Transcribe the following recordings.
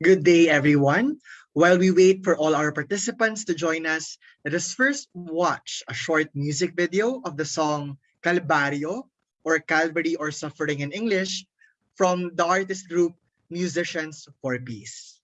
Good day, everyone. While we wait for all our participants to join us, let us first watch a short music video of the song Calvario or Calvary or Suffering in English from the artist group Musicians for Peace.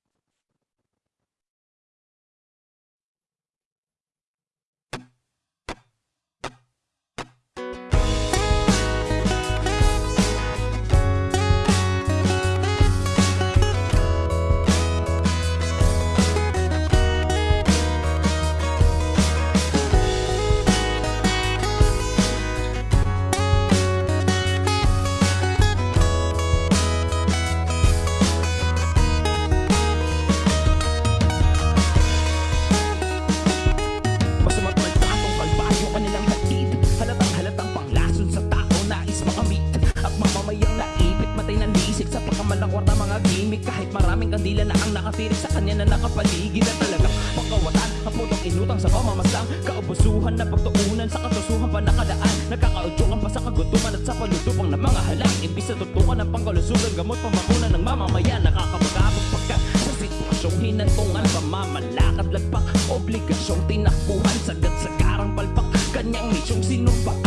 kwarta mga gimmick Kahit maraming kandila na ang nakatirik sa kanya na nakapaligid Na talagang makawatan ang putong inutang sa pamamasang Kaubusuhan na pagtuunan sa katusuhan pa nakadaan. Nagkakaudyukan pa sa kagutuman at sa palutupang ng mga halang. Imbis na tutukan ng pangkalusugan gamot pamakunan ng mamamayan. Nakakapagkapag pagka sa sitwasyong hinantungan Pamamalakad lagpak obligasyong tinakbuhan. Sagat sa karang palpak kanyang misyong sinumpaan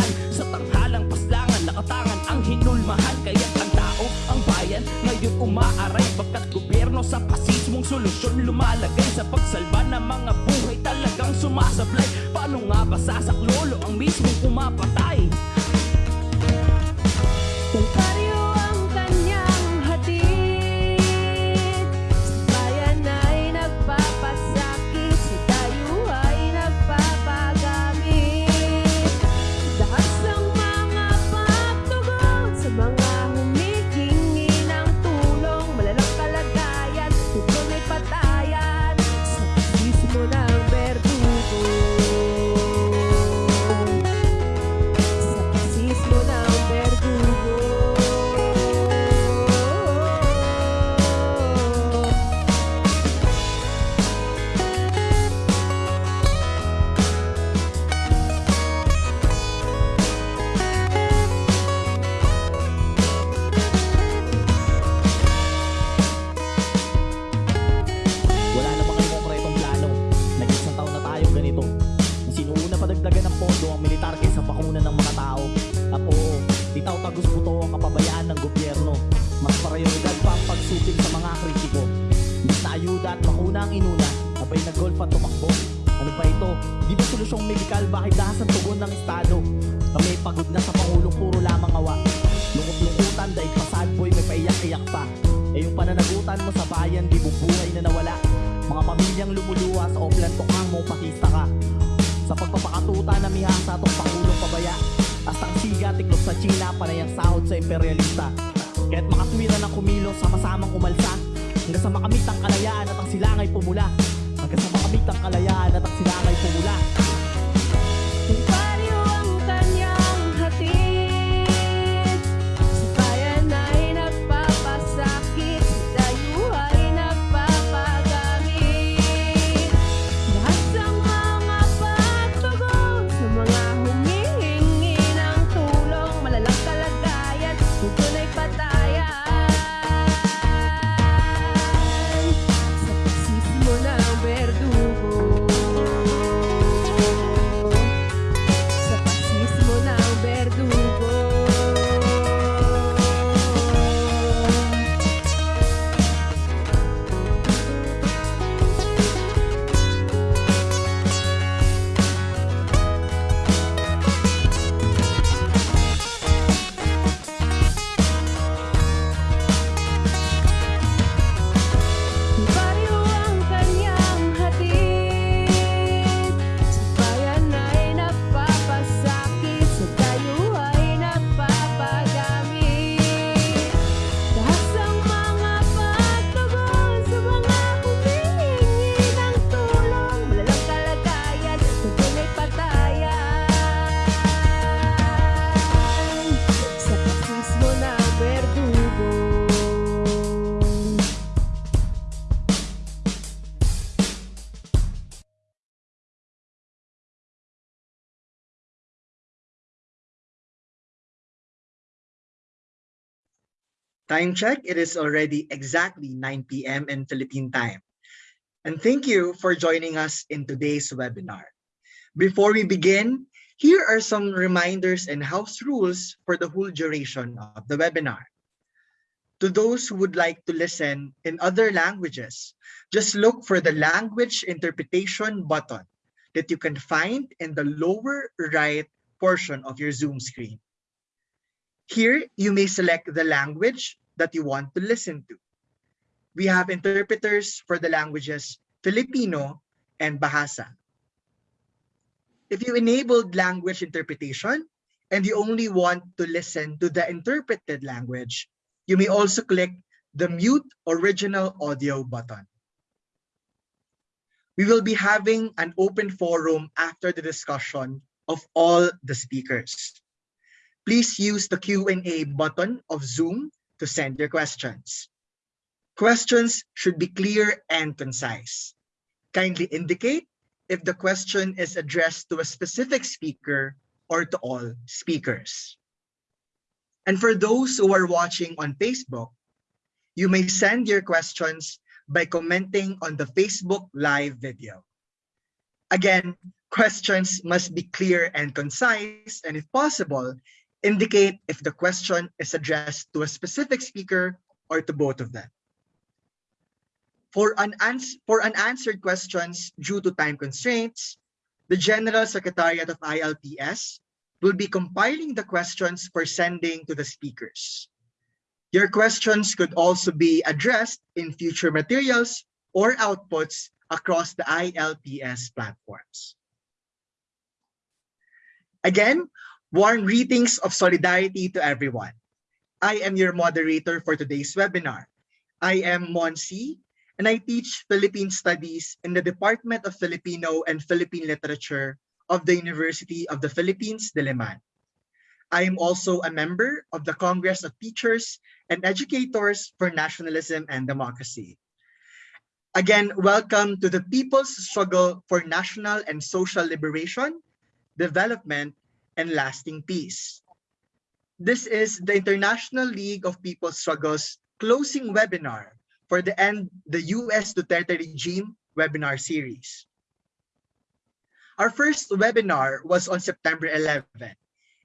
umaaray Pagkat gobyerno sa pasismong solusyon Lumalagay sa pagsalba ng mga buhay Talagang sumasablay Paano nga ba sasaklolo ang mismong umapatay? Time check, it is already exactly 9 p.m. in Philippine time. And thank you for joining us in today's webinar. Before we begin, here are some reminders and house rules for the whole duration of the webinar. To those who would like to listen in other languages, just look for the language interpretation button that you can find in the lower right portion of your Zoom screen. Here, you may select the language that you want to listen to. We have interpreters for the languages Filipino and Bahasa. If you enabled language interpretation and you only want to listen to the interpreted language, you may also click the mute original audio button. We will be having an open forum after the discussion of all the speakers. Please use the Q&A button of Zoom to send your questions. Questions should be clear and concise. Kindly indicate if the question is addressed to a specific speaker or to all speakers. And for those who are watching on Facebook, you may send your questions by commenting on the Facebook live video. Again, questions must be clear and concise, and if possible, indicate if the question is addressed to a specific speaker or to both of them. For, unans for unanswered questions due to time constraints, the General Secretariat of ILPS will be compiling the questions for sending to the speakers. Your questions could also be addressed in future materials or outputs across the ILPS platforms. Again, warm greetings of solidarity to everyone. I am your moderator for today's webinar. I am Monsi, and I teach Philippine Studies in the Department of Filipino and Philippine Literature of the University of the Philippines, Diliman. I am also a member of the Congress of Teachers and Educators for Nationalism and Democracy. Again, welcome to the people's struggle for national and social liberation, development, and lasting peace. This is the International League of People's Struggles closing webinar for the end the US Duterte regime webinar series. Our first webinar was on September 11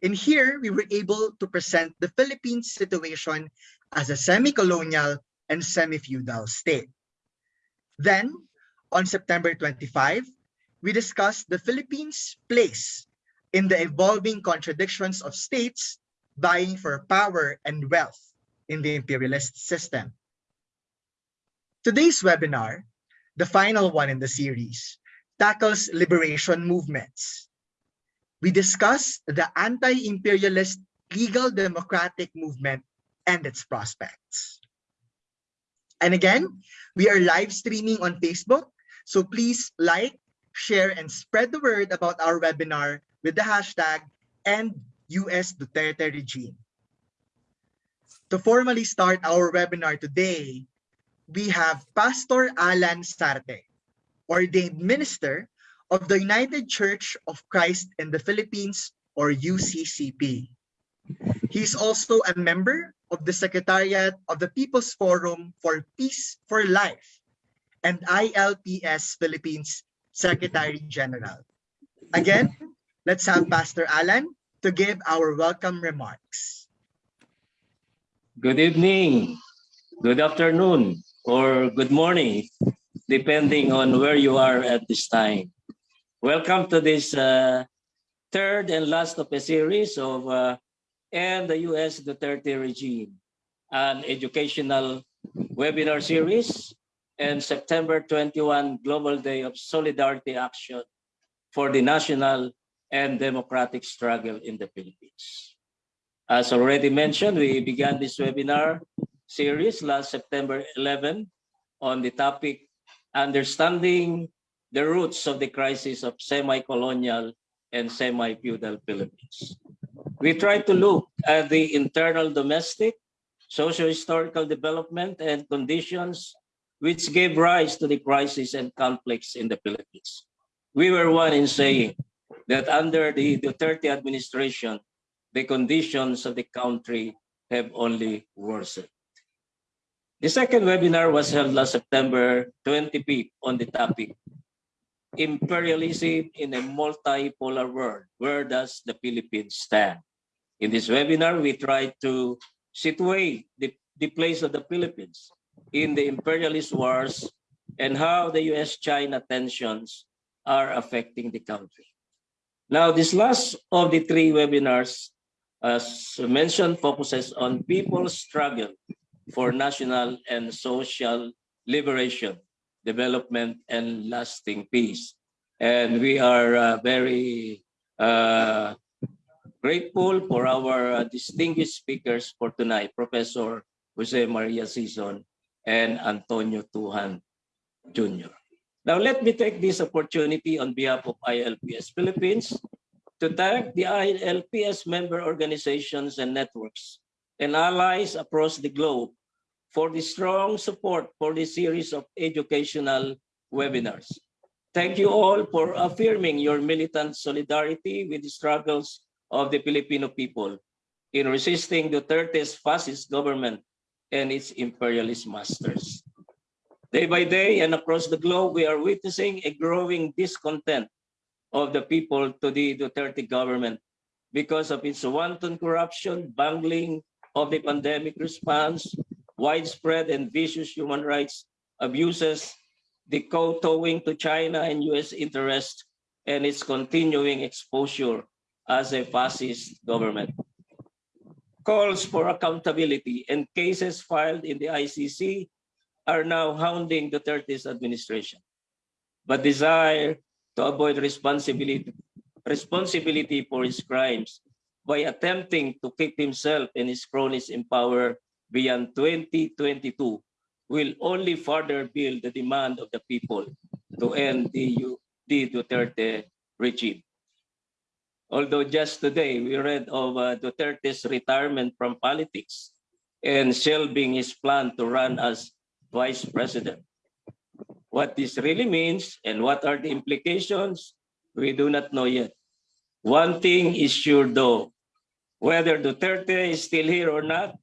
And here, we were able to present the Philippines situation as a semi-colonial and semi-feudal state. Then, on September 25, we discussed the Philippines' place in the evolving contradictions of states vying for power and wealth in the imperialist system. Today's webinar, the final one in the series, tackles liberation movements, we discuss the anti-imperialist legal democratic movement and its prospects. And again, we are live streaming on Facebook, so please like, share, and spread the word about our webinar with the hashtag End US Duterte Regime. To formally start our webinar today, we have Pastor Alan Sarte, ordained minister of the United Church of Christ in the Philippines or UCCP. He is also a member of the Secretariat of the People's Forum for Peace for Life and ILPS Philippines Secretary General. Again, let's have Pastor Alan to give our welcome remarks. Good evening, good afternoon, or good morning, depending on where you are at this time. Welcome to this uh, third and last of a series of uh, and the U.S. Duterte regime, an educational webinar series and September 21 Global Day of Solidarity Action for the national and democratic struggle in the Philippines. As already mentioned, we began this webinar series last September 11 on the topic Understanding the roots of the crisis of semi-colonial and semi-feudal Philippines. We try to look at the internal domestic, socio-historical development and conditions which gave rise to the crisis and conflicts in the Philippines. We were one in saying that under the Duterte administration, the conditions of the country have only worsened. The second webinar was held last September 25th on the topic Imperialism in a Multipolar World. Where does the Philippines stand? In this webinar, we tried to situate the, the place of the Philippines in the imperialist wars and how the US-China tensions are affecting the country. Now, this last of the three webinars, as mentioned, focuses on people's struggle for national and social liberation, development, and lasting peace. And we are uh, very uh, grateful for our uh, distinguished speakers for tonight, Professor Jose Maria Sison and Antonio Tujan Jr. Now, let me take this opportunity on behalf of ILPS Philippines to thank the ILPS member organizations and networks and allies across the globe for the strong support for this series of educational webinars. Thank you all for affirming your militant solidarity with the struggles of the Filipino people in resisting Duterte's fascist government and its imperialist masters. Day by day and across the globe, we are witnessing a growing discontent of the people to the Duterte government because of its wanton corruption, bungling of the pandemic response, widespread and vicious human rights abuses, the kowtowing to China and US interest, and its continuing exposure as a fascist government. Calls for accountability and cases filed in the ICC are now hounding Duterte's administration. But desire to avoid responsibility, responsibility for his crimes by attempting to keep himself and his cronies in power beyond 2022 will only further build the demand of the people to end the, the Duterte regime. Although just today we read of uh, Duterte's retirement from politics and shelving his plan to run as vice president. What this really means and what are the implications, we do not know yet. One thing is sure though, whether Duterte is still here or not,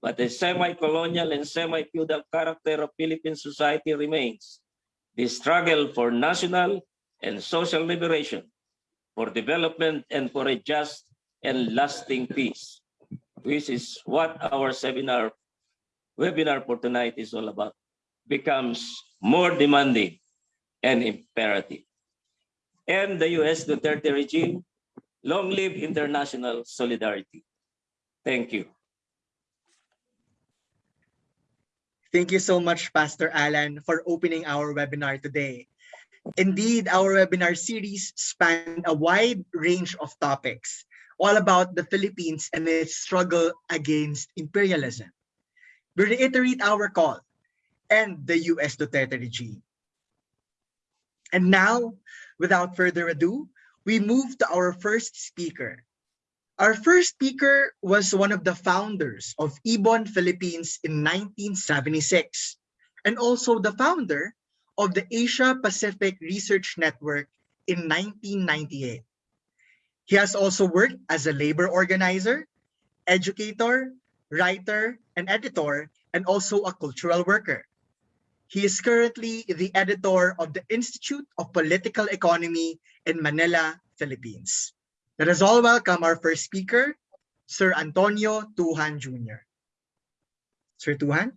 but the semi-colonial and semi-feudal character of Philippine society remains. The struggle for national and social liberation for development and for a just and lasting peace, which is what our seminar webinar for tonight is all about, becomes more demanding and imperative. And the US Duterte regime, long live international solidarity. Thank you. Thank you so much, Pastor Alan, for opening our webinar today. Indeed, our webinar series spanned a wide range of topics, all about the Philippines and its struggle against imperialism. We reiterate our call, end the US Duterte regime. And now, without further ado, we move to our first speaker. Our first speaker was one of the founders of Ibon Philippines in 1976, and also the founder of the Asia Pacific Research Network in 1998. He has also worked as a labor organizer, educator, writer, and editor, and also a cultural worker. He is currently the editor of the Institute of Political Economy in Manila, Philippines. Let us all welcome our first speaker, Sir Antonio Tujan Jr. Sir Tujan?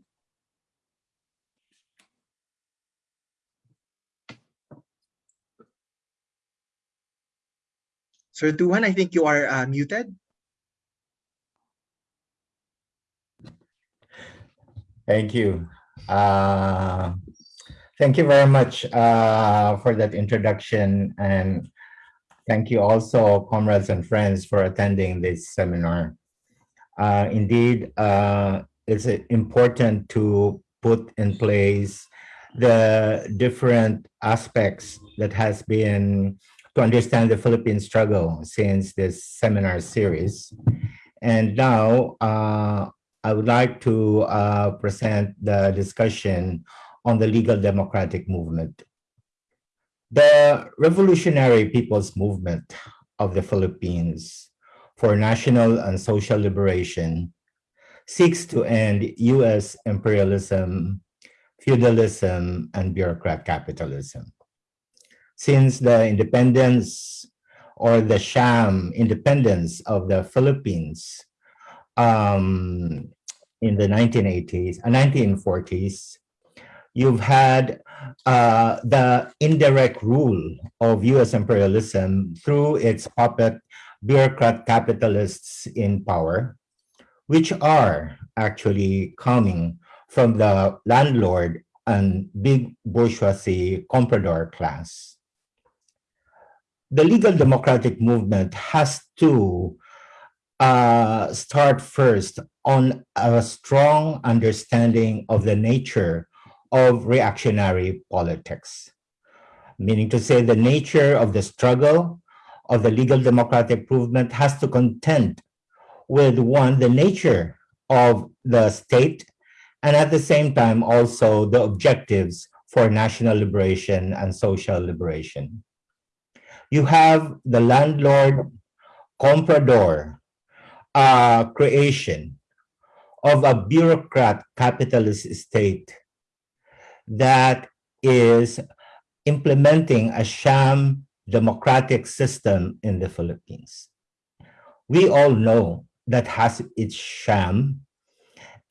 Sir Tujan, I think you are uh, muted. Thank you. Uh, thank you very much uh, for that introduction and thank you also comrades and friends for attending this seminar. Uh, indeed, uh, it's important to put in place the different aspects that has been to understand the Philippine struggle since this seminar series. And now uh, I would like to uh, present the discussion on the legal democratic movement. The Revolutionary People's Movement of the Philippines for national and social liberation seeks to end US imperialism, feudalism, and bureaucrat capitalism. Since the independence or the sham independence of the Philippines um, in the 1980s, uh, 1940s, you've had uh, the indirect rule of US imperialism through its puppet bureaucrat capitalists in power, which are actually coming from the landlord and big bourgeoisie comprador class. The legal democratic movement has to uh, start first on a strong understanding of the nature of reactionary politics, meaning to say the nature of the struggle of the legal democratic movement has to contend with one, the nature of the state, and at the same time also the objectives for national liberation and social liberation. You have the landlord comprador uh, creation of a bureaucrat capitalist state that is implementing a sham democratic system in the Philippines. We all know that has its sham,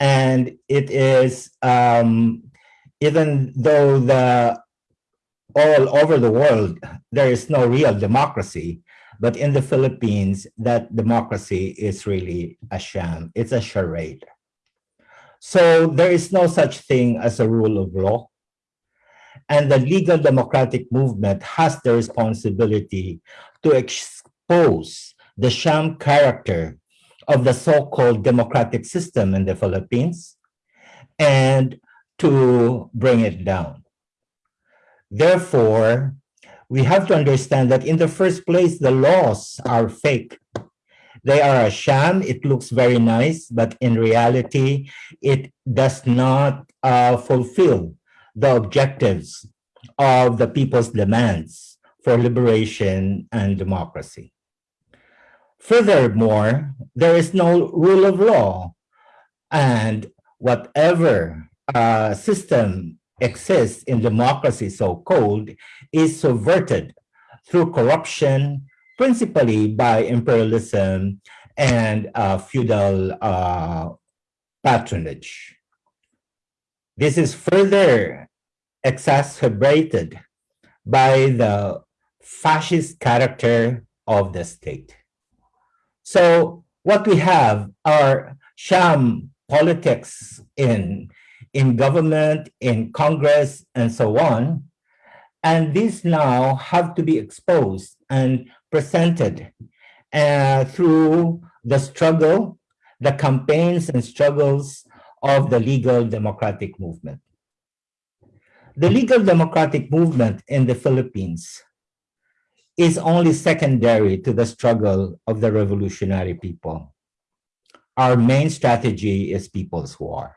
and it is um, even though the all over the world there is no real democracy, but in the Philippines that democracy is really a sham. It's a charade. So there is no such thing as a rule of law. And the legal democratic movement has the responsibility to expose the sham character of the so-called democratic system in the Philippines and to bring it down. Therefore, we have to understand that in the first place, the laws are fake. They are a sham. It looks very nice, but in reality, it does not uh, fulfill the objectives of the people's demands for liberation and democracy. Furthermore, there is no rule of law, and whatever uh, system exists in democracy, so-called, is subverted through corruption, principally by imperialism and uh, feudal uh, patronage. This is further exacerbated by the fascist character of the state. So what we have are sham politics in, in government, in Congress, and so on. And these now have to be exposed and presented uh, through the struggle, the campaigns and struggles of the legal democratic movement. The legal democratic movement in the Philippines is only secondary to the struggle of the revolutionary people. Our main strategy is people's war.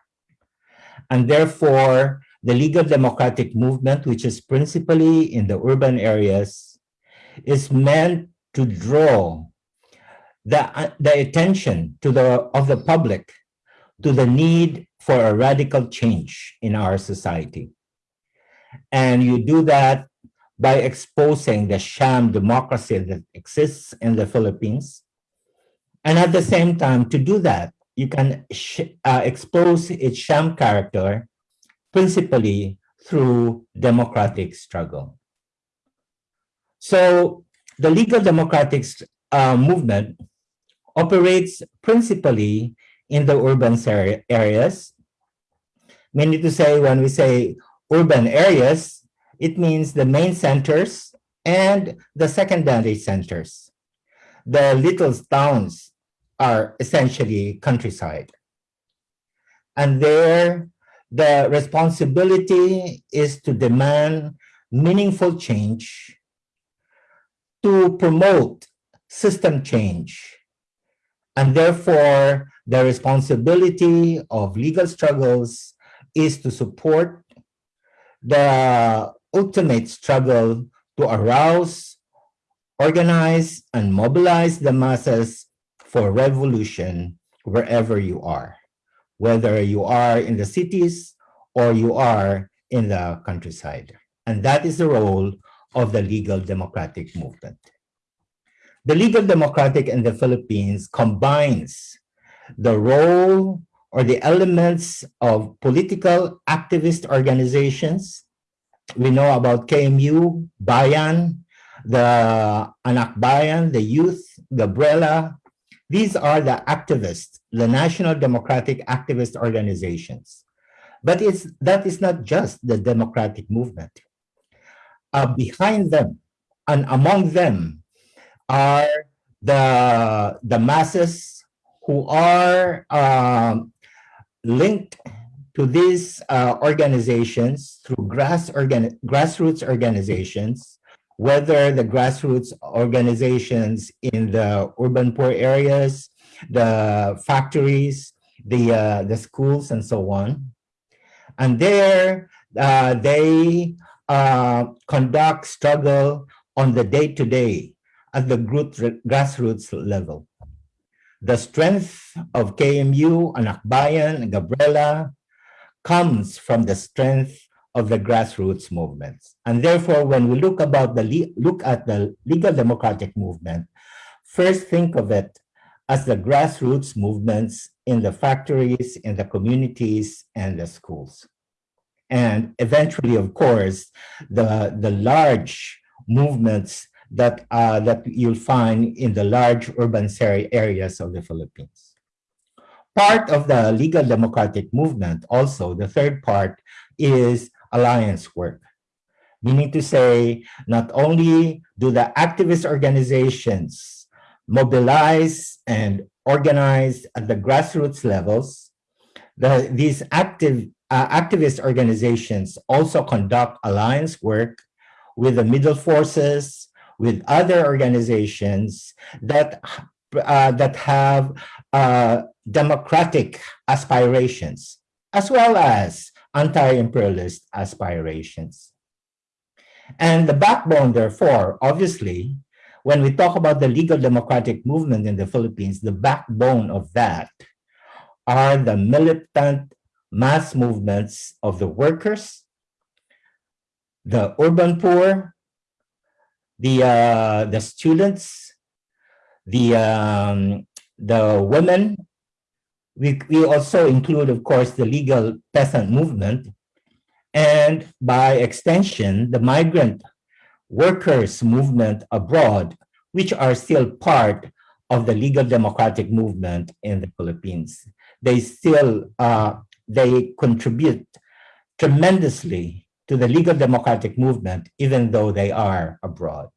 And therefore, the legal democratic movement, which is principally in the urban areas, is meant to draw the, uh, the attention to the, of the public to the need for a radical change in our society. And you do that by exposing the sham democracy that exists in the Philippines. And at the same time, to do that, you can uh, expose its sham character principally through democratic struggle. So the legal democratic uh, movement operates principally in the urban areas, meaning to say when we say urban areas, it means the main centers and the secondary centers. The little towns are essentially countryside. And there, the responsibility is to demand meaningful change, to promote system change, and therefore the responsibility of legal struggles is to support the ultimate struggle to arouse, organize, and mobilize the masses for revolution wherever you are, whether you are in the cities or you are in the countryside. And that is the role of the legal democratic movement. The legal democratic in the Philippines combines the role or the elements of political activist organizations. We know about KMU, Bayan, the Anak Bayan, the Youth, Gabriela. These are the activists, the National Democratic Activist Organizations. But it's, that is not just the democratic movement. Uh, behind them and among them are the, the masses who are um, linked to these uh, organizations through grass organ grassroots organizations, whether the grassroots organizations in the urban poor areas, the factories, the, uh, the schools, and so on. And there, uh, they uh, conduct struggle on the day-to-day at the grassroots level. The strength of KMU, Anakbayan, and Gabriela comes from the strength of the grassroots movements. And therefore, when we look about the look at the legal democratic movement, first think of it as the grassroots movements in the factories, in the communities, and the schools. And eventually, of course, the, the large movements that, uh, that you'll find in the large urban areas of the Philippines. Part of the legal democratic movement also, the third part, is alliance work. Meaning to say, not only do the activist organizations mobilize and organize at the grassroots levels, the, these active uh, activist organizations also conduct alliance work with the middle forces, with other organizations that uh, that have uh, democratic aspirations, as well as anti-imperialist aspirations. And the backbone, therefore, obviously, when we talk about the legal democratic movement in the Philippines, the backbone of that are the militant mass movements of the workers, the urban poor, the uh, the students, the um, the women. We, we also include, of course, the legal peasant movement, and by extension, the migrant workers movement abroad, which are still part of the legal democratic movement in the Philippines. They still uh, they contribute tremendously to the legal democratic movement, even though they are abroad.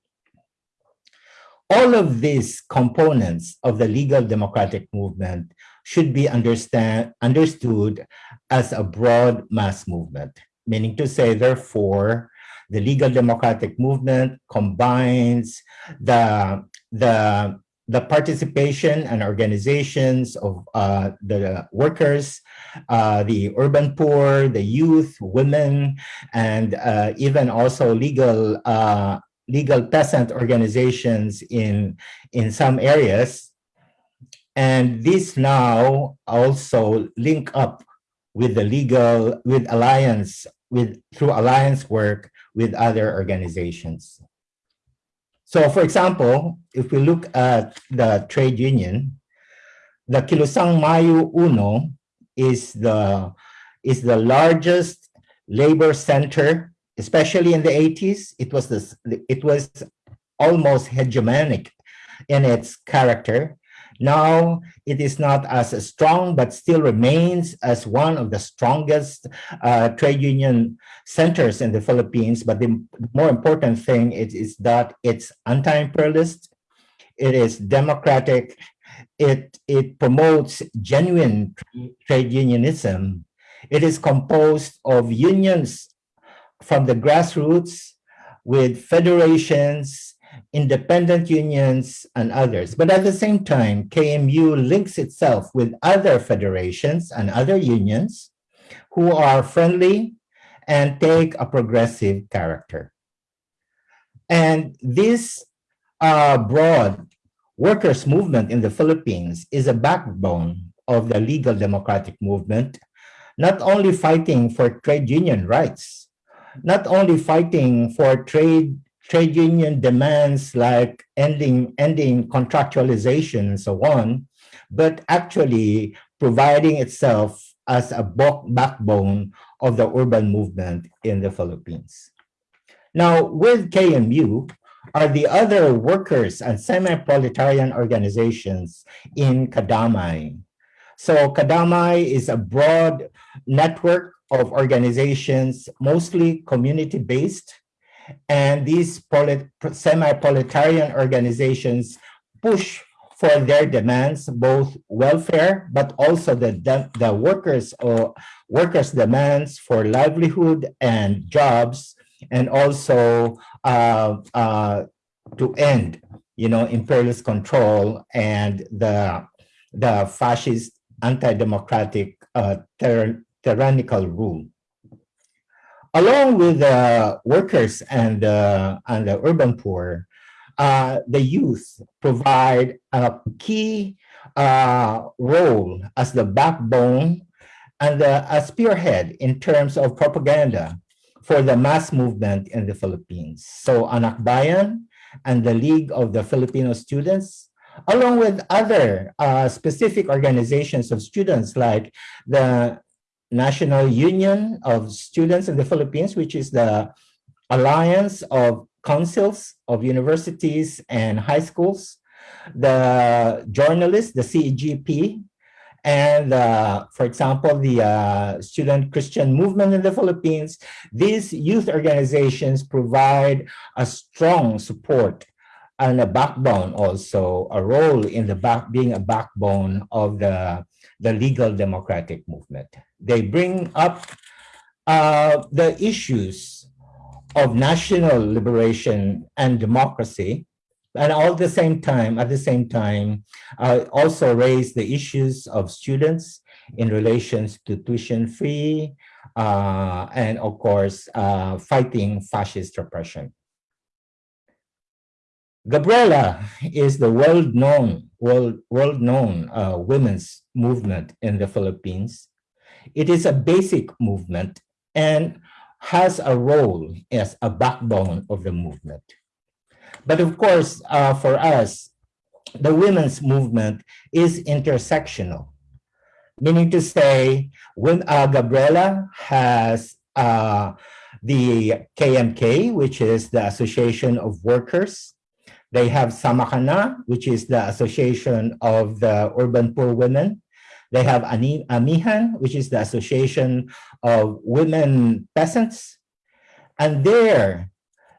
All of these components of the legal democratic movement should be understand, understood as a broad mass movement, meaning to say, therefore, the legal democratic movement combines the, the the participation and organizations of uh, the workers, uh, the urban poor, the youth, women, and uh, even also legal uh, legal peasant organizations in in some areas. And these now also link up with the legal with alliance with through alliance work with other organizations. So for example, if we look at the trade union, the Kilusang Mayo Uno is the, is the largest labor center, especially in the 80s. It was, this, it was almost hegemonic in its character. Now it is not as strong, but still remains as one of the strongest uh, trade union centers in the Philippines. But the more important thing is, is that it's anti-imperialist, it is democratic, it, it promotes genuine trade unionism. It is composed of unions from the grassroots with federations independent unions, and others. But at the same time, KMU links itself with other federations and other unions who are friendly and take a progressive character. And this uh, broad workers movement in the Philippines is a backbone of the legal democratic movement, not only fighting for trade union rights, not only fighting for trade trade union demands like ending ending contractualization and so on, but actually providing itself as a backbone of the urban movement in the Philippines. Now, with KMU are the other workers and semi-proletarian organizations in Kadamay. So Kadamay is a broad network of organizations, mostly community-based, and these semi-proletarian organizations push for their demands, both welfare, but also the, the workers or workers' demands for livelihood and jobs, and also uh, uh, to end, you know, imperialist control and the the fascist, anti-democratic, uh, tyrannical rule. Along with the workers and and the urban poor, uh, the youth provide a key uh, role as the backbone and a spearhead in terms of propaganda for the mass movement in the Philippines. So Anak Bayan and the League of the Filipino Students, along with other uh, specific organizations of students like the National Union of Students in the Philippines, which is the alliance of councils of universities and high schools, the journalists, the CEGP, and uh, for example, the uh, Student Christian Movement in the Philippines, these youth organizations provide a strong support and a backbone also, a role in the back, being a backbone of the, the legal democratic movement. They bring up uh, the issues of national liberation and democracy, and all the same time, at the same time, uh, also raise the issues of students in relations to tuition fee, uh, and of course, uh, fighting fascist repression. Gabriela is the world-known world, world-known uh, women's movement in the Philippines. It is a basic movement and has a role as a backbone of the movement. But of course, uh, for us, the women's movement is intersectional, meaning to say, when uh, Gabriela has uh, the KMK, which is the Association of Workers. They have Samakana, which is the Association of the Urban Poor Women. They have Amihan, which is the Association of Women Peasants. And there,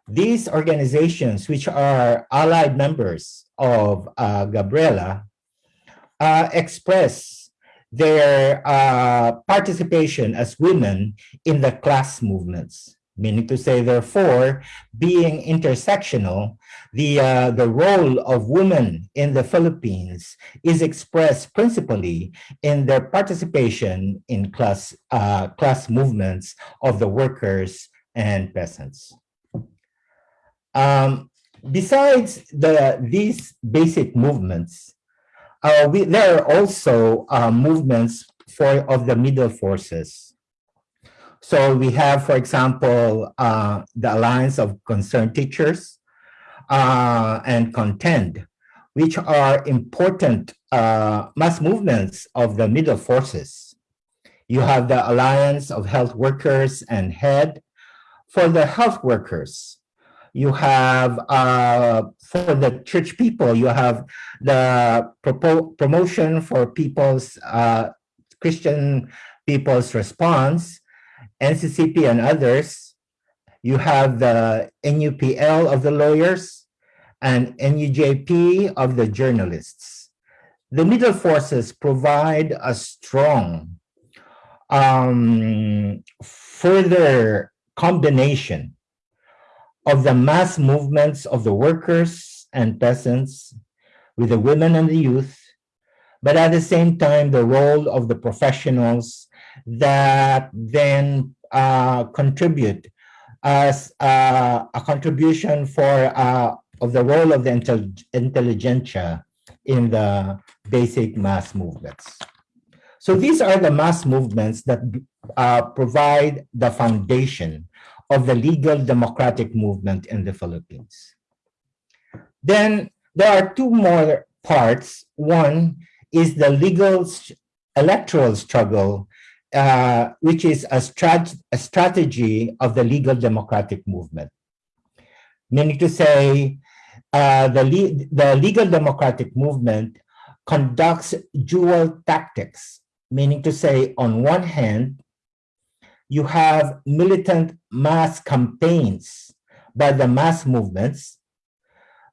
these organizations, which are allied members of uh, Gabriela, uh, express their uh, participation as women in the class movements meaning to say, therefore, being intersectional, the, uh, the role of women in the Philippines is expressed principally in their participation in class, uh, class movements of the workers and peasants. Um, besides the, these basic movements, uh, we, there are also uh, movements for of the middle forces so we have, for example, uh, the Alliance of Concerned Teachers uh, and Contend, which are important uh, mass movements of the middle forces. You have the Alliance of Health Workers and HEAD. For the health workers, you have, uh, for the church people, you have the promotion for people's, uh, Christian people's response, NCCP and others, you have the NUPL of the lawyers and NUJP of the journalists. The middle forces provide a strong um, further combination of the mass movements of the workers and peasants with the women and the youth, but at the same time, the role of the professionals that then uh, contribute as uh, a contribution for uh, of the role of the intel intelligentsia in the basic mass movements. So these are the mass movements that uh, provide the foundation of the legal democratic movement in the Philippines. Then there are two more parts. One is the legal electoral struggle, uh, which is a, strat- a strategy of the legal democratic movement. Meaning to say, uh, the, le- the legal democratic movement conducts dual tactics, meaning to say, on one hand, you have militant mass campaigns by the mass movements,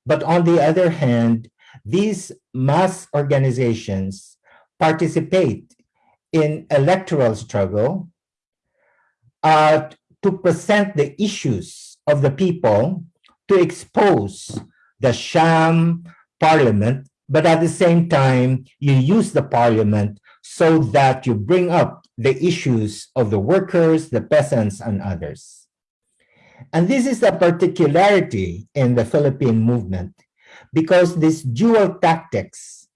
but on the other hand, these mass organizations participate in electoral struggle uh, to present the issues of the people to expose the sham parliament, but at the same time, you use the parliament so that you bring up the issues of the workers, the peasants, and others. And this is a particularity in the Philippine movement because these dual tactics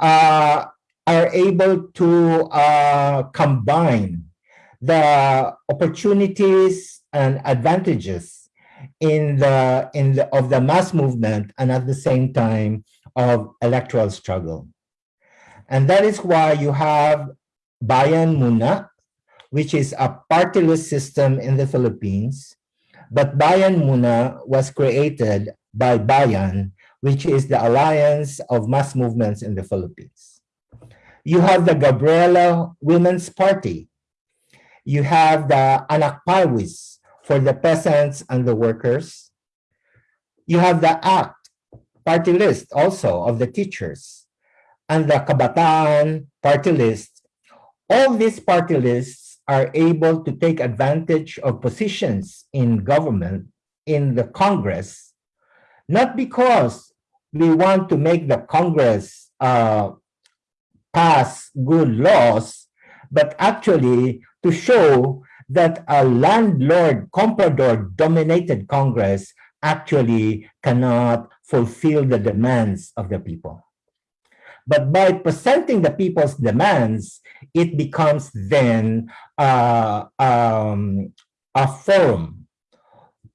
uh, are able to uh, combine the opportunities and advantages in the in the of the mass movement and at the same time of electoral struggle. And that is why you have Bayan Muna, which is a partyless system in the Philippines. But Bayan Muna was created by Bayan, which is the alliance of mass movements in the Philippines. You have the Gabriela Women's Party. You have the Anak Pawis for the peasants and the workers. You have the ACT party list also of the teachers and the Kabataan party list. All these party lists are able to take advantage of positions in government, in the Congress, not because we want to make the Congress uh, pass good laws, but actually to show that a landlord comprador dominated Congress actually cannot fulfill the demands of the people. But by presenting the people's demands, it becomes then uh, um, a forum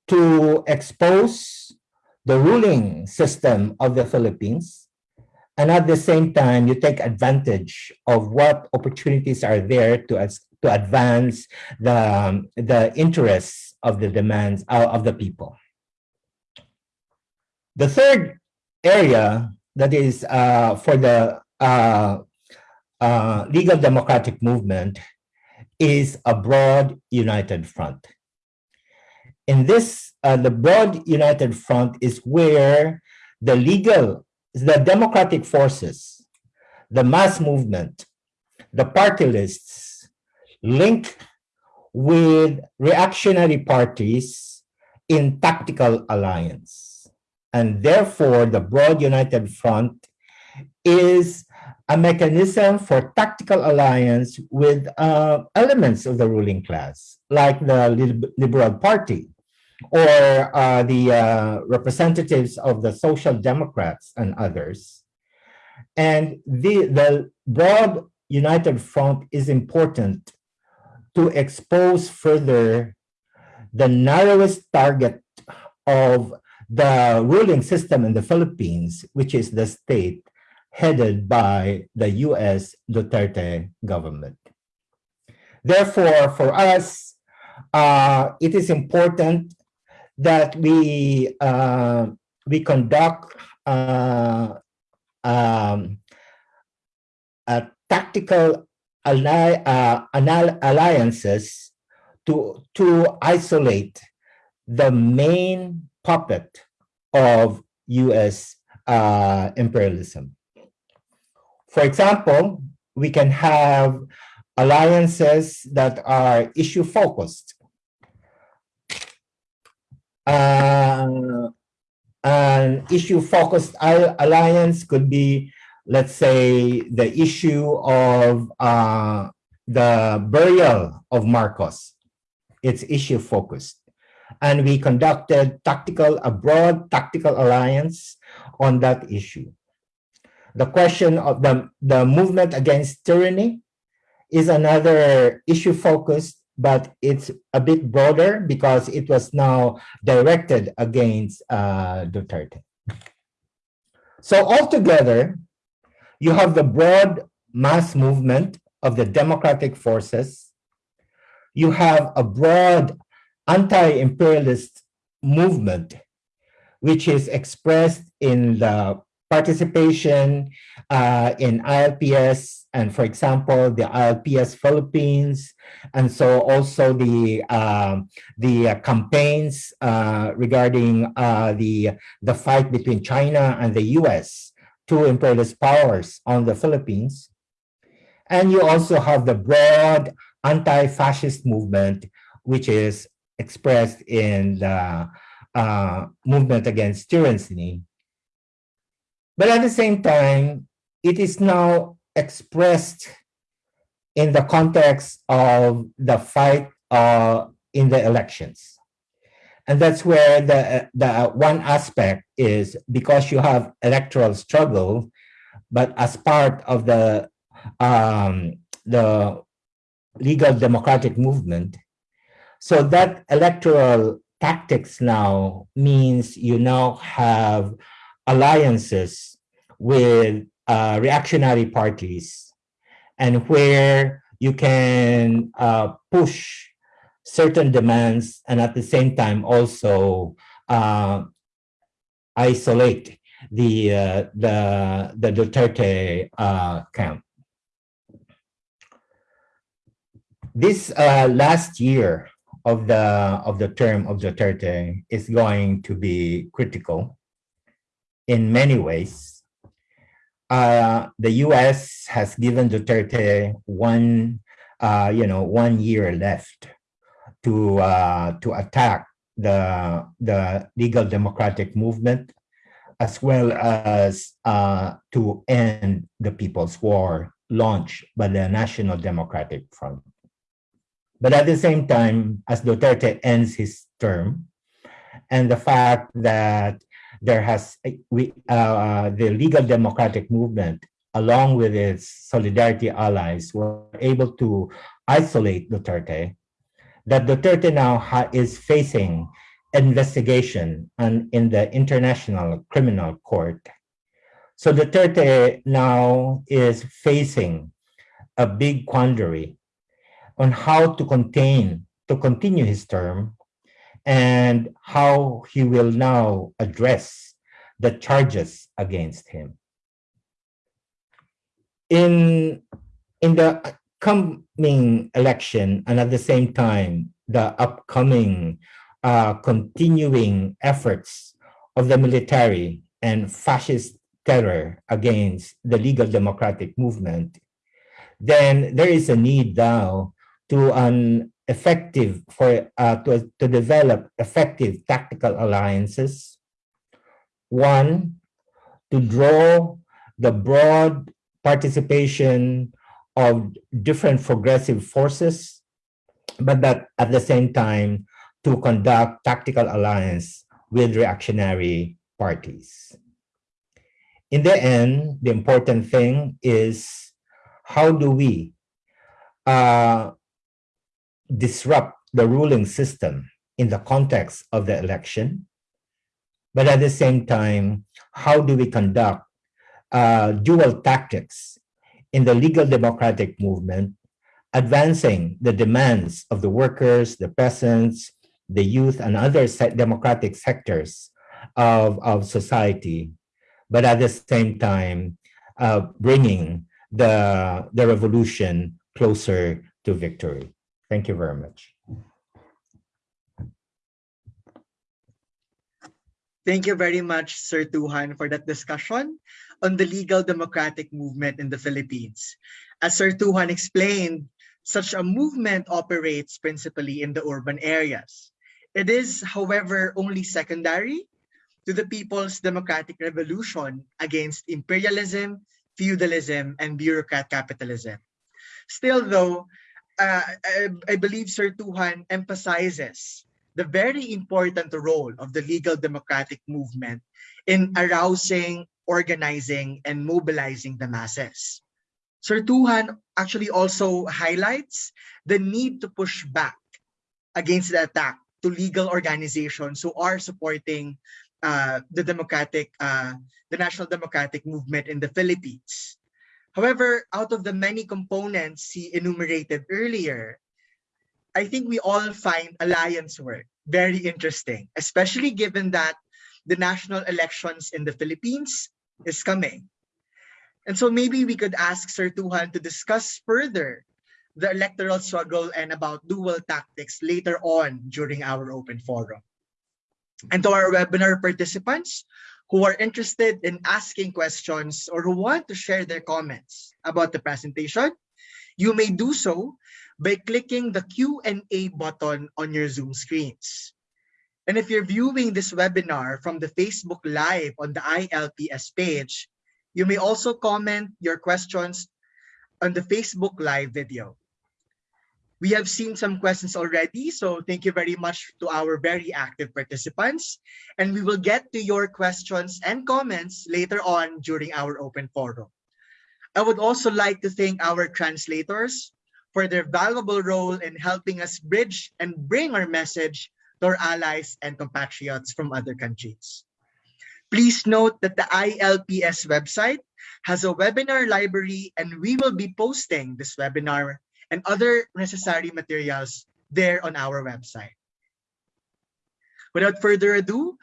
to expose the ruling system of the Philippines. And at the same time, you take advantage of what opportunities are there to, to advance the, the interests of the demands uh, of the people. The third area that is uh, for the uh, uh, legal democratic movement is a broad united front. In this, uh, the broad united front is where the legal, the democratic forces, the mass movement, the party lists link with reactionary parties in tactical alliance. And therefore, the broad united front is a mechanism for tactical alliance with uh, elements of the ruling class, like the Liberal Party or uh, the uh, representatives of the Social Democrats and others. And the, the broad united front is important to expose further the narrowest target of the ruling system in the Philippines, which is the state headed by the US Duterte government. Therefore, for us, uh, it is important that we uh, we conduct uh, um, a tactical uh, alliances to to isolate the main puppet of U.S. uh, imperialism. For example, we can have alliances that are issue focused. Uh, an issue focused alliance could be, let's say, the issue of uh, the burial of Marcos. It's issue focused. And we conducted tactical, a broad tactical alliance on that issue. The question of the, the movement against tyranny, is another issue focused, but it's a bit broader because it was now directed against uh, Duterte. So altogether, you have the broad mass movement of the democratic forces. You have a broad anti-imperialist movement, which is expressed in the participation uh, in ILPS and for example, the ILPS Philippines, and so also the uh, the campaigns uh, regarding uh, the the fight between China and the U.S. two imperialist powers on the Philippines, and you also have the broad anti-fascist movement, which is expressed in the uh, movement against tyranny. But at the same time, it is now expressed in the context of the fight uh, in the elections. And that's where the, the one aspect is because you have electoral struggle, but as part of the, um, the legal democratic movement. So that electoral tactics now means you now have alliances with uh, reactionary parties and where you can uh, push certain demands and at the same time also uh, isolate the uh, the the Duterte uh, camp. This uh, last year of the of the term of Duterte is going to be critical in many ways uh, the U.S. has given Duterte one, uh, you know, one year left to uh, to attack the the legal democratic movement, as well as uh, to end the People's War launched by the National Democratic Front. But at the same time, as Duterte ends his term, and the fact that there has we uh, the legal democratic movement along with its solidarity allies were able to isolate Duterte that Duterte now is facing investigation and in the international criminal court. So Duterte now is facing a big quandary on how to contain to continue his term and how he will now address the charges against him. In, in the coming election and at the same time, the upcoming uh, continuing efforts of the military and fascist terror against the legal democratic movement, then there is a need now to an effective for uh, to, to develop effective tactical alliances. One, to draw the broad participation of different progressive forces, but that at the same time to conduct tactical alliance with reactionary parties. In the end, the important thing is how do we uh, disrupt the ruling system in the context of the election. But at the same time, how do we conduct uh, dual tactics in the legal democratic movement, advancing the demands of the workers, the peasants, the youth, and other democratic sectors of, of society, but at the same time, uh, bringing the, the revolution closer to victory. Thank you very much. Thank you very much, Sir Tujan, for that discussion on the legal democratic movement in the Philippines. As Sir Tujan explained, such a movement operates principally in the urban areas. It is, however, only secondary to the people's democratic revolution against imperialism, feudalism, and bureaucrat capitalism. Still, though, uh, I, I believe Sir Tujan emphasizes the very important role of the legal democratic movement in arousing, organizing, and mobilizing the masses. Sir Tujan actually also highlights the need to push back against the attack to legal organizations who are supporting uh, the democratic, uh, the national democratic movement in the Philippines. However, out of the many components he enumerated earlier, I think we all find alliance work very interesting, especially given that the national elections in the Philippines is coming. And so maybe we could ask Sir Tujan to discuss further the electoral struggle and about dual tactics later on during our open forum. And to our webinar participants who are interested in asking questions or who want to share their comments about the presentation, you may do so by clicking the Q&A button on your Zoom screens. And if you're viewing this webinar from the Facebook Live on the ILPS page, you may also comment your questions on the Facebook Live video. We have seen some questions already, so thank you very much to our very active participants. And we will get to your questions and comments later on during our open forum. I would also like to thank our translators for their valuable role in helping us bridge and bring our message to our allies and compatriots from other countries. Please note that the ILPS website has a webinar library and we will be posting this webinar and other necessary materials there on our website. Without further ado,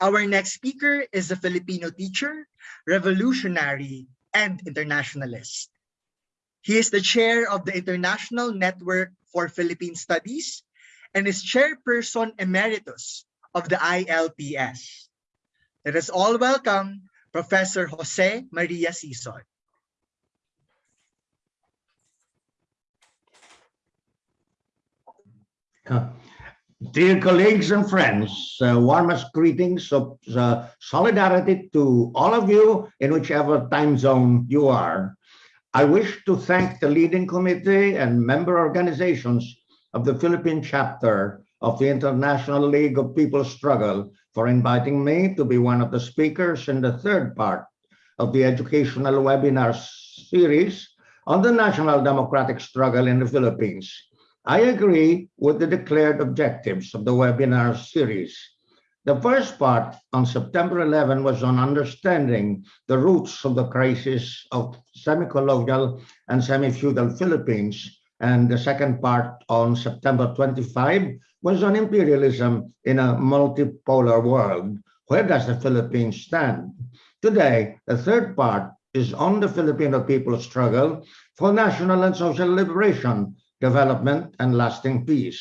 our next speaker is a Filipino teacher, revolutionary, and internationalist. He is the chair of the International Network for Philippine Studies and is chairperson emeritus of the ILPS. Let us all welcome Professor Jose Maria Sison. Dear colleagues and friends, uh, warmest greetings of uh, solidarity to all of you in whichever time zone you are. I wish to thank the leading committee and member organizations of the Philippine chapter of the International League of People's Struggle for inviting me to be one of the speakers in the third part of the educational webinar series on the national democratic struggle in the Philippines. I agree with the declared objectives of the webinar series. The first part on September 11 was on understanding the roots of the crisis of semi-colonial and semi-feudal Philippines. And the second part on September 25 was on imperialism in a multipolar world. Where does the Philippines stand? Today, the third part is on the Filipino people's struggle for national and social liberation development, and lasting peace.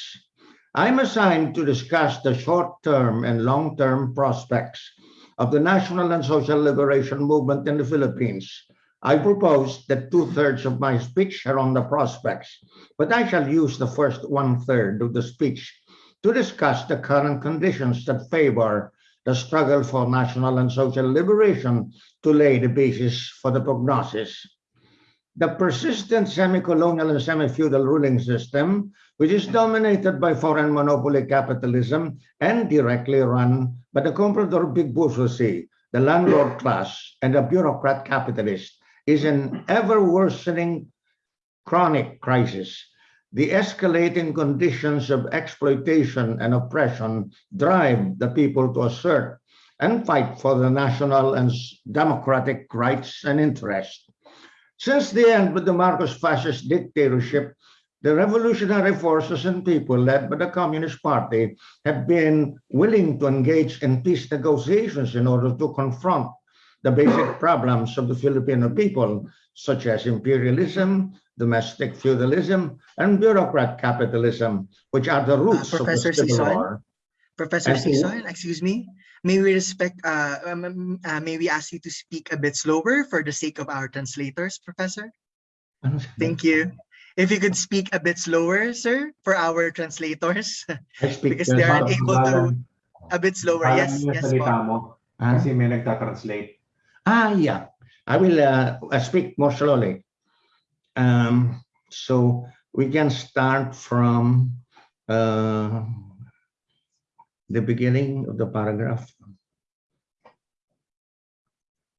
I'm assigned to discuss the short-term and long-term prospects of the national and social liberation movement in the Philippines. I propose that two-thirds of my speech are on the prospects, but I shall use the first one-third of the speech to discuss the current conditions that favor the struggle for national and social liberation to lay the basis for the prognosis the persistent semi-colonial and semi-feudal ruling system, which is dominated by foreign monopoly capitalism and directly run by the comprador big bourgeoisie, the landlord class, and the bureaucrat capitalist, is an ever worsening chronic crisis. The escalating conditions of exploitation and oppression drive the people to assert and fight for the national and democratic rights and interests. Since the end of the Marcos fascist dictatorship, the revolutionary forces and people led by the Communist Party have been willing to engage in peace negotiations in order to confront the basic problems of the Filipino people, such as imperialism, domestic feudalism, and bureaucrat capitalism, which are the roots Uh, Professor of the Civil? War. Professor. Sison, excuse me. May we respect, uh, um, uh, may we ask you to speak a bit slower for the sake of our translators, Professor? Thank you. If you could speak a bit slower, sir, for our translators, because uh, they aren't able to, a bit slower. Parang Yes, yes, salita po. mo, Ah, kasi may nagta-translate. Ah, yeah. I will uh, speak more slowly. Um, so we can start from uh, the beginning of the paragraph.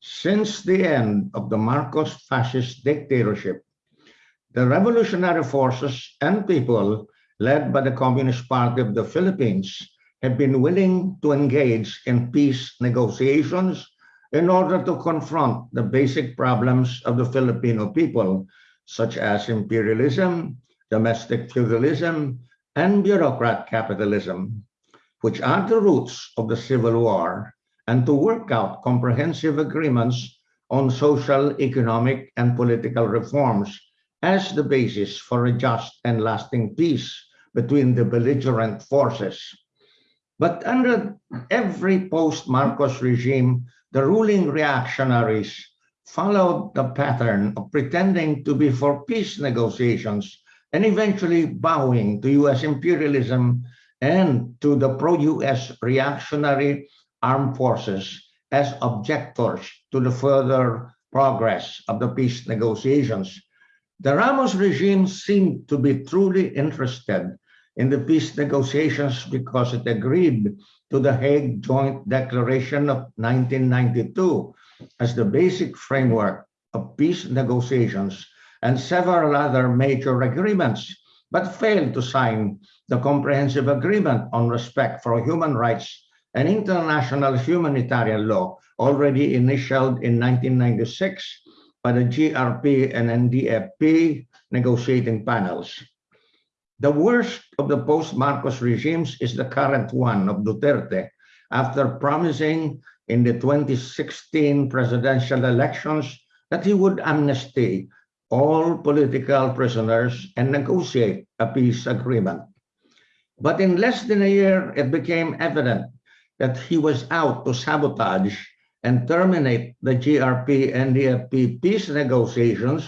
Since the end of the Marcos fascist dictatorship, the revolutionary forces and people led by the Communist Party of the Philippines have been willing to engage in peace negotiations in order to confront the basic problems of the Filipino people, such as imperialism, domestic feudalism, and bureaucrat capitalism, which are the roots of the Civil War, and to work out comprehensive agreements on social, economic, and political reforms as the basis for a just and lasting peace between the belligerent forces. But under every post-Marcos regime, the ruling reactionaries followed the pattern of pretending to be for peace negotiations and eventually bowing to US imperialism and to the pro-US reactionary armed forces as objectors to the further progress of the peace negotiations. The Ramos regime seemed to be truly interested in the peace negotiations because it agreed to the Hague Joint Declaration of 1992 as the basic framework of peace negotiations and several other major agreements, but failed to sign the Comprehensive Agreement on Respect for Human Rights and International Humanitarian Law, already initialed in 1996 by the GRP and NDFP negotiating panels. The worst of the post-Marcos regimes is the current one of Duterte, after promising in the 2016 presidential elections that he would amnesty all political prisoners and negotiate a peace agreement. But in less than a year, it became evident that he was out to sabotage and terminate the GRP and DFP peace negotiations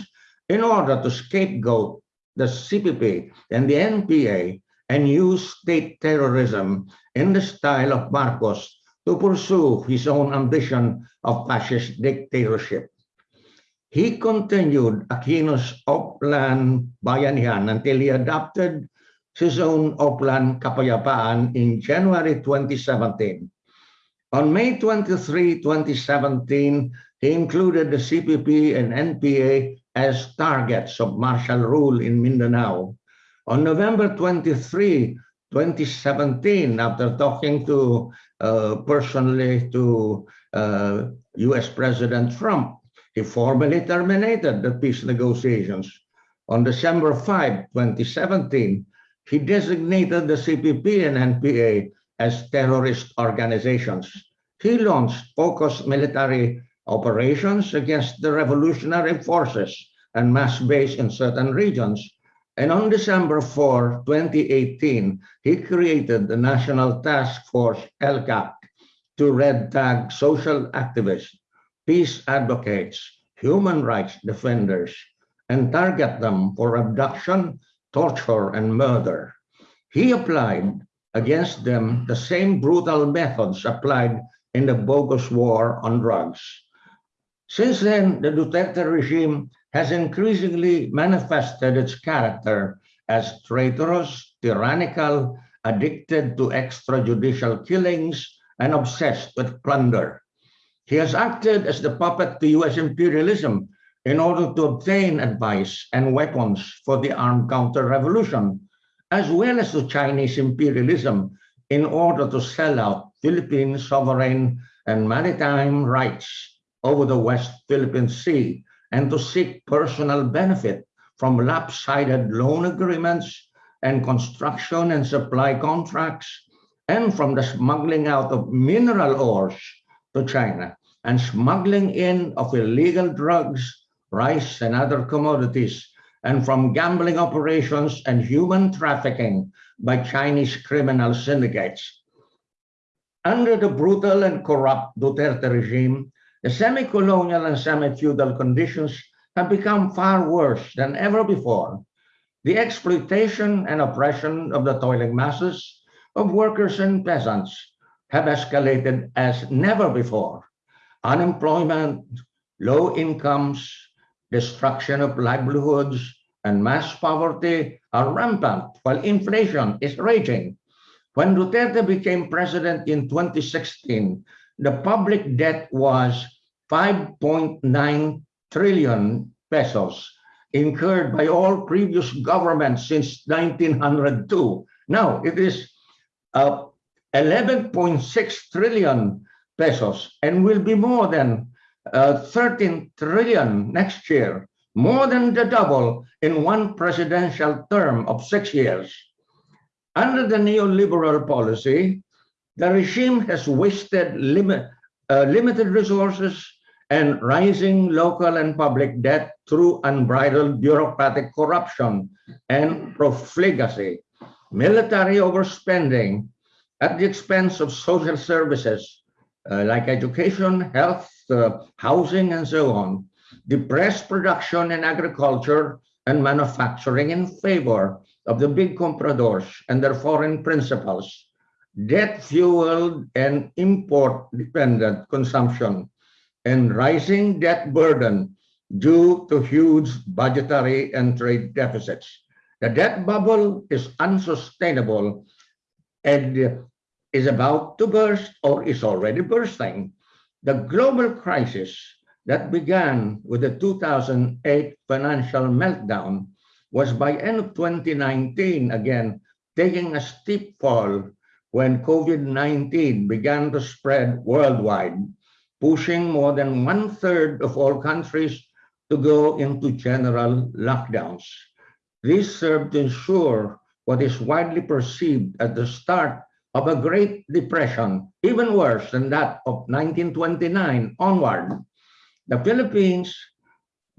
in order to scapegoat the CPP and the NPA and use state terrorism in the style of Marcos to pursue his own ambition of fascist dictatorship. He continued Aquino's Oplan Bayanihan until he adopted his own Oplan Kapayapaan in January 2017. On May 23, 2017, he included the CPP and NPA as targets of martial rule in Mindanao. On November 23, 2017, after talking to uh, personally to uh, US President Trump, he formally terminated the peace negotiations. On December 5, 2017, he designated the CPP and NPA as terrorist organizations. He launched focused military operations against the revolutionary forces and mass base in certain regions. And on December 4, 2018, he created the National Task Force ELCAC to red tag social activists, peace advocates, human rights defenders, and target them for abduction, torture, and murder. He applied against them the same brutal methods applied in the bogus war on drugs. Since then, the Duterte regime has increasingly manifested its character as traitorous, tyrannical, addicted to extrajudicial killings, and obsessed with plunder. He has acted as the puppet to US imperialism in order to obtain advice and weapons for the armed counter-revolution, as well as to Chinese imperialism in order to sell out Philippine sovereign and maritime rights over the West Philippine Sea and to seek personal benefit from lopsided loan agreements and construction and supply contracts and from the smuggling out of mineral ores to China and smuggling in of illegal drugs, rice, and other commodities, and from gambling operations and human trafficking by Chinese criminal syndicates. Under the brutal and corrupt Duterte regime, the semi-colonial and semi-feudal conditions have become far worse than ever before. The exploitation and oppression of the toiling masses of workers and peasants have escalated as never before. Unemployment, low incomes, destruction of livelihoods, and mass poverty are rampant while inflation is raging. When Duterte became president in 2016, the public debt was 5.9 trillion pesos incurred by all previous governments since 1902. Now it is uh, 11.6 trillion pesos and will be more than uh, 13 trillion next year, more than the double in one presidential term of six years. Under the neoliberal policy, the regime has wasted limit, uh, limited resources and rising local and public debt through unbridled bureaucratic corruption and profligacy, military overspending at the expense of social services uh, like education, health, uh, housing, and so on, depressed production in agriculture and manufacturing in favor of the big compradors and their foreign principals, debt-fueled and import-dependent consumption, and rising debt burden due to huge budgetary and trade deficits. The debt bubble is unsustainable and is about to burst or is already bursting. The global crisis that began with the 2008 financial meltdown was by end of 2019 again taking a steep fall when COVID-19 began to spread worldwide, pushing more than one third of all countries to go into general lockdowns. This served to ensure what is widely perceived at the start of a Great Depression, even worse than that of 1929 onward. The Philippines,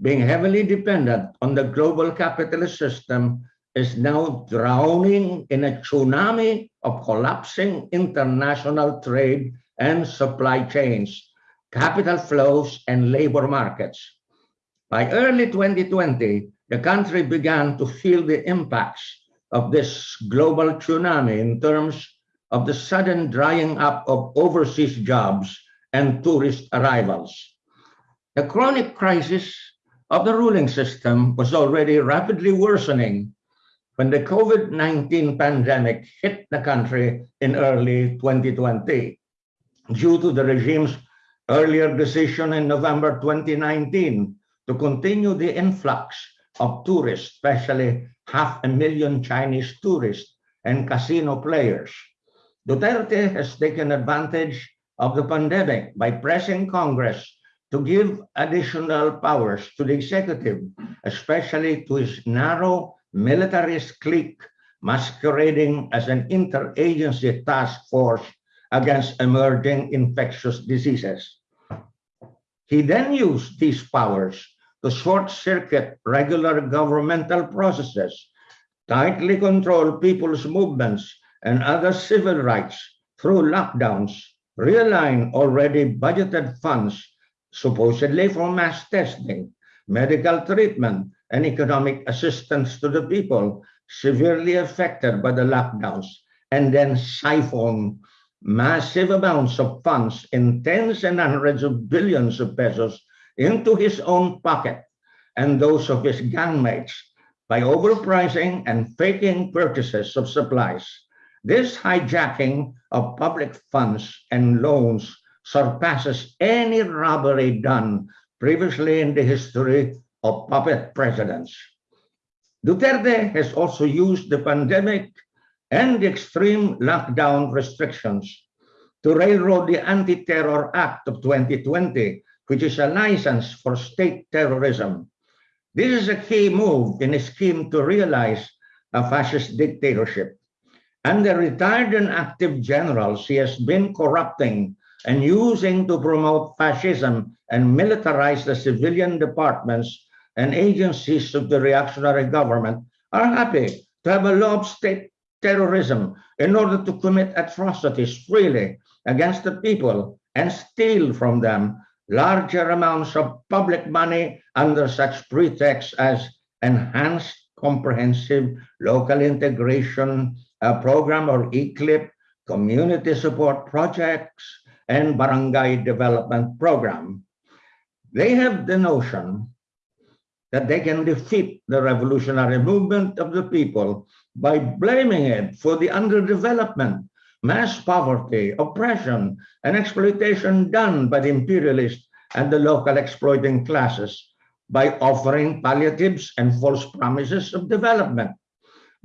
being heavily dependent on the global capitalist system, is now drowning in a tsunami of collapsing international trade and supply chains, capital flows, and labor markets. By early 2020, the country began to feel the impacts of this global tsunami in terms of the sudden drying up of overseas jobs and tourist arrivals. The chronic crisis of the ruling system was already rapidly worsening when the COVID-19 pandemic hit the country in early 2020 due to the regime's earlier decision in November 2019 to continue the influx of tourists, especially half a million Chinese tourists and casino players. Duterte has taken advantage of the pandemic by pressing Congress to give additional powers to the executive, especially to his narrow militarist clique masquerading as an interagency task force against emerging infectious diseases. He then used these powers to short-circuit regular governmental processes, tightly control people's movements and other civil rights through lockdowns, realign already budgeted funds supposedly for mass testing, medical treatment, and economic assistance to the people severely affected by the lockdowns, and then siphon massive amounts of funds in tens and hundreds of billions of pesos into his own pocket and those of his gangmates by overpricing and faking purchases of supplies. This hijacking of public funds and loans surpasses any robbery done previously in the history of puppet presidents. Duterte has also used the pandemic and the extreme lockdown restrictions to railroad the Anti-Terror Act of 2020, which is a license for state terrorism. This is a key move in a scheme to realize a fascist dictatorship. And the retired and active generals he has been corrupting and using to promote fascism and militarize the civilian departments and agencies of the reactionary government are happy to have a law of state terrorism in order to commit atrocities freely against the people and steal from them larger amounts of public money under such pretexts as enhanced comprehensive local integration program or ECLIP, community support projects, and barangay development program. They have the notion that they can defeat the revolutionary movement of the people by blaming it for the underdevelopment, mass poverty, oppression, and exploitation done by the imperialist and the local exploiting classes by offering palliatives and false promises of development,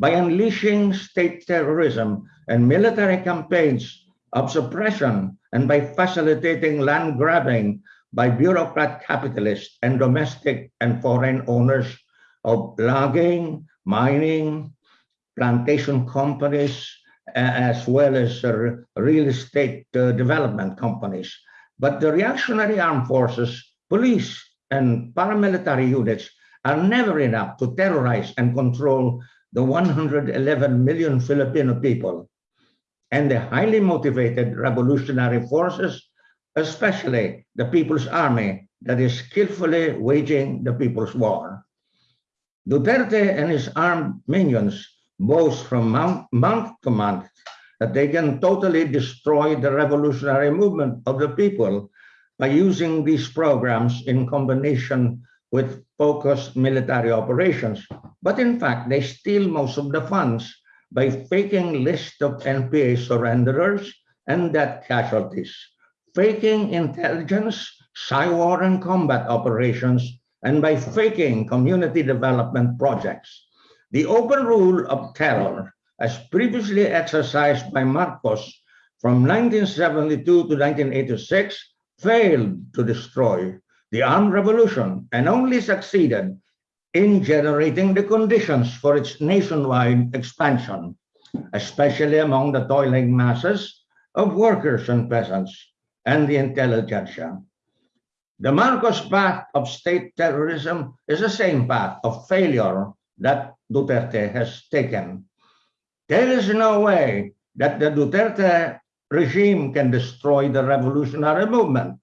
by unleashing state terrorism and military campaigns of suppression, and by facilitating land grabbing by bureaucrat capitalists and domestic and foreign owners of logging, mining, plantation companies, as well as uh, real estate uh, development companies. But the reactionary armed forces, police, and paramilitary units are never enough to terrorize and control the 111 million Filipino people and the highly motivated revolutionary forces especially the People's Army that is skillfully waging the People's War. Duterte and his armed minions boast from month, month to month that they can totally destroy the revolutionary movement of the people by using these programs in combination with focused military operations. But in fact, they steal most of the funds by faking list of NPA surrenderers and death casualties faking intelligence, cyber and combat operations, and by faking community development projects. The open rule of terror, as previously exercised by Marcos from 1972 to 1986, failed to destroy the armed revolution and only succeeded in generating the conditions for its nationwide expansion, especially among the toiling masses of workers and peasants and the intelligentsia. The Marcos path of state terrorism is the same path of failure that Duterte has taken. There is no way that the Duterte regime can destroy the revolutionary movement.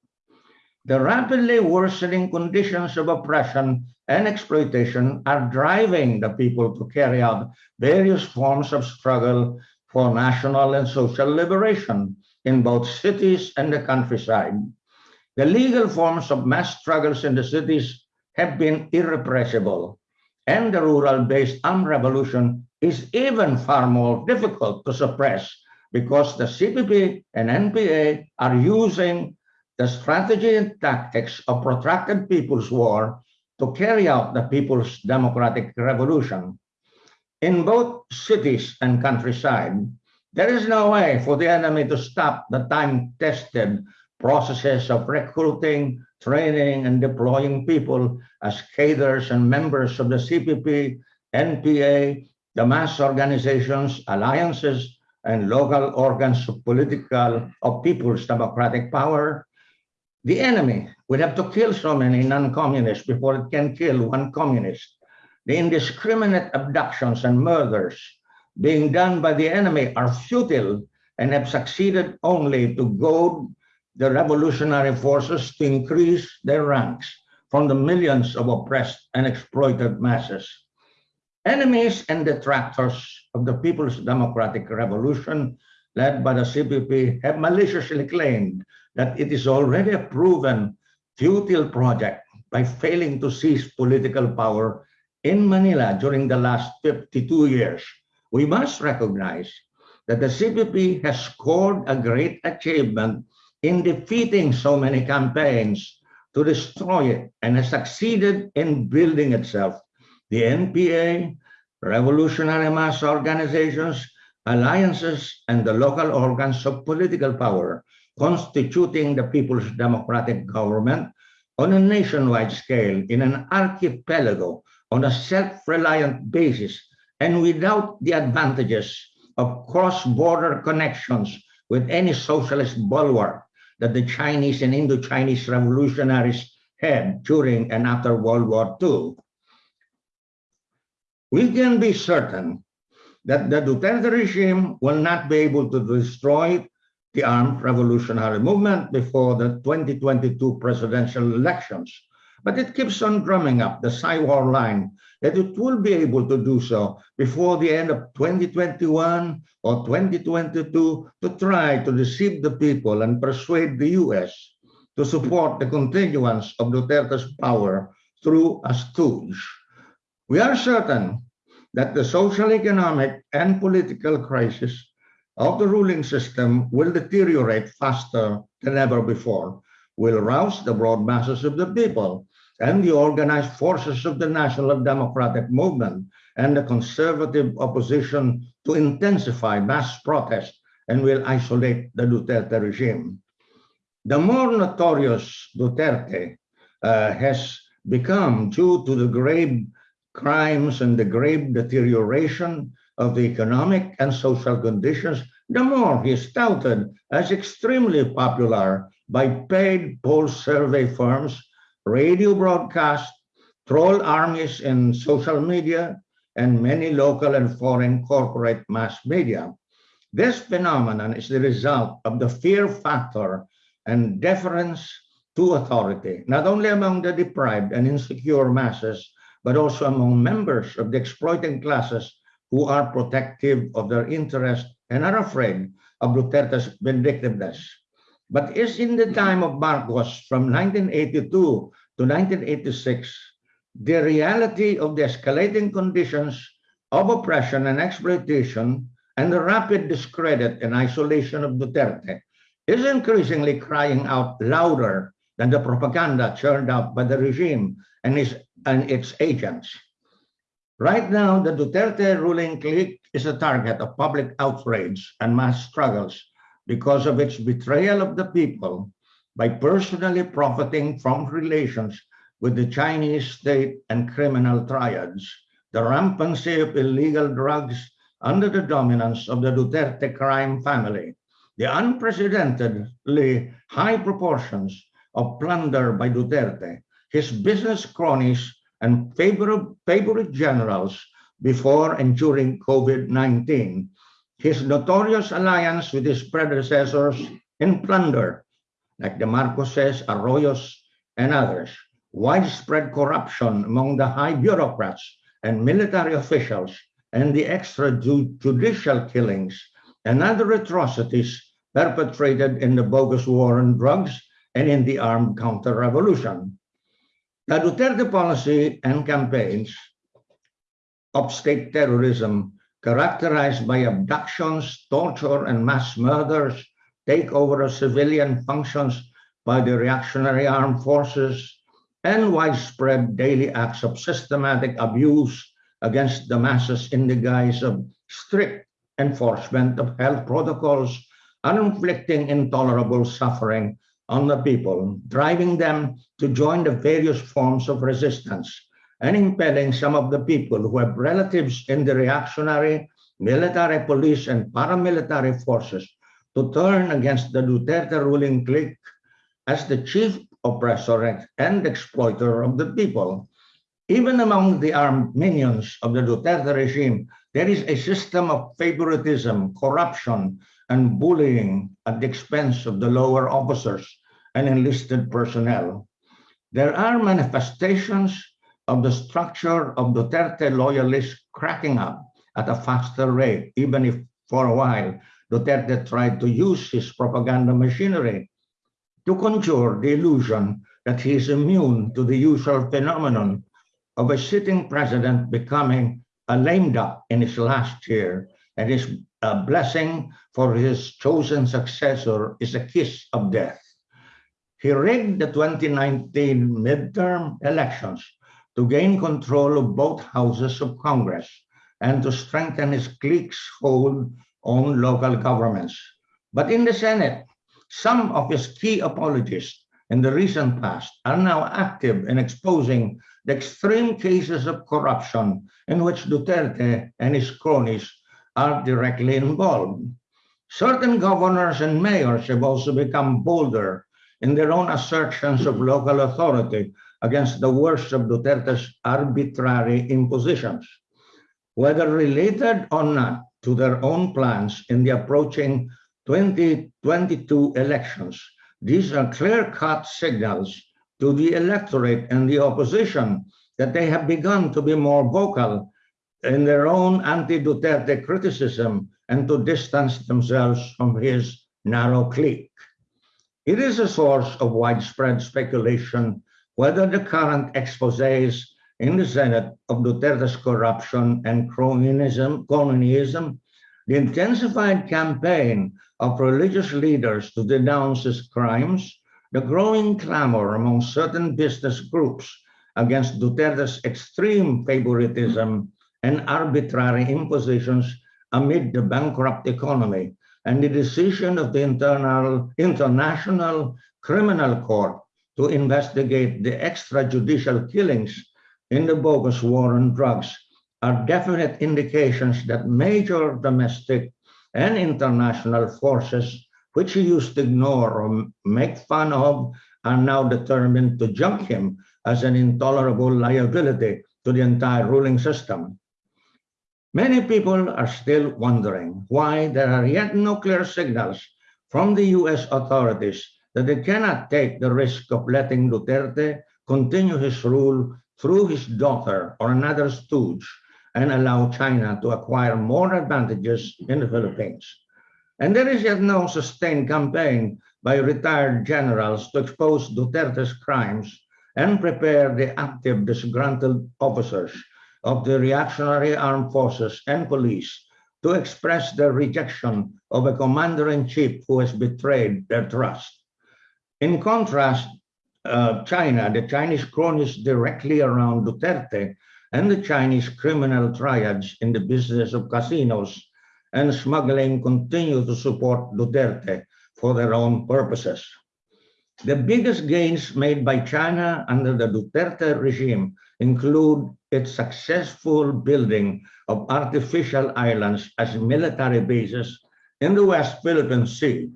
The rapidly worsening conditions of oppression and exploitation are driving the people to carry out various forms of struggle for national and social liberation, in both cities and the countryside. The legal forms of mass struggles in the cities have been irrepressible, and the rural-based armed revolution is even far more difficult to suppress because the CPP and NPA are using the strategy and tactics of protracted people's war to carry out the people's democratic revolution. In both cities and countryside, there is no way for the enemy to stop the time-tested processes of recruiting, training, and deploying people as cadres and members of the CPP, NPA, the mass organizations, alliances, and local organs of political, of people's democratic power. The enemy would have to kill so many non-communists before it can kill one communist. The indiscriminate abductions and murders being done by the enemy are futile and have succeeded only to goad the revolutionary forces to increase their ranks from the millions of oppressed and exploited masses. Enemies and detractors of the People's Democratic Revolution, led by the CPP, have maliciously claimed that it is already a proven futile project by failing to seize political power in Manila during the last 52 years we must recognize that the CPP has scored a great achievement in defeating so many campaigns to destroy it and has succeeded in building itself. The NPA, revolutionary mass organizations, alliances, and the local organs of political power constituting the People's Democratic Government on a nationwide scale in an archipelago on a self-reliant basis and without the advantages of cross-border connections with any socialist bulwark that the Chinese and Indo-Chinese revolutionaries had during and after World War II. We can be certain that the Duterte regime will not be able to destroy the armed revolutionary movement before the 2022 presidential elections. But it keeps on drumming up the Psy-war line that it will be able to do so before the end of 2021 or 2022 to try to deceive the people and persuade the US to support the continuance of Duterte's power through a stooge. We are certain that the social, economic, and political crisis of the ruling system will deteriorate faster than ever before will rouse the broad masses of the people and the organized forces of the National Democratic Movement and the conservative opposition to intensify mass protest and will isolate the Duterte regime. The more notorious Duterte uh, has become due to the grave crimes and the grave deterioration of the economic and social conditions, the more he is touted as extremely popular by paid poll survey firms, radio broadcasts, troll armies in social media, and many local and foreign corporate mass media. This phenomenon is the result of the fear factor and deference to authority, not only among the deprived and insecure masses, but also among members of the exploiting classes who are protective of their interests and are afraid of Duterte's vindictiveness. But is in the time of Marcos from 1982 to 1986, the reality of the escalating conditions of oppression and exploitation and the rapid discredit and isolation of Duterte is increasingly crying out louder than the propaganda churned out by the regime and, his, and its agents. Right now, the Duterte ruling clique is a target of public outrage and mass struggles because of its betrayal of the people by personally profiting from relations with the Chinese state and criminal triads, the rampancy of illegal drugs under the dominance of the Duterte crime family, the unprecedentedly high proportions of plunder by Duterte, his business cronies and favorite, generals before and during COVID-19, his notorious alliance with his predecessors in plunder, like the Marcoses, Arroyos, and others, widespread corruption among the high bureaucrats and military officials, and the extrajudicial killings and other atrocities perpetrated in the bogus war on drugs and in the armed counter-revolution. The Duterte policy and campaigns of state terrorism characterized by abductions, torture, and mass murders, takeover of civilian functions by the reactionary armed forces, and widespread daily acts of systematic abuse against the masses in the guise of strict enforcement of health protocols, inflicting intolerable suffering on the people, driving them to join the various forms of resistance, and impelling some of the people who have relatives in the reactionary, military, police, and paramilitary forces to turn against the Duterte ruling clique as the chief oppressor and exploiter of the people. Even among the armed minions of the Duterte regime, there is a system of favoritism, corruption, and bullying at the expense of the lower officers and enlisted personnel. There are manifestations of the structure of Duterte loyalists cracking up at a faster rate, even if for a while Duterte tried to use his propaganda machinery to conjure the illusion that he is immune to the usual phenomenon of a sitting president becoming a lame duck in his last year and his uh, blessing for his chosen successor is a kiss of death. He rigged the 2019 midterm elections to gain control of both houses of Congress and to strengthen his clique's hold on local governments. But in the Senate, some of his key apologists in the recent past are now active in exposing the extreme cases of corruption in which Duterte and his cronies are directly involved. Certain governors and mayors have also become bolder in their own assertions of local authority against the worst of Duterte's arbitrary impositions. Whether related or not to their own plans in the approaching 2022 elections. These are clear-cut signals to the electorate and the opposition that they have begun to be more vocal in their own anti-Duterte criticism and to distance themselves from his narrow clique. It is a source of widespread speculation whether the current exposés in the Senate of Duterte's corruption and cronyism, cronyism the intensified campaign of religious leaders to denounce his crimes the growing clamor among certain business groups against Duterte's extreme favoritism and arbitrary impositions amid the bankrupt economy and the decision of the internal, International Criminal Court to investigate the extrajudicial killings in the bogus war on drugs are definite indications that major domestic and international forces which he used to ignore or make fun of are now determined to junk him as an intolerable liability to the entire ruling system. Many people are still wondering why there are yet no clear signals from the US authorities that they cannot take the risk of letting Duterte continue his rule through his daughter or another stooge and allow China to acquire more advantages in the Philippines. And there is yet no sustained campaign by retired generals to expose Duterte's crimes and prepare the active disgruntled officers of the reactionary armed forces and police to express their rejection of a commander-in-chief who has betrayed their trust. In contrast, uh, China, the Chinese cronies directly around Duterte, and the Chinese criminal triads in the business of casinos and smuggling continue to support Duterte for their own purposes. The biggest gains made by China under the Duterte regime include its successful building of artificial islands as military bases in the West Philippine Sea,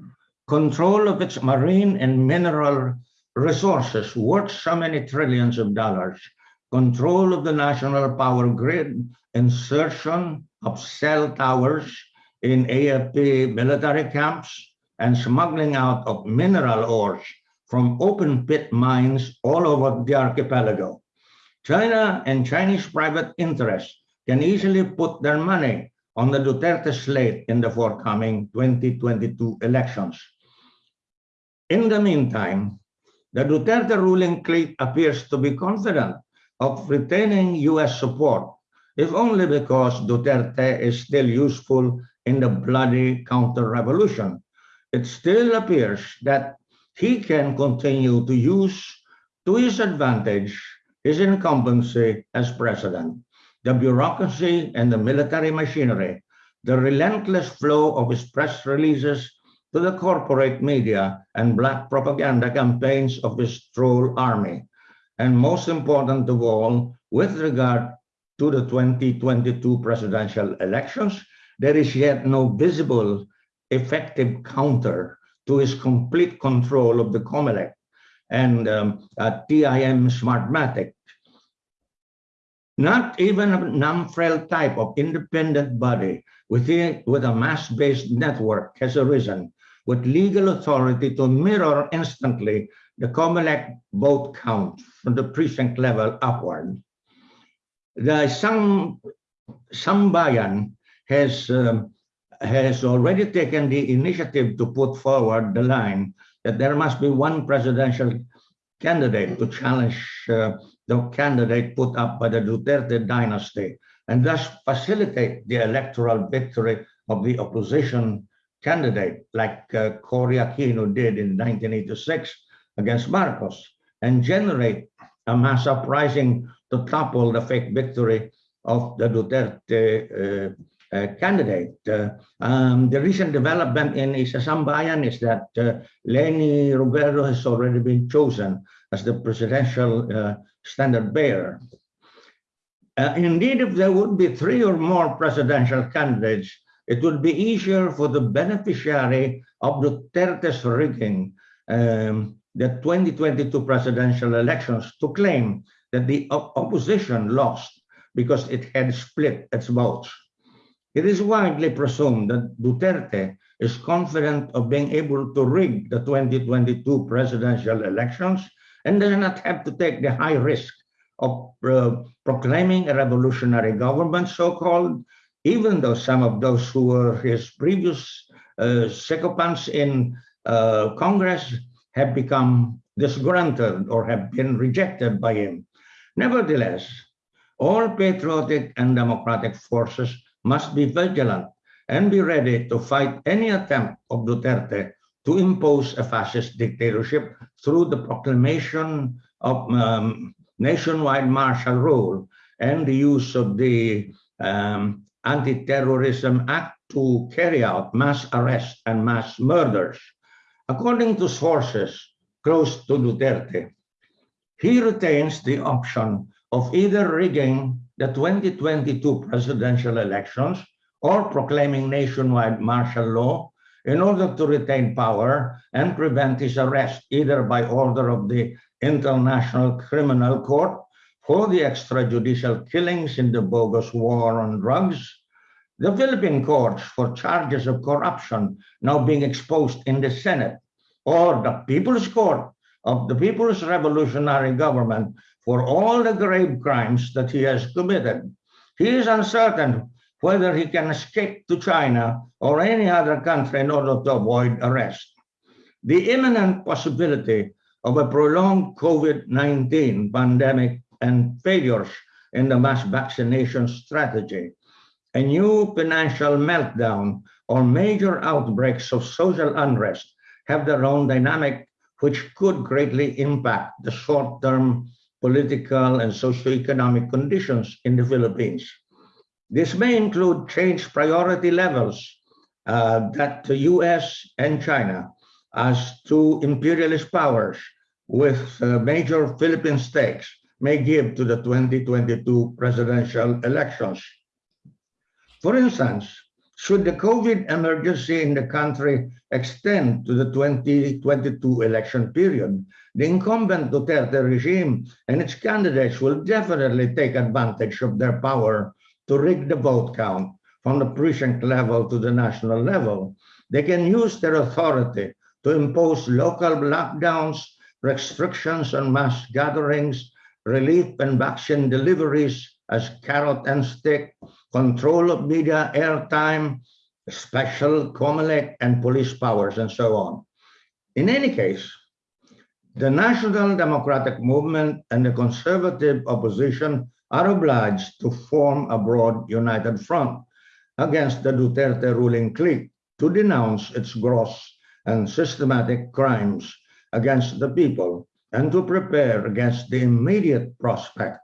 control of its marine and mineral resources worth so many trillions of dollars, control of the national power grid, insertion of cell towers in AFP military camps, and smuggling out of mineral ores from open pit mines all over the archipelago. China and Chinese private interests can easily put their money on the Duterte slate in the forthcoming 2022 elections. In the meantime, the Duterte ruling clique appears to be confident of retaining US support, if only because Duterte is still useful in the bloody counter-revolution. It still appears that he can continue to use to his advantage his incumbency as president, the bureaucracy and the military machinery, the relentless flow of his press releases to the corporate media and black propaganda campaigns of his troll army. And most important of all, with regard to the 2022 presidential elections, there is yet no visible effective counter to his complete control of the COMELEC and um, TIM Smartmatic. Not even a NAMFREL type of independent body with a, with a mass-based network has arisen with legal authority to mirror instantly the COMELEC vote count from the precinct level upward. The some Sambayan has um, has already taken the initiative to put forward the line that there must be one presidential candidate to challenge uh, the candidate put up by the Duterte dynasty and thus facilitate the electoral victory of the opposition candidate like uh, Cory Aquino did in 1986 against Marcos and generate a mass uprising to topple the fake victory of the Duterte uh, candidate. Uh, um, the recent development in Isasambayan is that uh, Leni Robredo has already been chosen as the presidential uh, standard bearer. Uh, indeed, if there would be three or more presidential candidates, it would be easier for the beneficiary of the Duterte's rigging um, the 2022 presidential elections to claim that the opposition lost because it had split its votes. It is widely presumed that Duterte is confident of being able to rig the 2022 presidential elections and does not have to take the high risk of uh, proclaiming a revolutionary government, so-called, even though some of those who were his previous uh, sycophants in uh, Congress have become disgruntled or have been rejected by him. Nevertheless, all patriotic and democratic forces must be vigilant and be ready to fight any attempt of Duterte to impose a fascist dictatorship through the proclamation of um, nationwide martial rule and the use of the um, Anti-Terrorism Act to carry out mass arrests and mass murders. According to sources close to Duterte, he retains the option of either rigging the 2022 presidential elections or proclaiming nationwide martial law in order to retain power and prevent his arrest either by order of the International Criminal Court for the extrajudicial killings in the bogus war on drugs, the Philippine courts for charges of corruption now being exposed in the Senate, or the People's Court of the People's Revolutionary Government for all the grave crimes that he has committed. He is uncertain whether he can escape to China or any other country in order to avoid arrest. The imminent possibility of a prolonged COVID-19 pandemic and failures in the mass vaccination strategy, a new financial meltdown or major outbreaks of social unrest have their own dynamic, which could greatly impact the short-term political and socioeconomic conditions in the Philippines. This may include changed priority levels uh, that the US and China as two imperialist powers with uh, major Philippine stakes may give to the 2022 presidential elections. For instance, should the COVID emergency in the country extend to the 2022 election period, the incumbent Duterte regime and its candidates will definitely take advantage of their power to rig the vote count from the precinct level to the national level. They can use their authority to impose local lockdowns, restrictions on mass gatherings, relief and vaccine deliveries as carrot and stick, control of media airtime, special COMELEC and police powers, and so on. In any case, the National Democratic Movement and the conservative opposition are obliged to form a broad united front against the Duterte ruling clique to denounce its gross and systematic crimes against the people and to prepare against the immediate prospect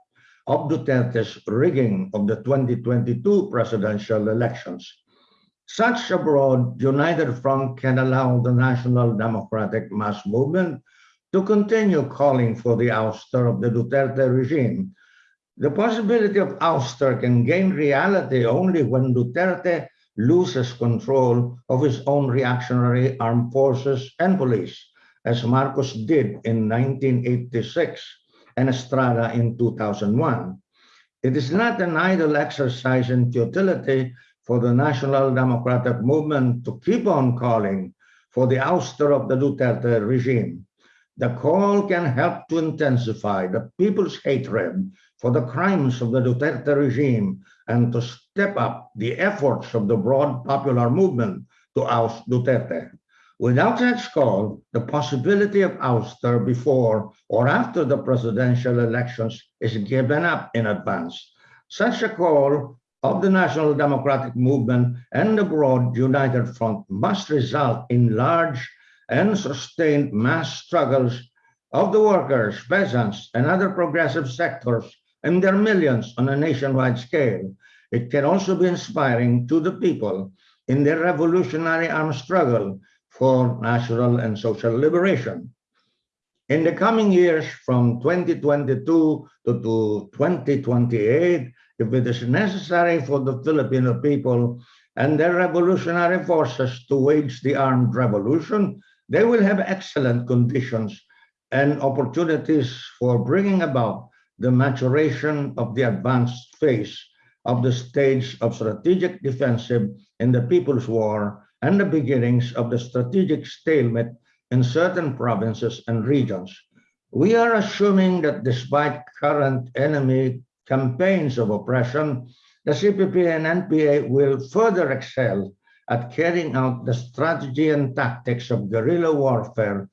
of Duterte's rigging of the 2022 presidential elections. Such a broad united front can allow the National Democratic Mass Movement to continue calling for the ouster of the Duterte regime the possibility of ouster can gain reality only when Duterte loses control of his own reactionary armed forces and police, as Marcos did in 1986 and Estrada in 2001. It is not an idle exercise in futility for the National Democratic Movement to keep on calling for the ouster of the Duterte regime. The call can help to intensify the people's hatred for the crimes of the Duterte regime and to step up the efforts of the broad popular movement to oust Duterte. Without such call, the possibility of ouster before or after the presidential elections is given up in advance. Such a call of the National Democratic Movement and the broad united front must result in large and sustained mass struggles of the workers, peasants, and other progressive sectors, and their millions on a nationwide scale. It can also be inspiring to the people in their revolutionary armed struggle for national and social liberation. In the coming years, from 2022 to, to 2028, if it is necessary for the Filipino people and their revolutionary forces to wage the armed revolution, they will have excellent conditions and opportunities for bringing about the maturation of the advanced phase of the stage of strategic defensive in the People's War and the beginnings of the strategic stalemate in certain provinces and regions. We are assuming that despite current enemy campaigns of oppression, the CPP and NPA will further excel at carrying out the strategy and tactics of guerrilla warfare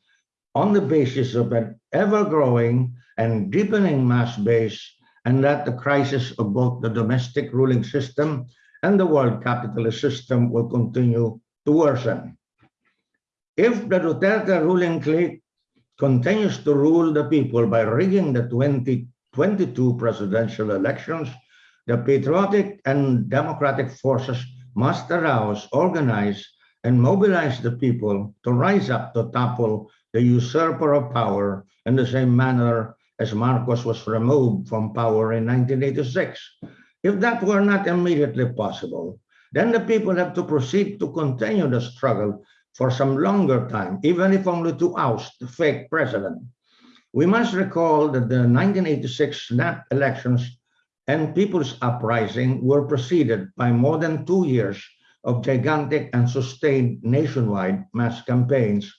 on the basis of an ever-growing and deepening mass base and that the crisis of both the domestic ruling system and the world capitalist system will continue to worsen. If the Duterte ruling clique continues to rule the people by rigging the 2022 presidential elections, the patriotic and democratic forces must arouse, organize, and mobilize the people to rise up to topple the usurper of power in the same manner as Marcos was removed from power in 1986. If that were not immediately possible, then the people have to proceed to continue the struggle for some longer time, even if only to oust the fake president. We must recall that the 1986 snap elections and people's uprising were preceded by more than two years of gigantic and sustained nationwide mass campaigns,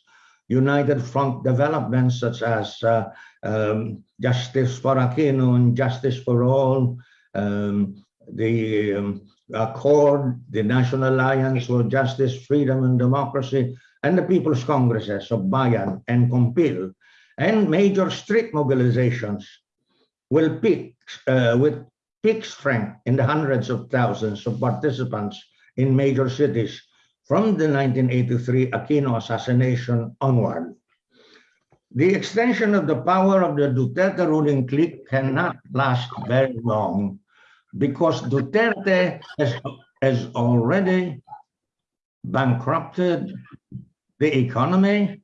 united front developments such as uh, um, Justice for Aquino and Justice for All, um, the um, Accord, the National Alliance for Justice, Freedom and Democracy, and the People's Congresses of Bayan and KOMPIL, and major street mobilizations will peak uh, with peak strength in the hundreds of thousands of participants in major cities from the 1983 Aquino assassination onward. The extension of the power of the Duterte ruling clique cannot last very long because Duterte has, has already bankrupted the economy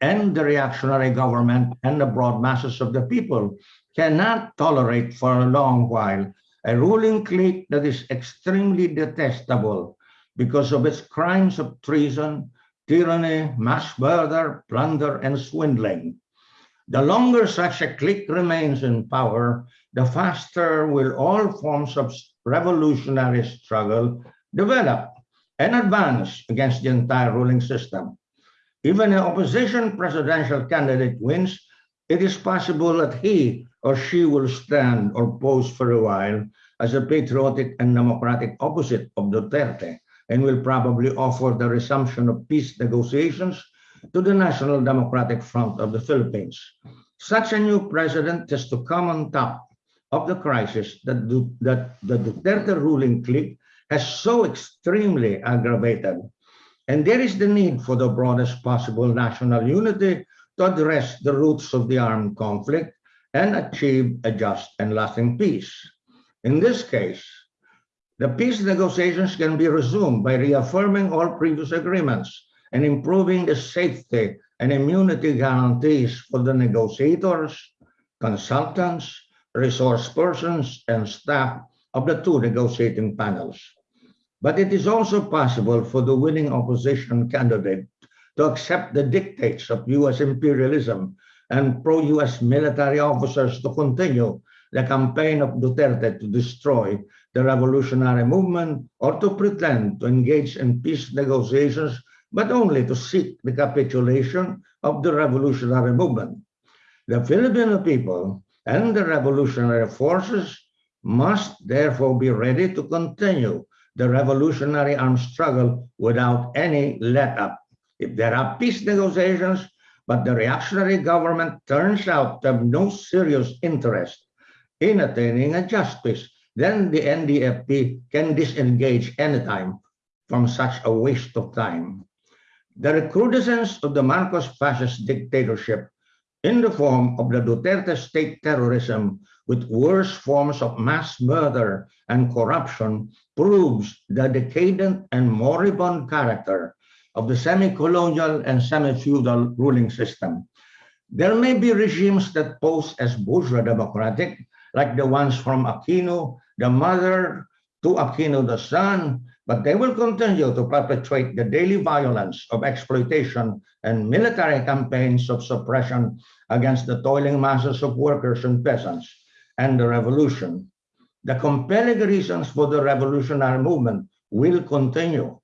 and the reactionary government and the broad masses of the people cannot tolerate for a long while a ruling clique that is extremely detestable because of its crimes of treason, tyranny, mass murder, plunder, and swindling. The longer such a clique remains in power, the faster will all forms of revolutionary struggle develop and advance against the entire ruling system. Even an opposition presidential candidate wins, it is possible that he or she will stand or pose for a while as a patriotic and democratic opposite of Duterte and will probably offer the resumption of peace negotiations to the National Democratic Front of the Philippines. Such a new president has to come on top of the crisis that, that the Duterte ruling clique has so extremely aggravated. And there is the need for the broadest possible national unity to address the roots of the armed conflict and achieve a just and lasting peace. In this case, the peace negotiations can be resumed by reaffirming all previous agreements and improving the safety and immunity guarantees for the negotiators, consultants, resource persons, and staff of the two negotiating panels. But it is also possible for the winning opposition candidate to accept the dictates of US imperialism and pro-US military officers to continue the campaign of Duterte to destroy the revolutionary movement or to pretend to engage in peace negotiations, but only to seek the capitulation of the revolutionary movement. The Filipino people and the revolutionary forces must therefore be ready to continue the revolutionary armed struggle without any let up. If there are peace negotiations, but the reactionary government turns out to have no serious interest in attaining a just peace, then the NDFP can disengage anytime from such a waste of time. The recrudescence of the Marcos fascist dictatorship in the form of the Duterte state terrorism with worse forms of mass murder and corruption proves the decadent and moribund character of the semi-colonial and semi-feudal ruling system. There may be regimes that pose as bourgeois democratic, like the ones from Aquino, the mother, to Aquino the son, but they will continue to perpetrate the daily violence of exploitation and military campaigns of suppression against the toiling masses of workers and peasants and the revolution. The compelling reasons for the revolutionary movement will continue.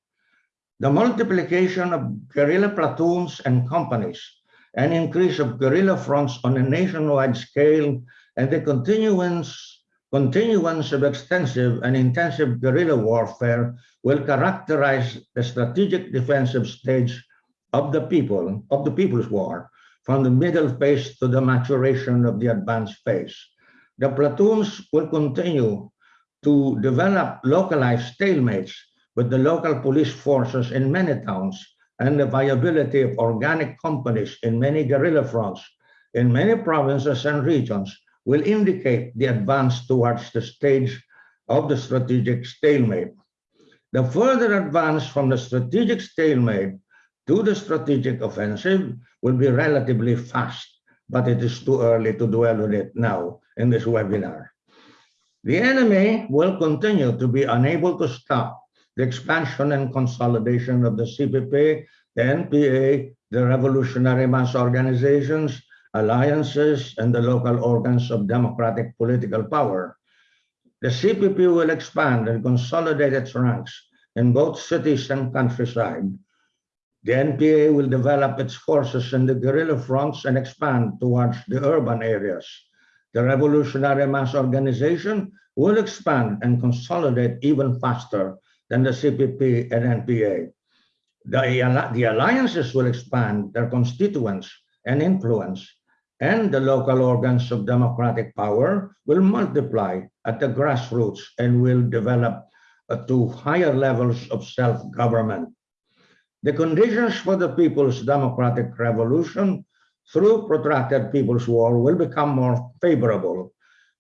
The multiplication of guerrilla platoons and companies, an increase of guerrilla fronts on a nationwide scale, and the continuance continuance of extensive and intensive guerrilla warfare will characterize the strategic defensive stage of the people, of the people's war, from the middle phase to the maturation of the advanced phase. The platoons will continue to develop localized stalemates with the local police forces in many towns and the viability of organic companies in many guerrilla fronts in many provinces and regions will indicate the advance towards the stage of the strategic stalemate. The further advance from the strategic stalemate to the strategic offensive will be relatively fast, but it is too early to dwell on it now in this webinar. The enemy will continue to be unable to stop the expansion and consolidation of the CPP, the NPA, the revolutionary mass organizations, alliances, and the local organs of democratic political power. The CPP will expand and consolidate its ranks in both cities and countryside. The NPA will develop its forces in the guerrilla fronts and expand towards the urban areas. The revolutionary mass organization will expand and consolidate even faster than the CPP and NPA. The, the alliances will expand their constituents and influence, and the local organs of democratic power will multiply at the grassroots and will develop uh, to higher levels of self-government. The conditions for the People's Democratic Revolution through protracted People's War will become more favorable.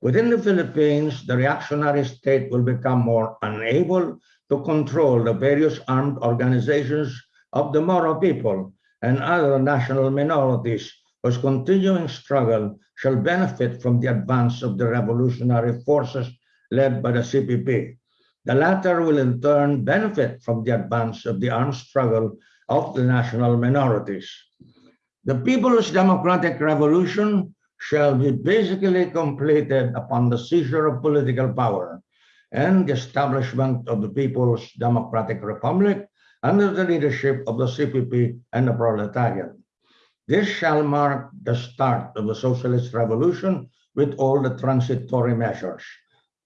Within the Philippines, the reactionary state will become more unable to control the various armed organizations of the Moro people and other national minorities whose continuing struggle shall benefit from the advance of the revolutionary forces led by the CPP. The latter will in turn benefit from the advance of the armed struggle of the national minorities. The People's Democratic Revolution shall be basically completed upon the seizure of political power and the establishment of the People's Democratic Republic under the leadership of the CPP and the proletariat. This shall mark the start of the socialist revolution with all the transitory measures.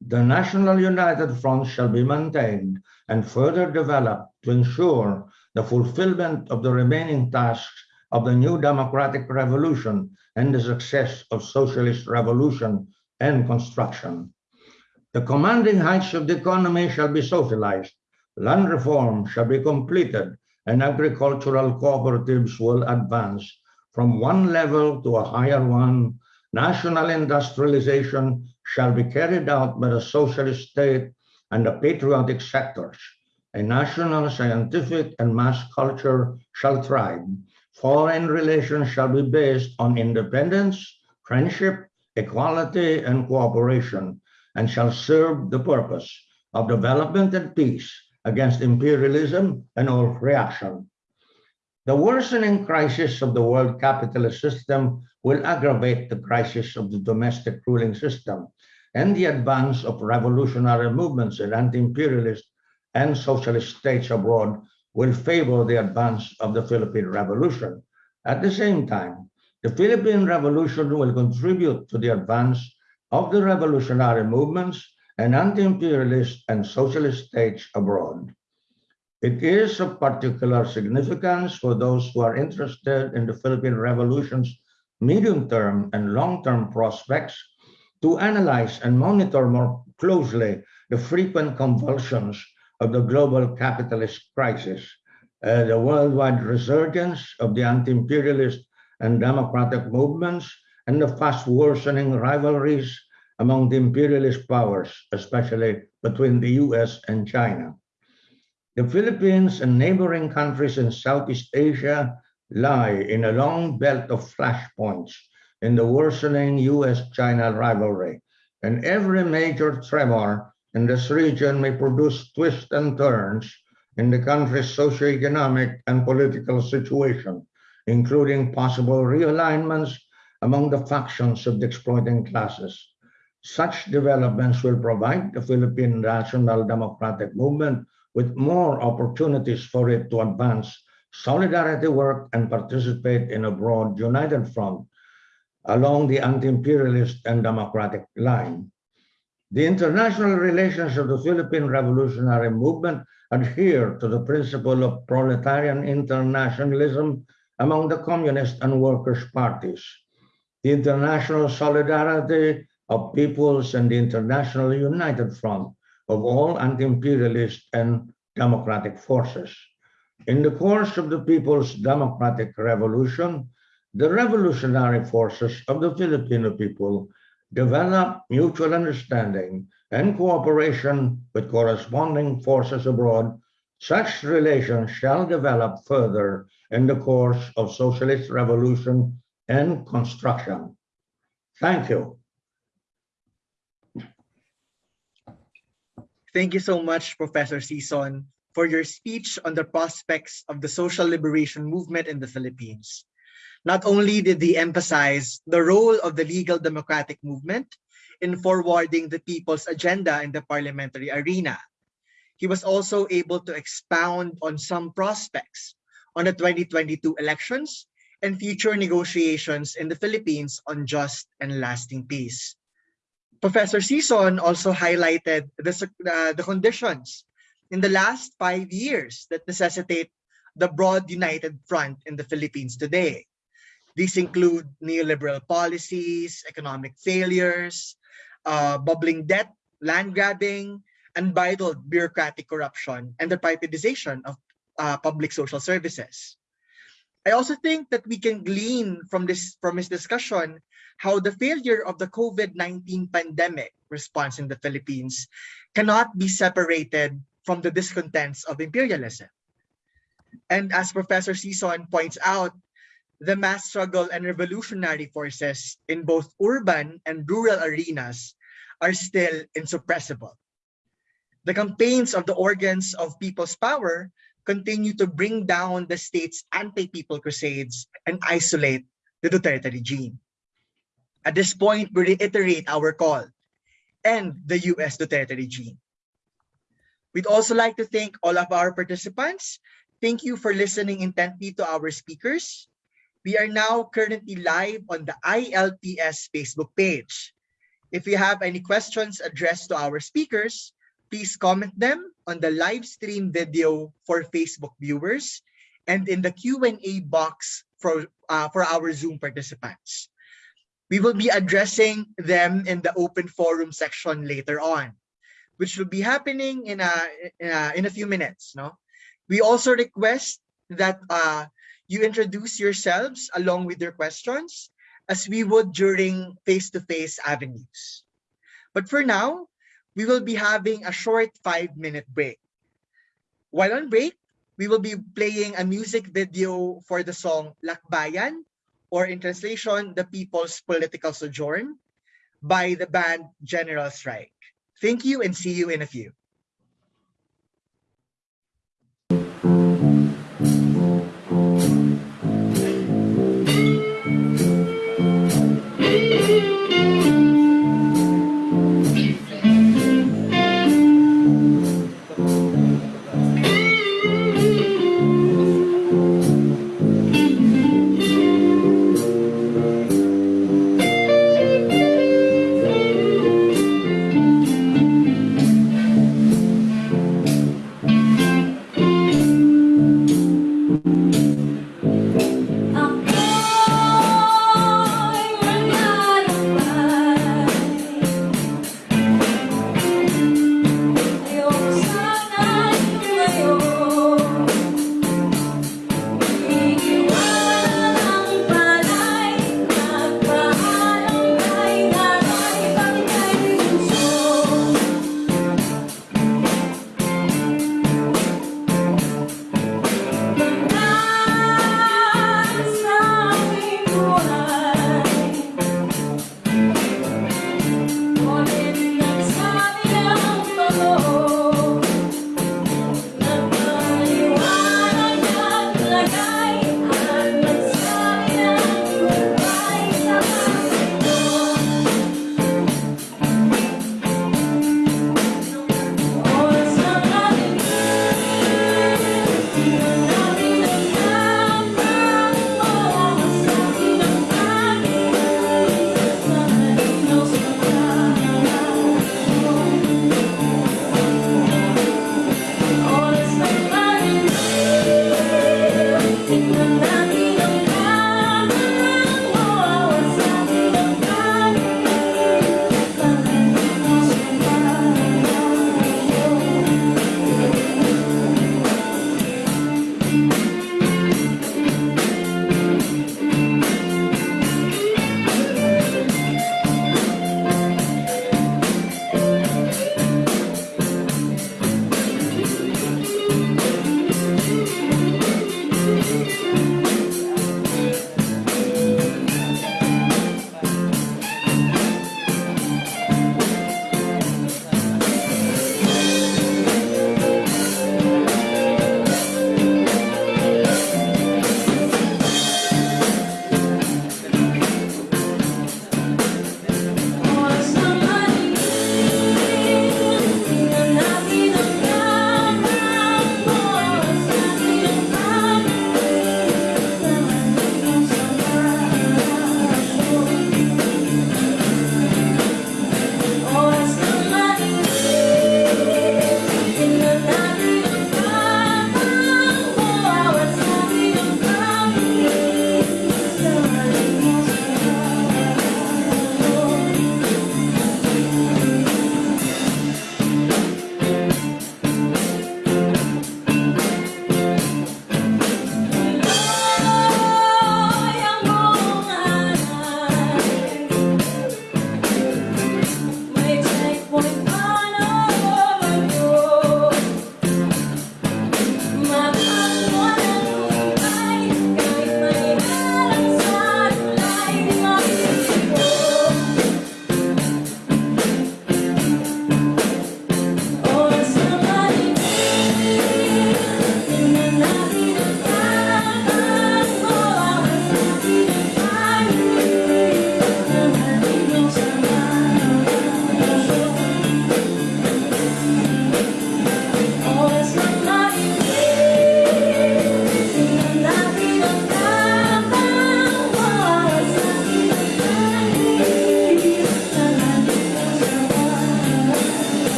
The National United Front shall be maintained and further developed to ensure the fulfillment of the remaining tasks of the new democratic revolution and the success of socialist revolution and construction. The commanding heights of the economy shall be socialized, land reform shall be completed, and agricultural cooperatives will advance from one level to a higher one. National industrialization shall be carried out by the socialist state and the patriotic sectors. A national scientific and mass culture shall thrive. Foreign relations shall be based on independence, friendship, equality, and cooperation and shall serve the purpose of development and peace against imperialism and all reaction. The worsening crisis of the world capitalist system will aggravate the crisis of the domestic ruling system and the advance of revolutionary movements in anti-imperialist and socialist states abroad will favor the advance of the Philippine Revolution. At the same time, the Philippine Revolution will contribute to the advance of the revolutionary movements and anti-imperialist and socialist states abroad. It is of particular significance for those who are interested in the Philippine Revolution's medium-term and long-term prospects to analyze and monitor more closely the frequent convulsions of the global capitalist crisis, uh, the worldwide resurgence of the anti-imperialist and democratic movements, and the fast worsening rivalries among the imperialist powers, especially between the US and China. The Philippines and neighboring countries in Southeast Asia lie in a long belt of flashpoints in the worsening US-China rivalry, and every major tremor in this region may produce twists and turns in the country's socioeconomic and political situation, including possible realignments among the factions of the exploiting classes. Such developments will provide the Philippine National Democratic Movement with more opportunities for it to advance solidarity work and participate in a broad united front along the anti-imperialist and democratic line. The international relations of the Philippine Revolutionary Movement adhere to the principle of proletarian internationalism among the communist and workers' parties. The international solidarity of peoples and the International United Front of all anti-imperialist and democratic forces. In the course of the People's Democratic Revolution, the revolutionary forces of the Filipino people developed mutual understanding and cooperation with corresponding forces abroad. Such relations shall develop further in the course of socialist revolution and construction. Thank you. Thank you so much, Professor Sison, for your speech on the prospects of the social liberation movement in the Philippines. Not only did he emphasize the role of the legal democratic movement in forwarding the people's agenda in the parliamentary arena, he was also able to expound on some prospects on the 2022 elections and future negotiations in the Philippines on just and lasting peace. Professor Sison also highlighted the, uh, the conditions in the last five years that necessitate the broad united front in the Philippines today. These include neoliberal policies, economic failures, uh, bubbling debt, land grabbing, unbridled bureaucratic corruption, and the privatization of uh, public social services. I also think that we can glean from this from his discussion how the failure of the COVID-19 pandemic response in the Philippines cannot be separated from the discontents of imperialism. And as Professor Sison points out, the mass struggle and revolutionary forces in both urban and rural arenas are still insuppressible. The campaigns of the organs of people's power continue to bring down the state's anti-people crusades and isolate the Duterte regime. At this point, we reiterate our call and the US Duterte regime. We'd also like to thank all of our participants. Thank you for listening intently to our speakers. We are now currently live on the ILPS Facebook page. If you have any questions addressed to our speakers, please comment them on the live stream video for Facebook viewers and in the Q&A box for, uh, for our Zoom participants. We will be addressing them in the open forum section later on, which will be happening in a, in a, in a few minutes. No, We also request that uh, you introduce yourselves along with your questions as we would during face-to-face -face avenues. But for now, we will be having a short five minute break. While on break, we will be playing a music video for the song Lakbayan, or in translation, The People's Political Sojourn, by the band General Strike. Thank you and see you in a few.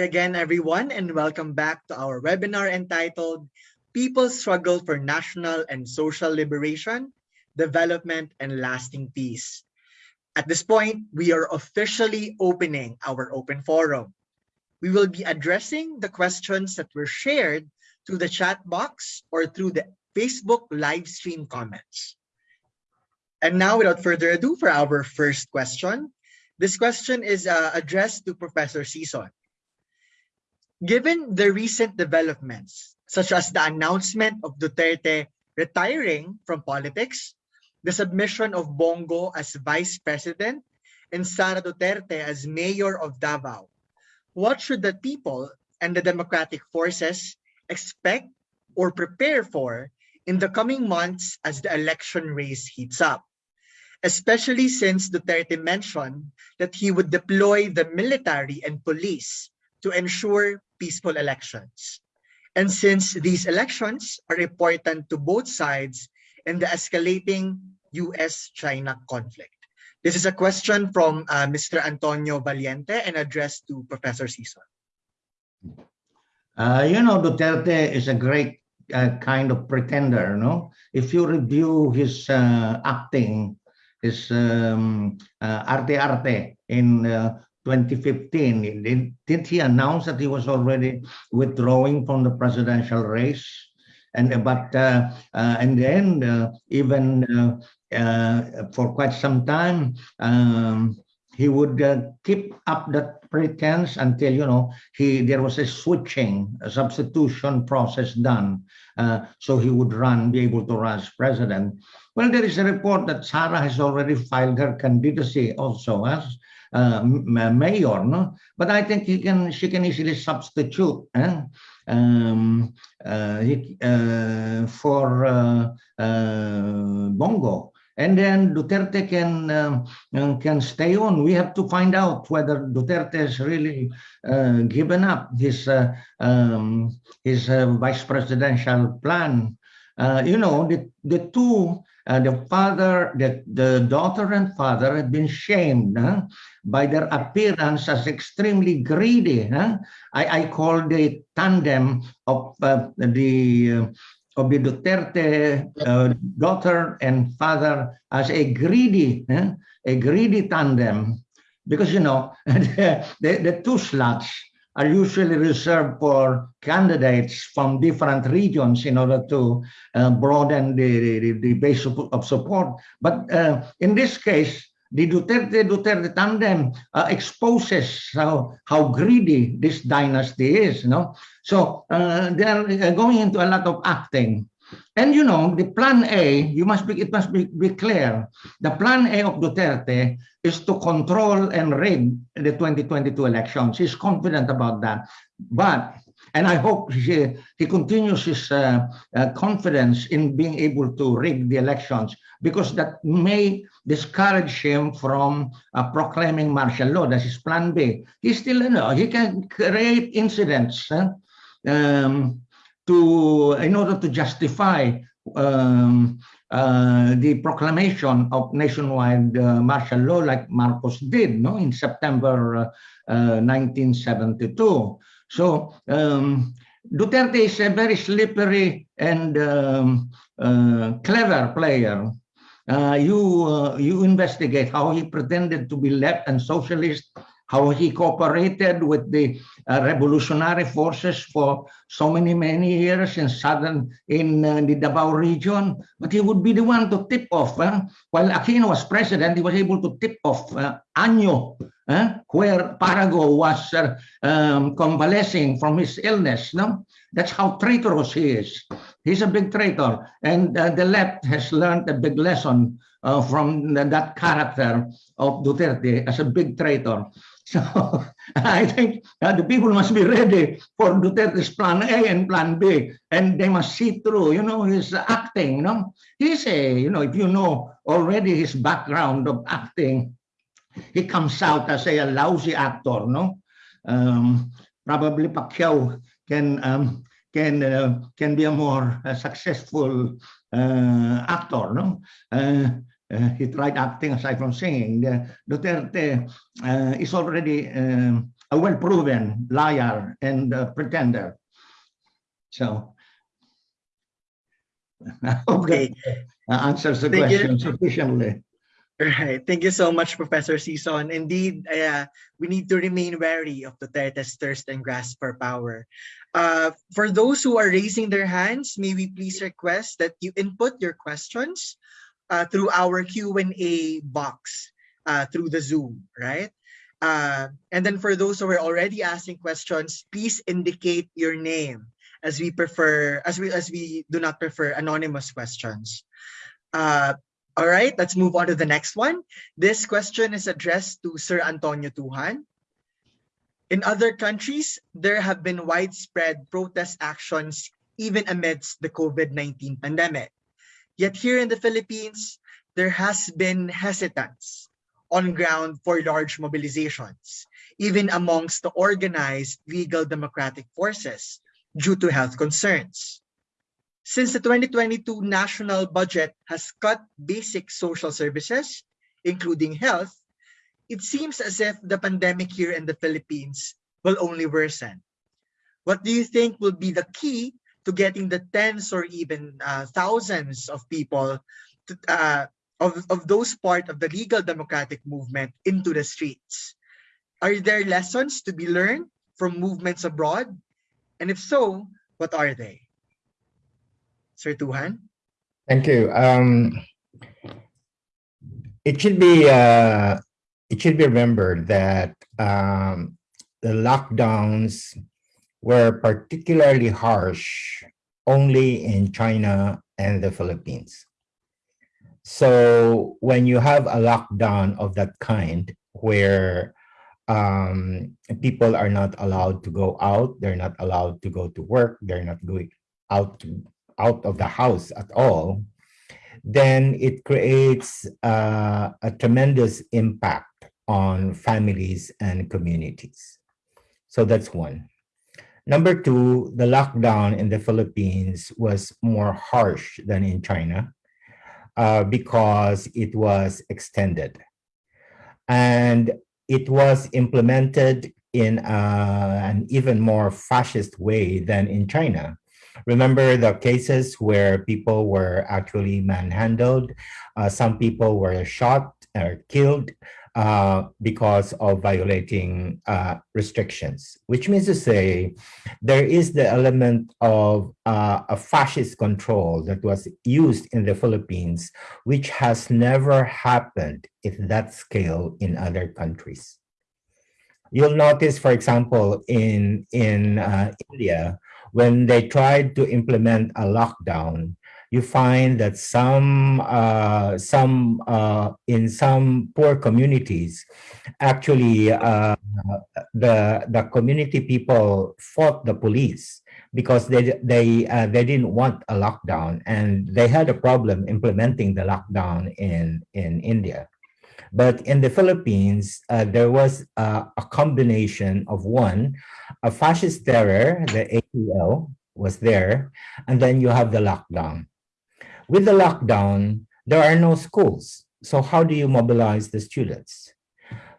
Again, everyone, and welcome back to our webinar entitled People's Struggle for National and Social Liberation, Development, and Lasting Peace. At this point, we are officially opening our open forum. We will be addressing the questions that were shared through the chat box or through the Facebook live stream comments. And now, without further ado, for our first question. This question is uh, addressed to Professor Sison. Given the recent developments, such as the announcement of Duterte retiring from politics, the submission of Bong Go as vice president, and Sara Duterte as mayor of Davao, what should the people and the democratic forces expect or prepare for in the coming months as the election race heats up? especially since Duterte mentioned that he would deploy the military and police to ensure peaceful elections. And since these elections are important to both sides in the escalating US-China conflict. This is a question from uh, Mr. Antonio Valiente and addressed to Professor Sison. Uh, you know, Duterte is a great uh, kind of pretender, no? If you review his uh, acting is um, uh, Arte Arte in uh, 2015. Did, did he announce that he was already withdrawing from the presidential race? And but uh, uh and then uh, even uh, for quite some time, um, he would keep up that pretense until you know he there was a switching a substitution process done uh, so he would run be able to run as president well, there is a report that Sara has already filed her candidacy also as uh, mayor, no? But I think he can, she can easily substitute eh? um, uh, he, uh, for uh, uh, Bong Go. And then Duterte can um, can stay on. We have to find out whether Duterte has really uh, given up his um, his vice presidential plan. You know, the the two uh, the father, the, the daughter and father have been shamed huh, by their appearance as extremely greedy. Huh? I, I call the tandem of uh, the uh, of the Duterte uh, daughter and father as a greedy, a greedy tandem, because you know the, the, the two slots are usually reserved for candidates from different regions in order to uh, broaden the, the, the, base of, of support. But uh, in this case, the Duterte Duterte tandem uh, exposes how how greedy this dynasty is. You know? So uh, they are uh, going into a lot of acting. And you know, the plan A, you must be, it must be, be clear. The plan A of Duterte is to control and rig the 2022 elections. He's confident about that. But, and I hope he, he continues his uh, uh, confidence in being able to rig the elections because that may discourage him from uh, proclaiming martial law. That's his plan B. He still, you know, he can create incidents. Huh? Um, to in order to justify um, uh, the proclamation of nationwide uh, martial law like Marcos did no, in September uh, 1972. Uh, so um, Duterte is a very slippery and um, uh, clever player. Uh, you, you investigate how he pretended to be left and socialist how he cooperated with the uh, revolutionary forces for so many, many years in southern, in uh, the Davao region. But he would be the one to tip off. While Aquino was president, he was able to tip off uh, Año, where Parago was uh, um, convalescing from his illness. No? That's how traitorous he is. He's a big traitor. And uh, the left has learned a big lesson uh, from that character of Duterte as a big traitor. So I think uh, the people must be ready for Duterte's plan A and plan B, and they must see through, you know, his acting, no? He's a, you know, if you know already his background of acting, he comes out as a, a lousy actor, no? Um, probably Pacquiao can um, can uh, can be a more uh, successful uh, actor, no? Uh, uh, he tried acting aside from singing. The Duterte uh, is already um, a well-proven liar and uh, pretender. So. I hope that Okay. uh, answers the Thank you. question sufficiently. Right. Thank you so much, Professor Sison. Indeed, uh, we need to remain wary of Duterte's thirst and grasp for power. Uh, for those who are raising their hands, may we please request that you input your questions uh, through our Q&A box uh, through the Zoom, right? Uh, and then for those who are already asking questions, please indicate your name as we prefer, as we as we do not prefer anonymous questions. Uh, all right, let's move on to the next one. This question is addressed to Sir Antonio Tujan. In other countries, there have been widespread protest actions even amidst the COVID-19 pandemic. Yet here in the Philippines, there has been hesitance on ground for large mobilizations, even amongst the organized legal democratic forces due to health concerns. Since the 2022 national budget has cut basic social services, including health, it seems as if the pandemic here in the Philippines will only worsen. What do you think will be the key to getting the tens or even uh, thousands of people to, uh, of, of those part of the legal democratic movement into the streets? Are there lessons to be learned from movements abroad? And if so, what are they? Sir Tujan? Thank you. Um, it should be uh, it should be remembered that um, the lockdowns were particularly harsh only in China and the Philippines. So when you have a lockdown of that kind, where um, people are not allowed to go out, they're not allowed to go to work, they're not going out out of the house at all, then it creates uh, a tremendous impact on families and communities. So that's one. Number two, the lockdown in the Philippines was more harsh than in China uh, because it was extended. And it was implemented in uh, an even more fascist way than in China. Remember the cases where people were actually manhandled, uh, some people were shot or killed uh, because of violating uh, restrictions, which means to say there is the element of uh, a fascist control that was used in the Philippines, which has never happened at that scale in other countries. You'll notice, for example, in, in uh, India, when they tried to implement a lockdown, you find that some uh, some uh, in some poor communities, actually uh, the the community people fought the police because they they uh, they didn't want a lockdown and they had a problem implementing the lockdown in in India. But in the Philippines, uh, there was uh, a combination of one, a fascist terror, the ATL was there, and then you have the lockdown. With the lockdown, there are no schools. So how do you mobilize the students?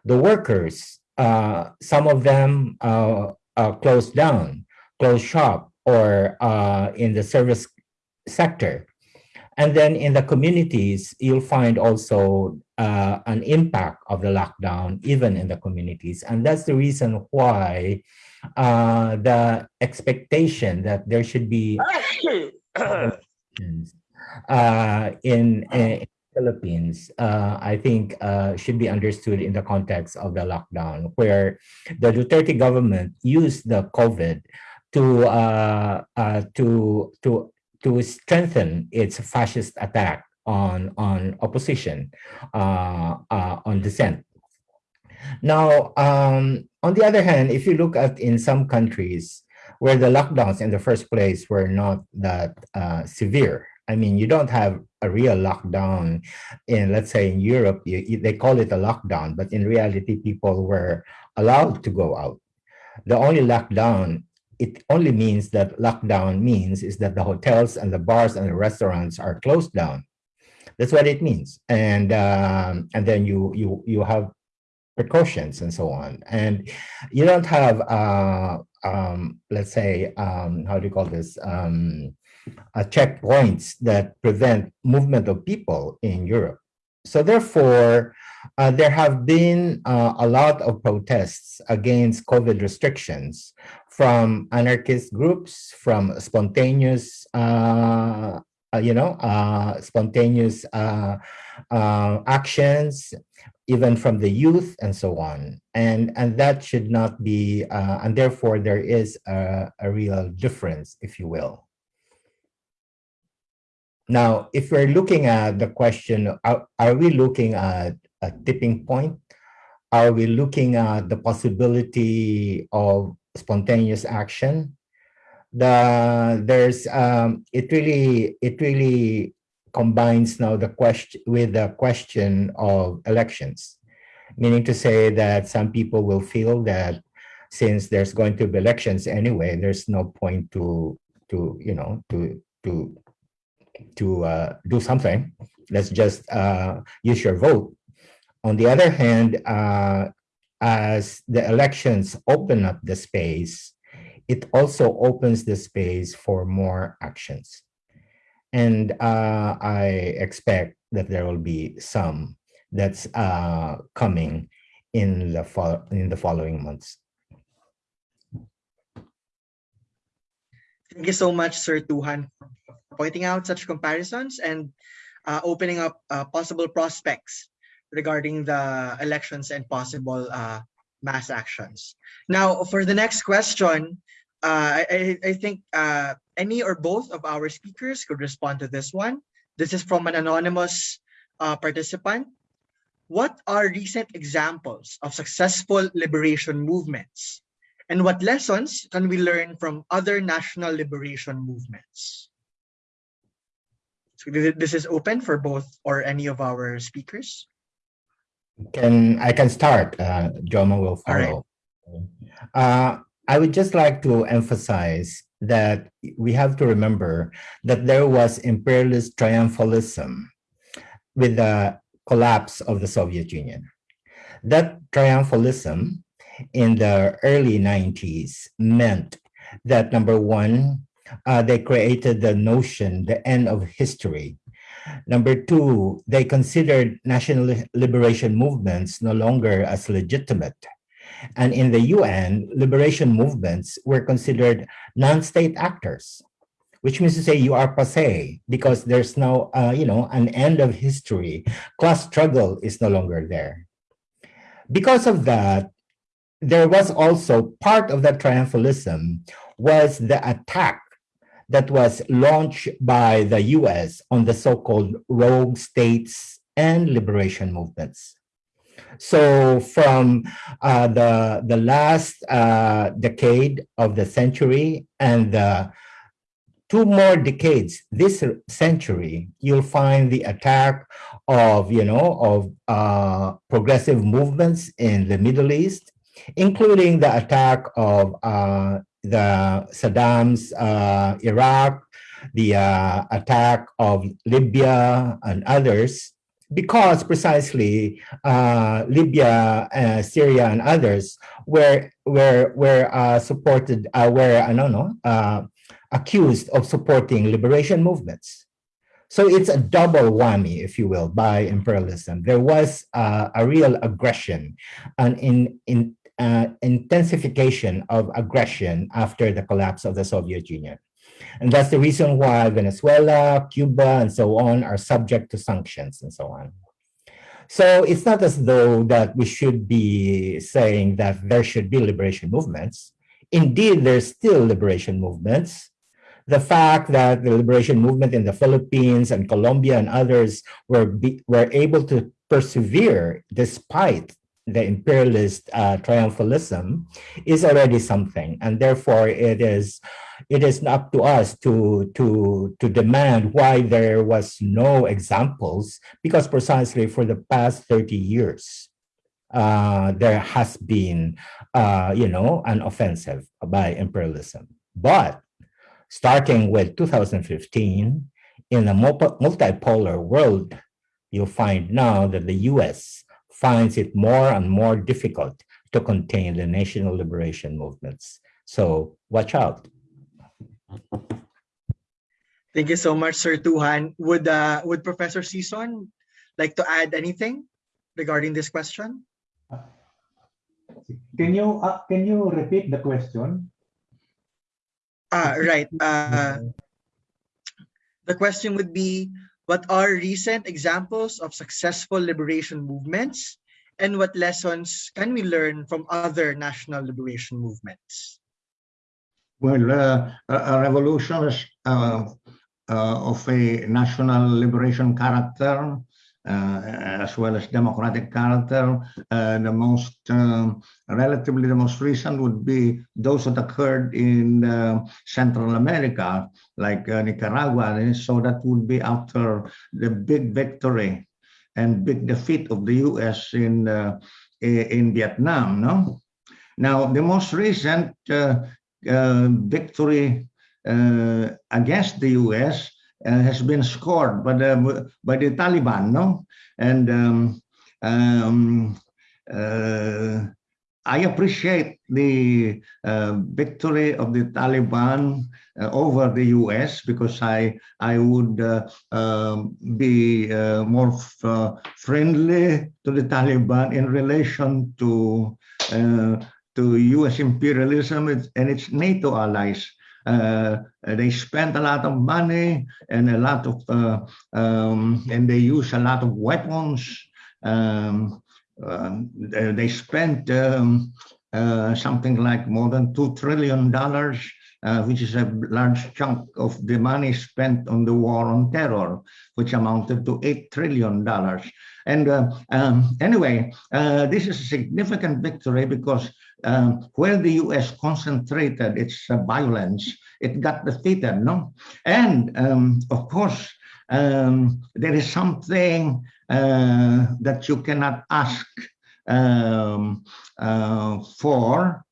The workers, uh, some of them uh, uh, closed down, closed shop, or uh, in the service sector. And then in the communities, you'll find also uh, an impact of the lockdown, even in the communities. And that's the reason why uh, the expectation that there should be in, in Philippines, uh, I think uh, should be understood in the context of the lockdown, where the Duterte government used the COVID to uh, uh, to to to strengthen its fascist attack on on opposition, uh, uh, on dissent. Now, um, on the other hand, if you look at in some countries where the lockdowns in the first place were not that uh, severe, I mean, you don't have a real lockdown in, let's say, in Europe, you, they call it a lockdown, but in reality, people were allowed to go out. The only lockdown, it only means that lockdown means is that the hotels and the bars and the restaurants are closed down. That's what it means. And um, and then you you you have precautions and so on. And you don't have, uh, um, let's say, um, how do you call this? Um, uh, checkpoints that prevent movement of people in Europe. So therefore, uh, there have been uh, a lot of protests against COVID restrictions from anarchist groups, from spontaneous, uh, uh, you know, uh, spontaneous actions, even from the youth and so on. And, and that should not be, and therefore there is a, a real difference, if you will. Now, if we're looking at the question, are, are we looking at a tipping point? Are we looking at the possibility of spontaneous action? The there's um, it really it really combines now the question with the question of elections, meaning to say that some people will feel that since there's going to be elections anyway, there's no point to to you know to to to uh, do something. Let's just uh, use your vote. On the other hand, uh, as the elections open up the space, it also opens the space for more actions. And uh, I expect that there will be some that's uh, coming in the, in the following months. Thank you so much, Sir Tujan, pointing out such comparisons and uh, opening up uh, possible prospects regarding the elections and possible uh, mass actions. Now, for the next question, uh, I, I, think uh, any or both of our speakers could respond to this one. This is from an anonymous uh, participant. What are recent examples of successful liberation movements? And what lessons can we learn from other national liberation movements? So this is open for both or any of our speakers. Can I can start? Uh, Joma will follow. Right. Uh, I would just like to emphasize that we have to remember that there was imperialist triumphalism with the collapse of the Soviet Union. That triumphalism in the early 90s meant that number one, uh, they created the notion, the end of history, Number two, they considered national liberation movements no longer as legitimate. And in the UN, liberation movements were considered non-state actors, which means to say you are passe because there's no, uh, you know, an end of history. Class struggle is no longer there. Because of that, there was also part of that triumphalism was the attack that was launched by the US on the so-called rogue states and liberation movements. So from uh, the, the last uh, decade of the century and the two more decades this century, you'll find the attack of, you know, of uh, progressive movements in the Middle East, including the attack of uh, the Saddam's uh, Iraq, the uh, attack of Libya and others, because precisely uh, Libya, uh, Syria, and others were were were uh, supported, uh, were I don't know, accused of supporting liberation movements. So it's a double whammy, if you will, by imperialism. There was a real aggression and in in uh, intensification of aggression after the collapse of the Soviet Union. And that's the reason why Venezuela, Cuba, and so on are subject to sanctions and so on. So it's not as though that we should be saying that there should be liberation movements. Indeed, there's still liberation movements. The fact that the liberation movement in the Philippines and Colombia and others were, be, were able to persevere despite the imperialist uh, triumphalism is already something and therefore it is it is up to us to to to demand why there was no examples because precisely for the past 30 years uh, there has been uh, you know an offensive by imperialism. But starting with 2015 in a multipolar world you'll find now that the US finds it more and more difficult to contain the national liberation movements. So watch out. Thank you so much, Sir Tujan. Would uh, would Professor Sison like to add anything regarding this question? Can you uh, can you repeat the question? Ah, right. Uh, the question would be, what are recent examples of successful liberation movements and what lessons can we learn from other national liberation movements? Well, uh, revolution uh, uh, of a national liberation character as well as democratic character. Uh, the most um, relatively the most recent would be those that occurred in uh, Central America, like Nicaragua. So that would be after the big victory and big defeat of the U.S. in in Vietnam. No, now the most recent victory against the U.S uh, has been scored by the by the Taliban, no? And um, um, uh, I appreciate the uh, victory of the Taliban uh, over the U.S. because I I would uh, um, be uh, more friendly to the Taliban in relation to to U.S. imperialism and its NATO allies. Uh, they spent a lot of money and a lot of, uh, um, and they use a lot of weapons. Um, uh, they spent um, uh, something like more than $2 trillion, uh, which is a large chunk of the money spent on the war on terror, which amounted to $8 trillion. And uh, um, anyway, this is a significant victory because um, where the U.S. concentrated its uh, violence, it got defeated, no? And um, of course, um, there is something uh, that you cannot ask um, uh, for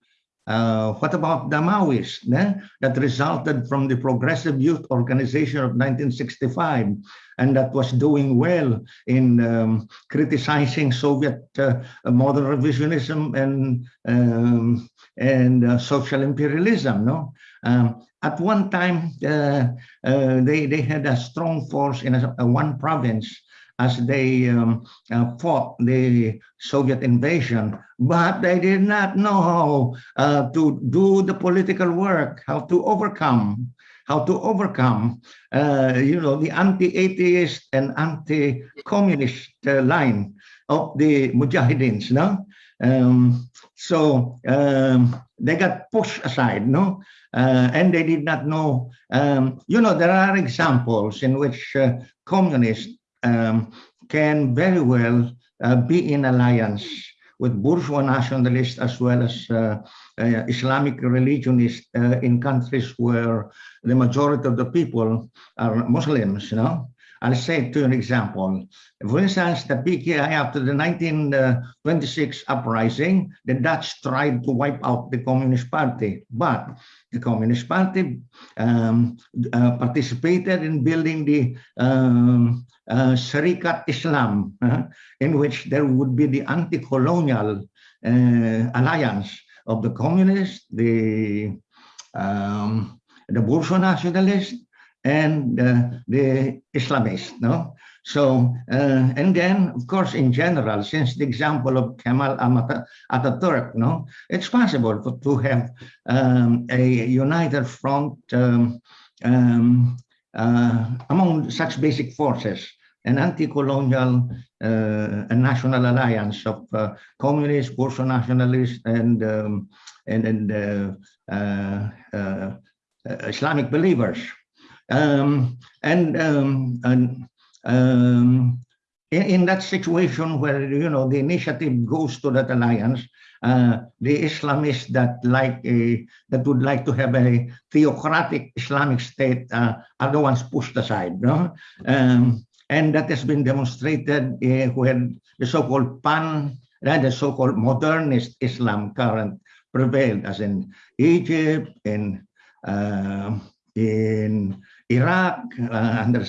uh, what about the Maoists eh, that resulted from the Progressive Youth Organization of 1965 and that was doing well in um, criticizing Soviet uh, modern revisionism and um, and uh, social imperialism. No, um, at one time uh, uh, they they had a strong force in a, a one province as they um, uh, fought the Soviet invasion, but they did not know how uh, to do the political work, how to overcome, how to overcome, uh, you know, the anti-atheist and anti-communist uh, line of the Mujahideen, no? Um, so um, they got pushed aside, no? Uh, and they did not know, um, you know, there are examples in which uh, communists um, can very well uh, be in alliance with bourgeois nationalists as well as uh, uh, Islamic religionists uh, in countries where the majority of the people are Muslims, you know. I'll say to an example. For instance, the PKI after the 1926 uprising, the Dutch tried to wipe out the Communist Party, but the Communist Party um, uh, participated in building the um, uh, Sharikat Islam, uh, in which there would be the anti-colonial uh, alliance of the communists, the um, the bourgeois nationalists, and uh, the Islamists. No, so uh, and then of course in general, since the example of Kemal Atatürk, no, it's possible for, to have um, a united front um, um, uh, among such basic forces an anti-colonial uh, a national alliance of uh, communists, bourgeois nationalists, and um, and, and uh Islamic believers. Um, and, um, and um, in, in, that situation where you know the initiative goes to that alliance, uh, the Islamists that like a that would like to have a theocratic Islamic state uh, are the ones pushed aside. No? Um, and that has been demonstrated uh, when the so-called pan, uh, the so-called modernist Islam current prevailed, as in Egypt, in uh, in Iraq uh, under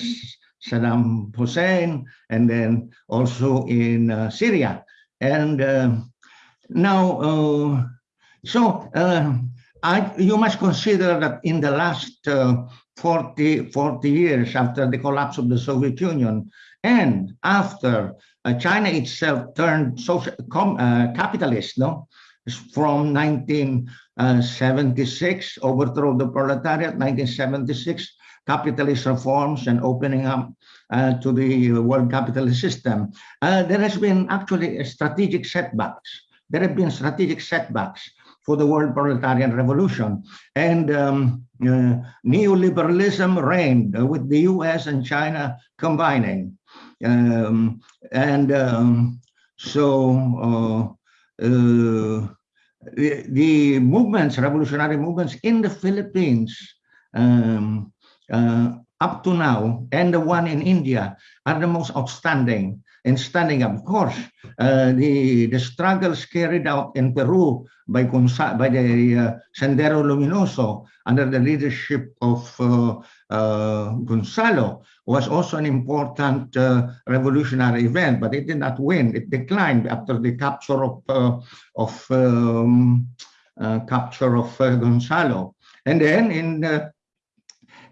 Saddam Hussein, and then also in uh, Syria. and uh, now, so I, you must consider that in the last uh, 40, 40 years after the collapse of the Soviet Union and after uh, China itself turned social, com, uh, capitalist, no? From 1976, overthrow of the proletariat, 1976, capitalist reforms and opening up uh, to the world capitalist system. Uh, there has been actually strategic setbacks. There have been strategic setbacks for the world proletarian revolution. And um, uh, neoliberalism reigned with the US and China combining. Um, and um, so uh, uh, the, the, movements, revolutionary movements in the Philippines um, up to now and the one in India are the most outstanding and standing up. Of course, uh, the, the struggles carried out in Peru by, Gonza by the uh, Sendero Luminoso under the leadership of uh, uh Gonzalo was also an important uh, revolutionary event, but it did not win. It declined after the capture of, uh, of um, capture of Gonzalo. And then in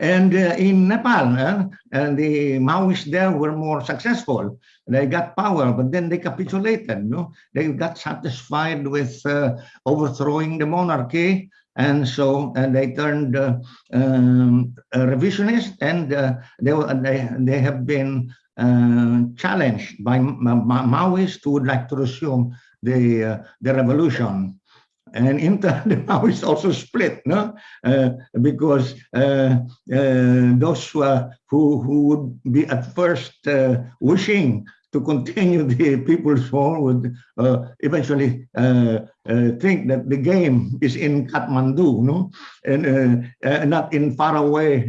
and uh, in Nepal, uh, and the Maoists there were more successful. They got power, but then they capitulated. No, they got satisfied with uh, overthrowing the monarchy, and so and they turned uh, um, revisionist, and uh, they they they have been uh, challenged by Ma Ma Maoists who would like to resume the the revolution and inter now is also split no? Uh, because uh, uh, those who, who would be at first uh, wishing to continue the people's war would uh, eventually uh, think that the game is in Kathmandu no? And not in faraway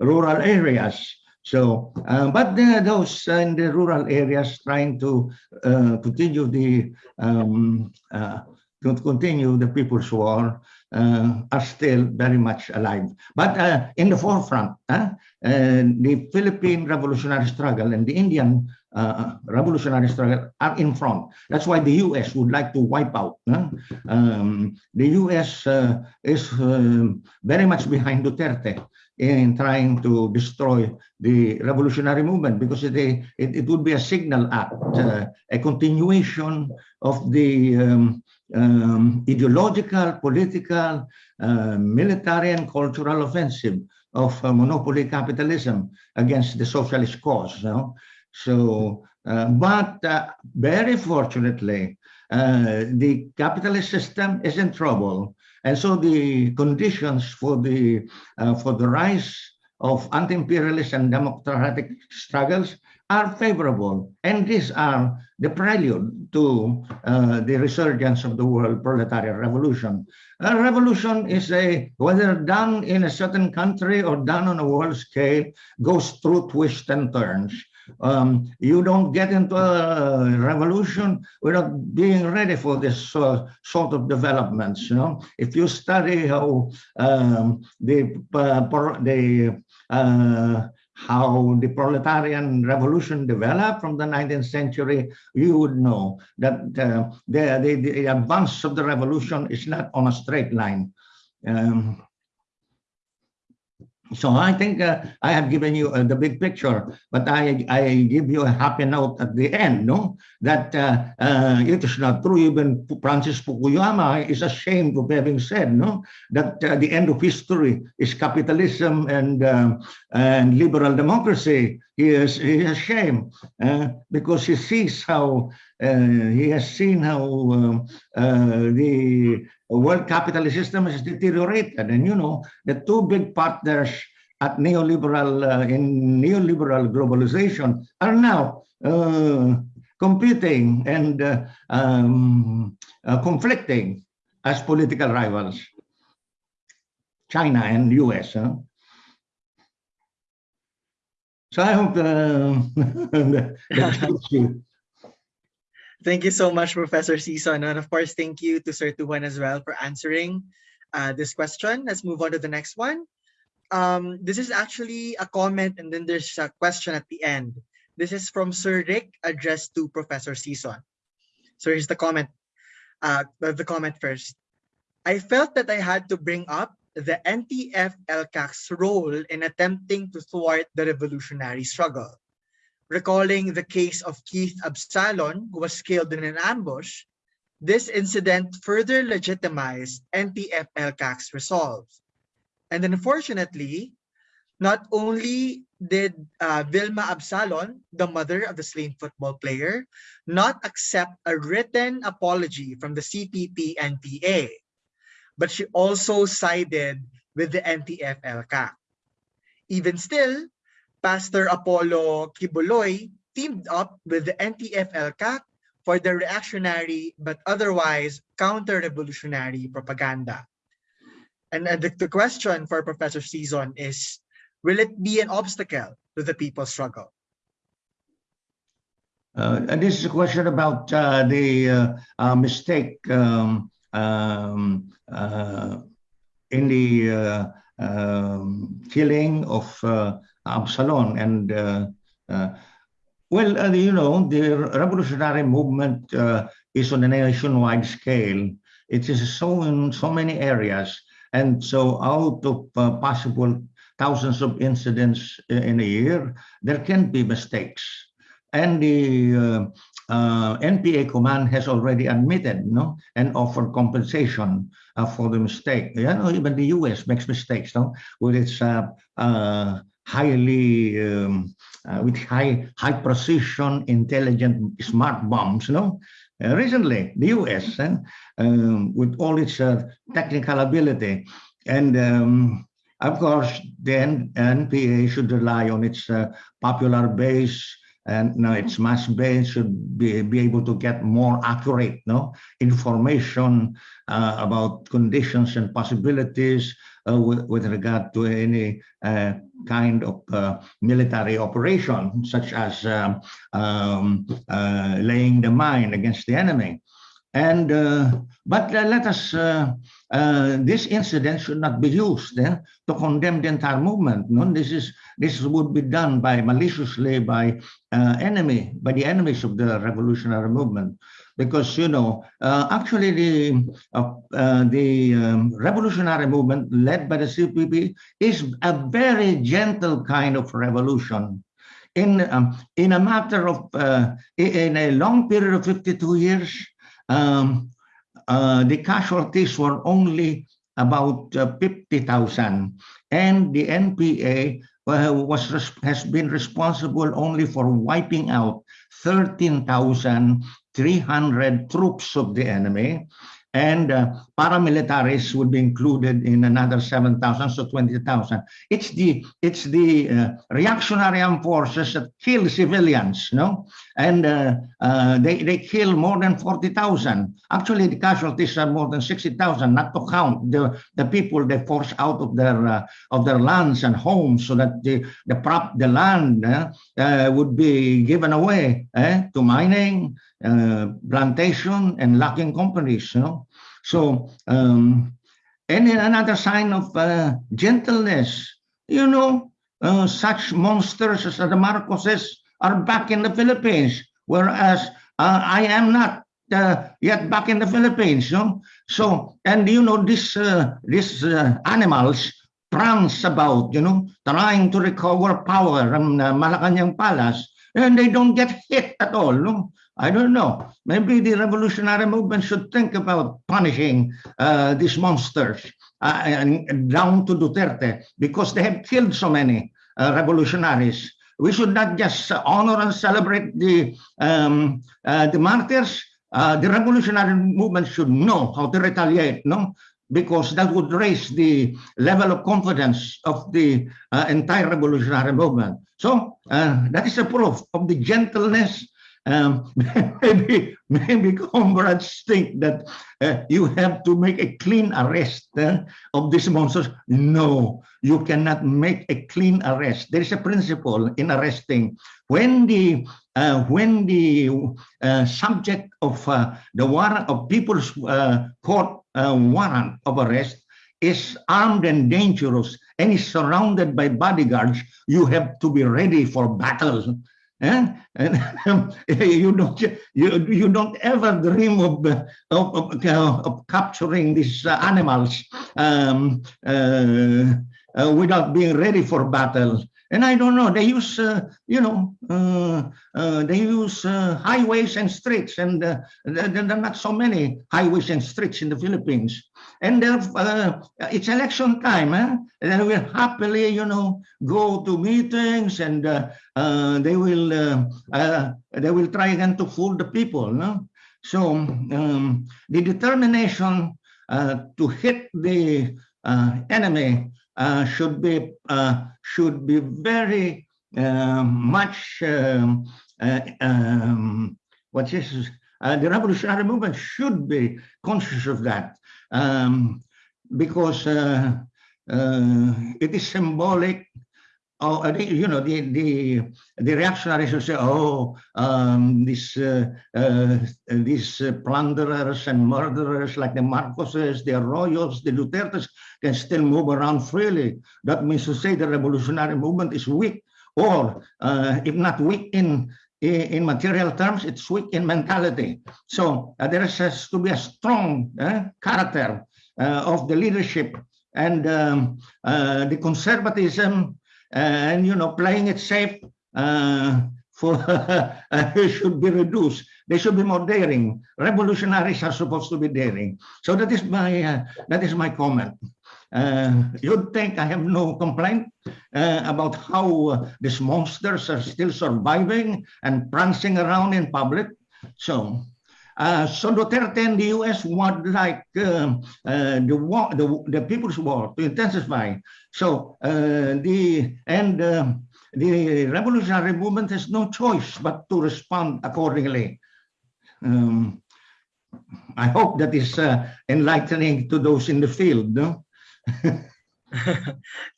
rural areas. So, uh, but there are those in the rural areas trying to uh, continue the um, uh, continue the People's War uh, are still very much alive. But uh, in the forefront, uh, the Philippine revolutionary struggle and the Indian uh, revolutionary struggle are in front. That's why the U.S. would like to wipe out. Um, the U.S. Uh, is uh, very much behind Duterte in trying to destroy the revolutionary movement because it, it, it would be a signal act, a continuation of the um, um, ideological, political, uh, military, and cultural offensive of uh, monopoly capitalism against the socialist cause. Know? So, uh, but uh, very fortunately, uh, the capitalist system is in trouble, and so the conditions for the uh, for the rise of anti-imperialist and democratic struggles are favorable. And these are the prelude to uh, the resurgence of the world proletarian revolution. A revolution is a, whether done in a certain country or done on a world scale, goes through twists and turns. Um, you don't get into a revolution without being ready for this uh, sort of developments. You know, if you study how um, the uh, the uh, how the proletarian revolution developed from the 19th century, you would know that uh, the, the, the, advance of the revolution is not on a straight line. Um, so I think uh, I have given you uh, the big picture, but I, I give you a happy note at the end, no? That uh, uh it is not true. Even Francis Fukuyama is ashamed of having said, no? That uh, the end of history is capitalism and um, and liberal democracy. He is, he is ashamed uh, because he sees how he has seen how um, the world capitalist system has deteriorated. And you know, the two big partners at neoliberal uh, in neoliberal globalization are now uh, competing and uh, um, uh, conflicting as political rivals, China and US. Huh? So I hope uh, that Thank you so much, Professor Sison. And of course, thank you to Sir Tujan as well for answering uh, this question. Let's move on to the next one. Um, this is actually a comment and then there's a question at the end. This is from Sir Rick addressed to Professor Sison. So here's the comment. Uh, the comment first. I felt that I had to bring up the NTF ELCAC's role in attempting to thwart the revolutionary struggle. Recalling the case of Keith Absalon, who was killed in an ambush, this incident further legitimized NTF ELCAC's resolve. And unfortunately, not only did uh, Vilma Absalon, the mother of the slain football player, not accept a written apology from the CPP NPA, but she also sided with the NTF ELCAC. Even still, Pastor Apollo Quiboloy teamed up with the NTF ELCAC for the reactionary but otherwise counter-revolutionary propaganda. And uh, the, the question for Professor Sison is, will it be an obstacle to the people's struggle? Uh, and this is a question about uh, the uh, uh mistake um, um, uh, in the uh, um, killing of Absalon. And well, you know, the revolutionary movement is on a nationwide scale. It is so in so many areas. And so out of possible thousands of incidents in a year, there can be mistakes. And the uh, uh, NPA command has already admitted no, and offered compensation uh, for the mistake. You know, even the US makes mistakes no, with its uh, uh, highly, um, uh, with high, high precision, intelligent, smart bombs. No, recently the US, um, with all its technical ability, and um, of course, the NPA should rely on its uh, popular base and now its mass base should be, be able to get more accurate no information uh, about conditions and possibilities uh, with, with, regard to any uh, kind of uh, military operation such as um, um, uh, laying the mine against the enemy and uh, but uh, let us uh, uh, this incident should not be used eh, to condemn the entire movement. No, this is this would be done by maliciously by uh, enemy by the enemies of the revolutionary movement, because you know uh, actually the the um, revolutionary movement led by the CPP is a very gentle kind of revolution. In um, in a matter of in a long period of 52 years, um, uh, the casualties were only about uh, 50,000 and the NPA uh, was has been responsible only for wiping out 13,300 troops of the enemy and uh, paramilitaries would be included in another 7,000, so 20,000. It's the it's the uh, reactionary armed forces that kill civilians, no? And uh, uh they, they kill more than 40,000. Actually, the casualties are more than 60,000, not to count the, the people they force out of their uh, of their lands and homes so that the, the prop the land uh, would be given away eh, to mining, plantation and logging companies. You know? So, um, and another sign of uh, gentleness, you know, uh, such monsters as the Marcoses are back in the Philippines, whereas uh, I am not uh, yet back in the Philippines. Know? So, and you know, these, uh, these animals prance about, you know, trying to recover power from Malacanang Palace, and they don't get hit at all. No? I don't know. Maybe the revolutionary movement should think about punishing uh, these monsters uh, and down to Duterte because they have killed so many uh, revolutionaries. We should not just honor and celebrate the um, uh, the martyrs. Uh, the revolutionary movement should know how to retaliate, no? Because that would raise the level of confidence of the uh, entire revolutionary movement. So that is a proof of the gentleness um, maybe maybe comrades think that uh, you have to make a clean arrest uh, of these monsters. No, you cannot make a clean arrest. There is a principle in arresting. When the uh, when the uh, subject of uh, the warrant of people's uh, court warrant of arrest is armed and dangerous and is surrounded by bodyguards, you have to be ready for battle eh? and you don't you, you don't ever dream of uh, of, of, of capturing these uh, animals um, uh, uh, without being ready for battle. And I don't know, they use, uh, you know, uh, uh, they use uh, highways and streets, and uh, there, there are not so many highways and streets in the Philippines. And uh, it's election time, eh? and they will happily, you know, go to meetings, and they will they will try again to fool the people. No? So um, the determination to hit the enemy uh, should be uh, should be very much um, uh, um, what is uh, the revolutionary movement should be conscious of that um, because uh, uh, it is symbolic. Oh, you know the the the reactionaries will say, "Oh, um, these uh, uh, these plunderers and murderers like the Marcoses, the Arroyos, the Dutertes can still move around freely. That means to say the revolutionary movement is weak, or uh, if not weak in in material terms, it's weak in mentality. So uh, there has to be a strong uh, character uh, of the leadership and um, uh, the conservatism and you know playing it safe uh, for should be reduced. They should be more daring. Revolutionaries are supposed to be daring. So that is my uh, that is my comment. Uh, you'd think I have no complaint uh, about how uh, these monsters are still surviving and prancing around in public. So, uh, so Duterte and the U.S. would like um, uh, the war, the, the people's war to intensify. So uh, the and um, the revolutionary movement has no choice but to respond accordingly. Um, I hope that is enlightening to those in the field. No?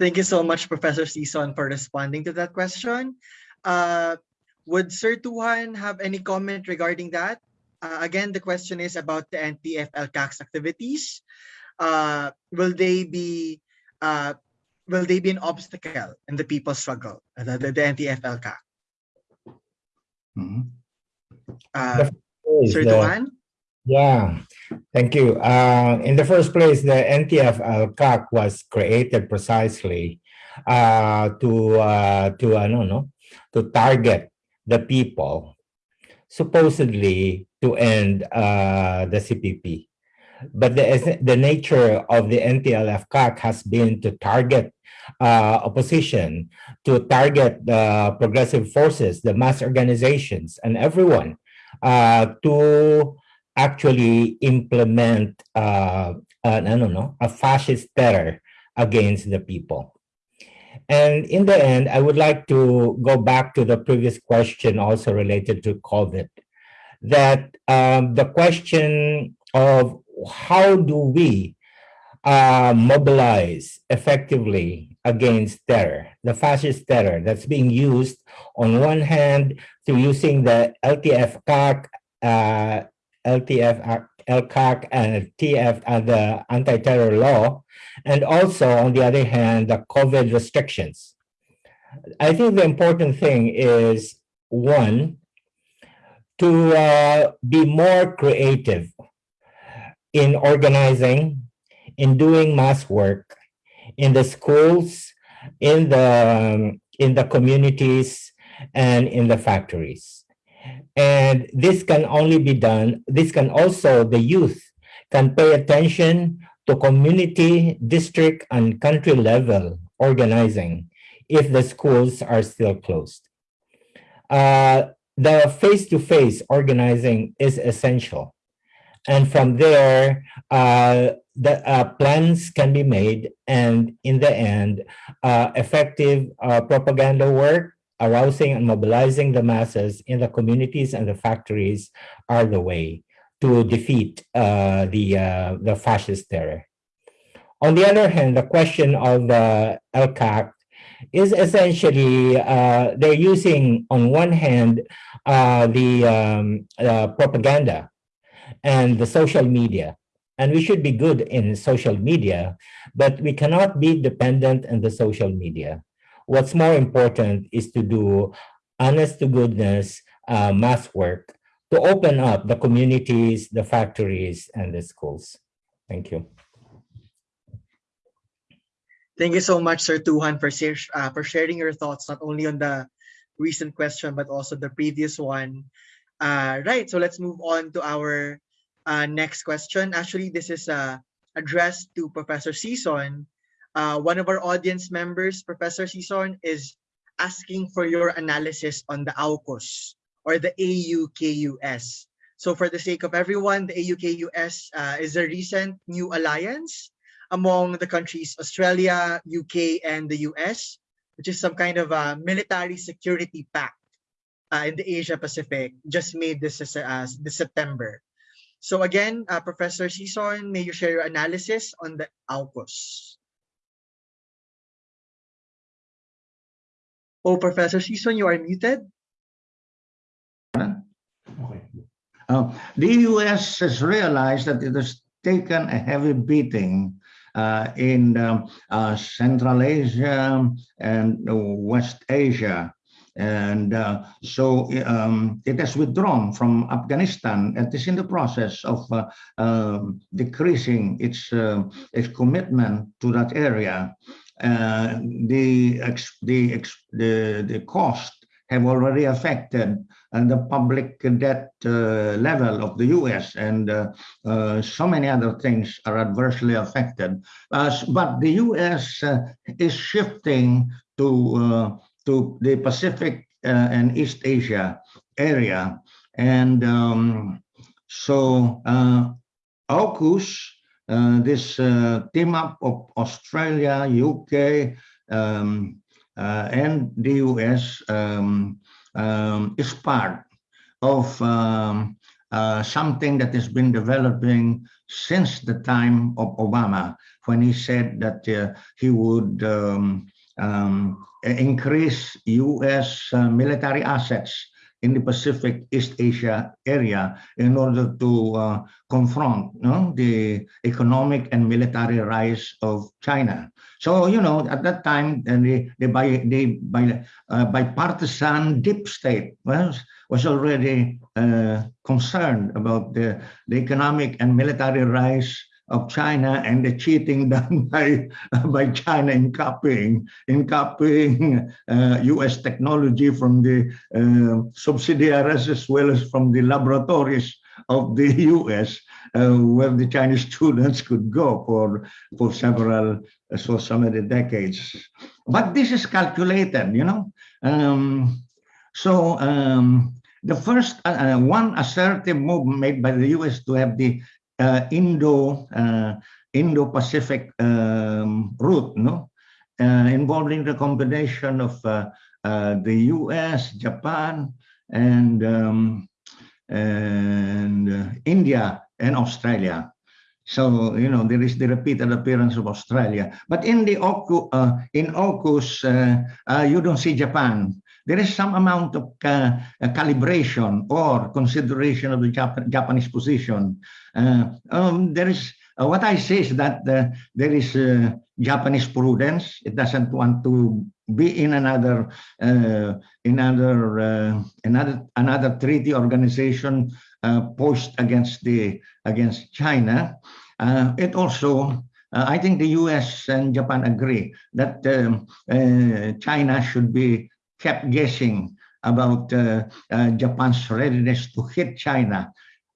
Thank you so much, Professor Sison, for responding to that question. Would Sir Tujan have any comment regarding that? Uh, again, the question is about the NTF-ELCAC's activities. Uh, will they be uh, will they be an obstacle in the people's struggle, uh, the, the, the NTF-ELCAC? Mhm. Uh, Sir the- Tujan? Yeah, thank you. Uh, in the first place, the NTF ELCAC was created precisely uh, to uh, to I don't know to target the people supposedly to end uh, the CPP. But the the nature of the NTF ELCAC has been to target uh, opposition, to target the progressive forces, the mass organizations, and everyone uh, to actually implement uh, an, I don't know, a fascist terror against the people. And in the end, I would like to go back to the previous question also related to COVID, that um, the question of how do we uh, mobilize effectively against terror, the fascist terror that's being used on one hand through using the LTF-CAC, uh, LTF, LCAC and TF and the anti-terror law, and also on the other hand, the COVID restrictions. I think the important thing is one, to uh, be more creative in organizing, in doing mass work, in the schools, in the in the communities, and in the factories. And this can only be done, this can also, the youth can pay attention to community, district, and country level organizing if the schools are still closed. Uh, the face-to-face organizing is essential. And from there, uh, the uh, plans can be made and in the end, uh, effective uh, propaganda work arousing and mobilizing the masses in the communities and the factories are the way to defeat uh, the uh, the fascist terror. On the other hand, the question of the ELCAC is essentially uh, they're using on one hand uh, the um, uh, propaganda and the social media. And we should be good in social media, but we cannot be dependent on the social media what's more important is to do honest to goodness uh, mass work to open up the communities, the factories, and the schools. Thank you. Thank you so much, Sir Tujan, for, uh, for sharing your thoughts, not only on the recent question, but also the previous one. Uh, right, so let's move on to our uh, next question. Actually, this is uh, addressed to Professor Sison. Uh, one of our audience members, Professor Sison, is asking for your analysis on the AUKUS or the AUKUS. So for the sake of everyone, the AUKUS uh, is a recent new alliance among the countries Australia, UK, and the US, which is some kind of a military security pact uh, in the Asia Pacific, just made this, uh, this September. So again, uh, Professor Sison, may you share your analysis on the AUKUS? Oh, Professor Sison, you are muted. Uh, the US has realized that it has taken a heavy beating in um, uh, Central Asia and West Asia. And uh, so um, it has withdrawn from Afghanistan and is in the process of uh, um, decreasing its, uh, its commitment to that area. the, the, the, the cost have already affected and the public debt uh, level of the US and uh, uh, so many other things are adversely affected. but the US is shifting to, to the Pacific and East Asia area. And um, so AUKUS, uh, this uh, team up of Australia, UK, um, uh, and the US um, um, is part of um, uh, something that has been developing since the time of Obama, when he said that uh, he would um, um, increase U.S. Uh, military assets in the Pacific East Asia area in order to uh, confront you know, the economic and military rise of China. So, you know, at that time, the, the, by, the uh, bipartisan deep state was, was already uh, concerned about the, the economic and military rise of China and the cheating done by by China in copying in copying uh, U.S. technology from the uh, subsidiaries as well as from the laboratories of the U.S. Uh, where the Chinese students could go for for several uh, so many decades. But this is calculated, you know. Um, so um, the first uh, uh, one assertive move made by the U.S. to have the Indo uh, Indo-Pacific um, route, no, uh, involving the combination of the U.S., Japan, and um, and India and Australia. So, you know, there is the repeated appearance of Australia. But in the Oku, uh, in AUKUS, uh, uh, you don't see Japan. There is some amount of calibration or consideration of the Jap Japanese position. Uh, um, there is uh, what I say is that uh, there is Japanese prudence. It doesn't want to be in another another another another treaty organization post against the against China. it also uh, I think the US and Japan agree that um, uh, China should be kept guessing about uh, Japan's readiness to hit China.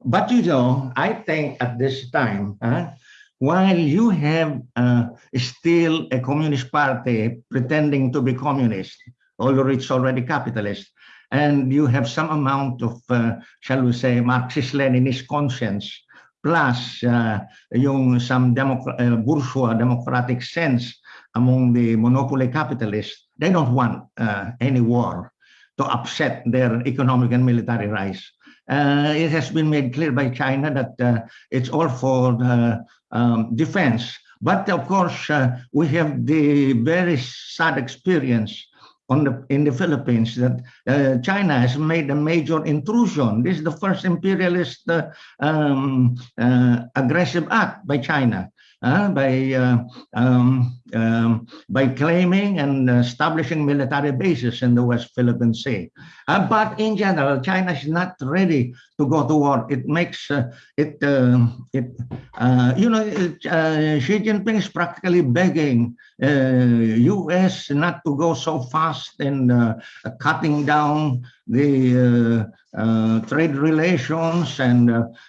But you know, I think at this time, uh, while you have uh, still a communist party pretending to be communist, although it's already capitalist, and you have some amount of, uh, shall we say, Marxist-Leninist conscience, plus uh, yung some uh, bourgeois democratic sense among the monopoly capitalists, they don't want uh, any war to upset their economic and military rise. Uh, it has been made clear by China that uh, it's all for um, defense. But of course, uh, we have the very sad experience the in the Philippines that uh, China has made a major intrusion. This is the first imperialist uh, um, uh, aggressive act by China, by um, um, um, by claiming and establishing military bases in the West Philippine Sea. Uh, but in general, China is not ready to go to war. It makes uh, it uh, it uh, you know it, uh, Xi Jinping is practically begging U.S. not to go so fast in cutting down the trade relations and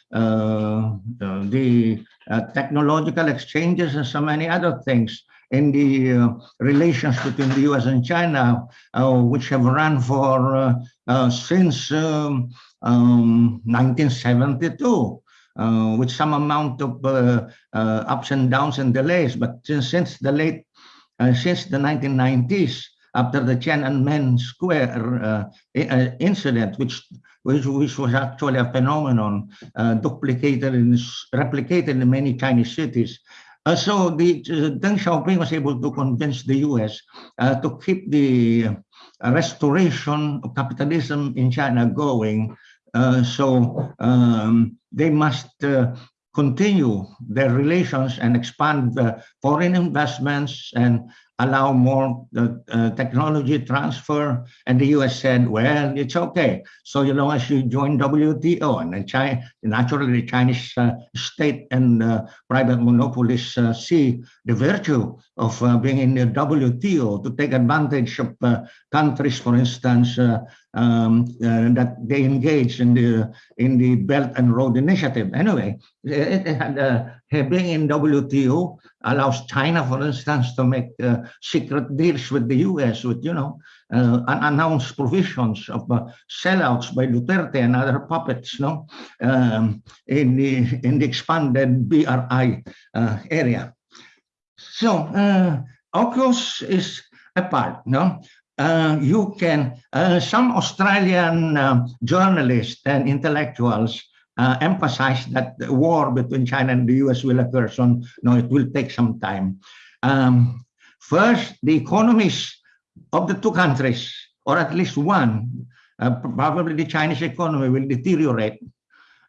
the technological exchanges and so many other things in the uh, relations between the US and China, uh, which have run for uh, since um, um, 1972. Uh, with some amount of uh, uh, ups and downs and delays. But since, since the late, since the 1990s, after the Tiananmen Square incident, which which, which was actually a phenomenon duplicated and replicated in many Chinese cities, uh, so the uh, Deng Xiaoping was able to convince the U.S. Uh, to keep the restoration of capitalism in China going. so um, they must continue their relations and expand foreign investments and allow more uh, uh, technology transfer. And the US said, well, it's okay. So you know, as you join WTO and then China, naturally the Chinese uh, state and uh, private monopolists uh, see the virtue of uh, being in the WTO to take advantage of countries, for instance, um, that they engage in the in the Belt and Road Initiative. Anyway, it, it had, being in WTO allows China, for instance, to make uh, secret deals with the U.S. with, you know, uh, unannounced provisions of uh, sellouts by Duterte and other puppets, no, um, in the in the expanded BRI uh, area. So, uh, AUKUS is a part, no. Uh, you can some Australian journalists and intellectuals uh, emphasize that the war between China and the US will occur. So no, it will take some time. Um, first, the economies of the two countries, or at least one, uh, probably the Chinese economy will deteriorate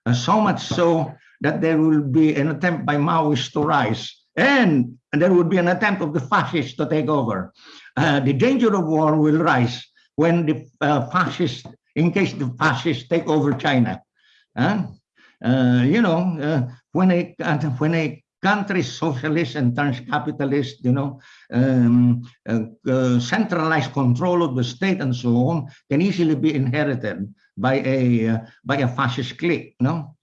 uh, so much so that there will be an attempt by Maoists to rise and there would be an attempt of the fascists to take over. Uh, the danger of war will rise when the uh, fascists, in case the fascists take over China. Uh, you know, uh, when a when a country socialist and turns capitalist, you know, um, uh, centralized control of the state and so on can easily be inherited by a by a fascist clique. No,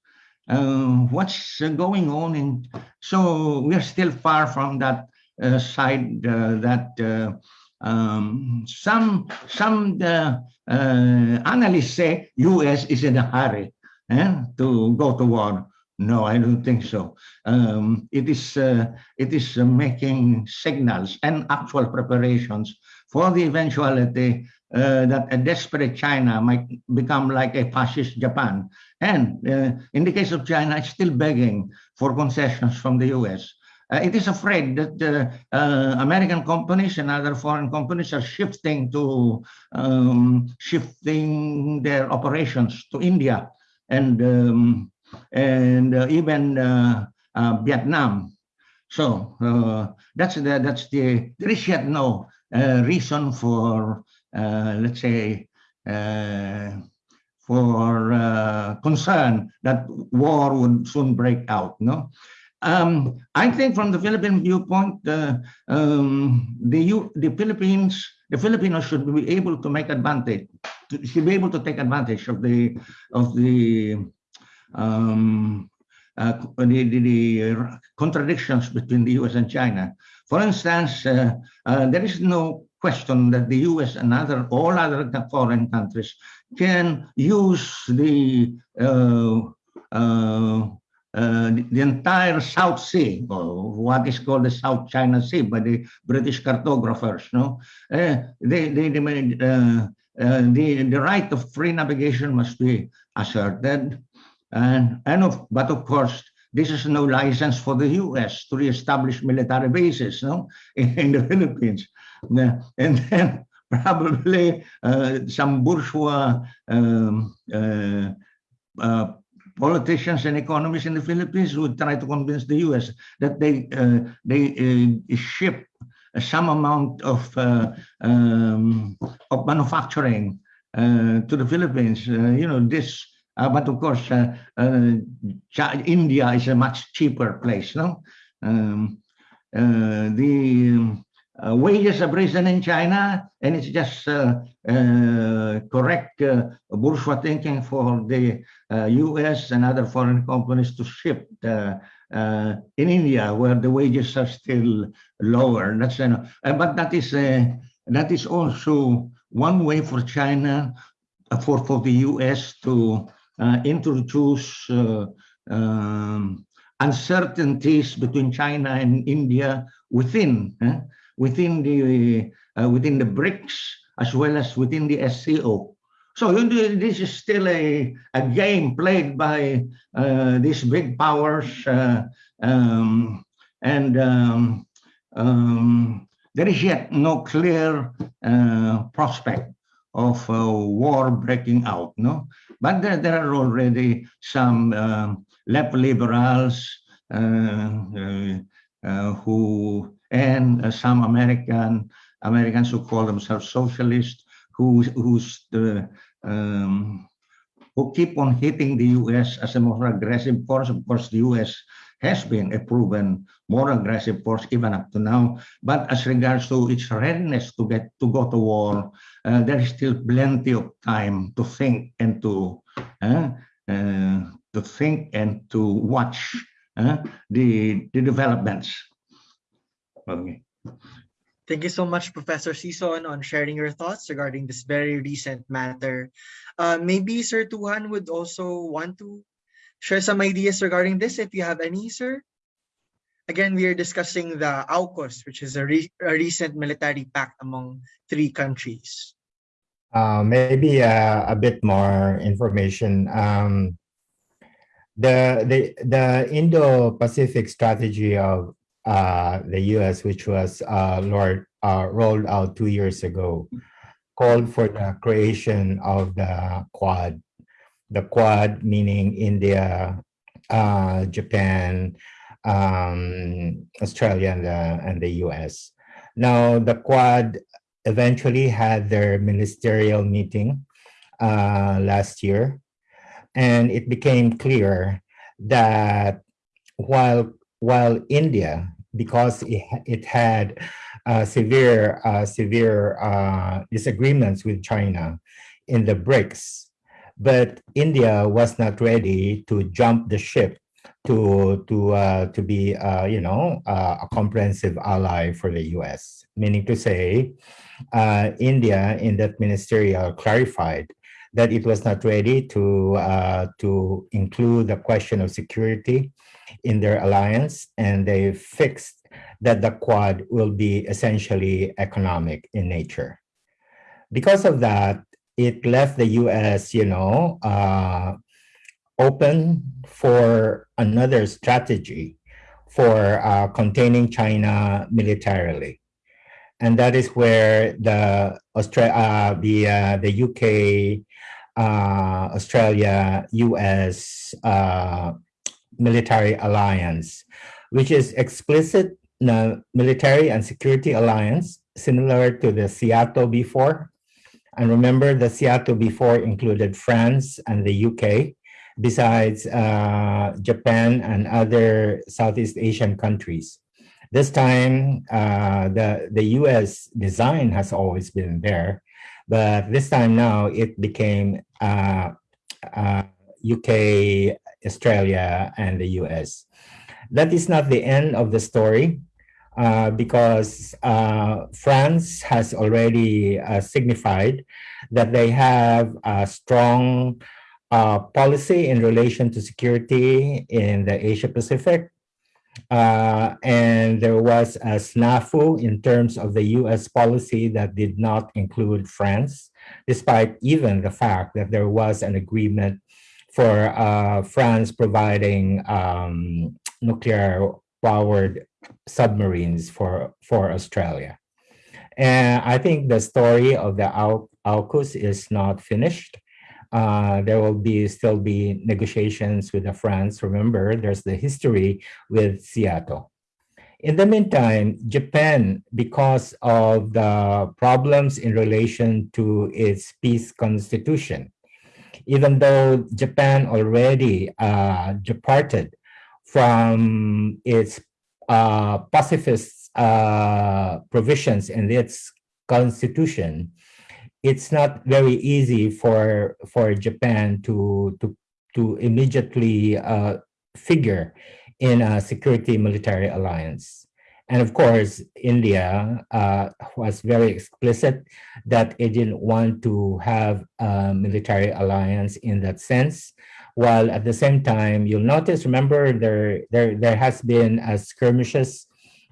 uh, what's going on in? So we are still far from that side that. Um, some some analysts say U.S. is in a hurry eh, to go to war. No, I don't think so. Um, it is uh, it is uh, making signals and actual preparations for the eventuality uh, that a desperate China might become like a fascist Japan. And uh, in the case of China, it's still begging for concessions from the U.S. Uh, it is afraid that uh, American companies and other foreign companies are shifting to um, shifting their operations to India and um, and uh, even uh, uh, Vietnam. So that's the that's the there is yet no reason for let's say for uh, concern that war would soon break out. No, um, I think from the Philippine viewpoint, uh, um, the the Philippines, the Filipinos should be able to make advantage, to, should be able to take advantage of the of the um, uh, the, the, the, contradictions between the U.S. and China. For instance, uh, uh, there is no question that the U.S. and other all other foreign countries can use the uh, the, entire South Sea, or what is called the South China Sea by the British cartographers. No, uh, they, they, they uh, uh, the the right of free navigation must be asserted, and and of but of course this is no license for the U.S. to reestablish military bases, no, in, in the Philippines, and then probably some bourgeois um, politicians and economists in the Philippines would try to convince the U.S. that they uh, they uh, ship some amount of uh, um, of manufacturing uh, to the Philippines. Uh, you know this, uh, but of course, India is a much cheaper place. No, um, the uh, wages have risen in China, and it's just uh, uh, correct uh, bourgeois thinking for the uh, U.S. and other foreign companies to ship uh, uh, in India, where the wages are still lower. That's uh, uh, but that is uh, that is also one way for China, uh, for for the U.S. to uh, introduce uh, um, uncertainties between China and India within eh, within the uh, within the BRICS as well as within the SCO. So this is still a, a game played by uh, these big powers, uh, um, and um, um, there is yet no clear uh, prospect of uh, war breaking out. No, but there, there are already some um, left liberals uh, uh, uh, who and uh, some American Americans who call themselves socialists who who's the um, who keep on hitting the U.S. as a more aggressive force. Of course, the U.S. has been a proven more aggressive force even up to now. But as regards to its readiness to get to go to war, uh, there is still plenty of time to think and to uh, uh, to think and to watch uh, the the developments. Okay. Thank you so much, Professor Sison, on sharing your thoughts regarding this very recent matter. Uh, maybe Sir Tujan would also want to share some ideas regarding this, if you have any, sir. Again, we are discussing the AUKUS, which is a, re- a recent military pact among three countries. Uh, maybe uh, a bit more information. Um, the the the Indo-Pacific strategy of the U.S., which was uh, Lord, uh, rolled out two years ago, called for the creation of the Quad. The Quad meaning India, uh, Japan, um, Australia, and the, and the U.S. Now the Quad eventually had their ministerial meeting uh, last year, and it became clear that while while India, because it, it had uh, severe uh, severe uh, disagreements with China in the BRICS, but India was not ready to jump the ship to to uh, to be uh, you know uh, a comprehensive ally for the U.S. Meaning to say, uh, India in that ministerial clarified that it was not ready to uh, to include the question of security in their alliance, and they fixed that the Quad will be essentially economic in nature. Because of that, it left the U.S. you know uh, open for another strategy for uh, containing China militarily. And that is where the Austra- uh, the uh, the UK, uh, Australia, US uh, military alliance, which is explicit uh, military and security alliance, similar to the SEATO before. And remember, the SEATO before included France and the UK, besides uh, Japan and other Southeast Asian countries. This time, uh, the, the US design has always been there, but this time now it became uh, uh, UK, Australia, and the US. That is not the end of the story. Uh, because uh, France has already uh, signified that they have a strong uh, policy in relation to security in the Asia Pacific. Uh, and there was a snafu in terms of the US policy that did not include France, despite even the fact that there was an agreement for uh, France providing um, nuclear powered submarines for, for Australia. And I think the story of the Au- AUKUS is not finished. Uh, there will be still be negotiations with the France. Remember, there's the history with SEATO. In the meantime, Japan, because of the problems in relation to its peace constitution, even though Japan already uh, departed from its uh, pacifist uh, provisions in its constitution, it's not very easy for for Japan to to to immediately uh, figure in a security military alliance. And of course, India uh, was very explicit that it didn't want to have a military alliance in that sense. While at the same time, you'll notice, remember, there, there, there has been a skirmishes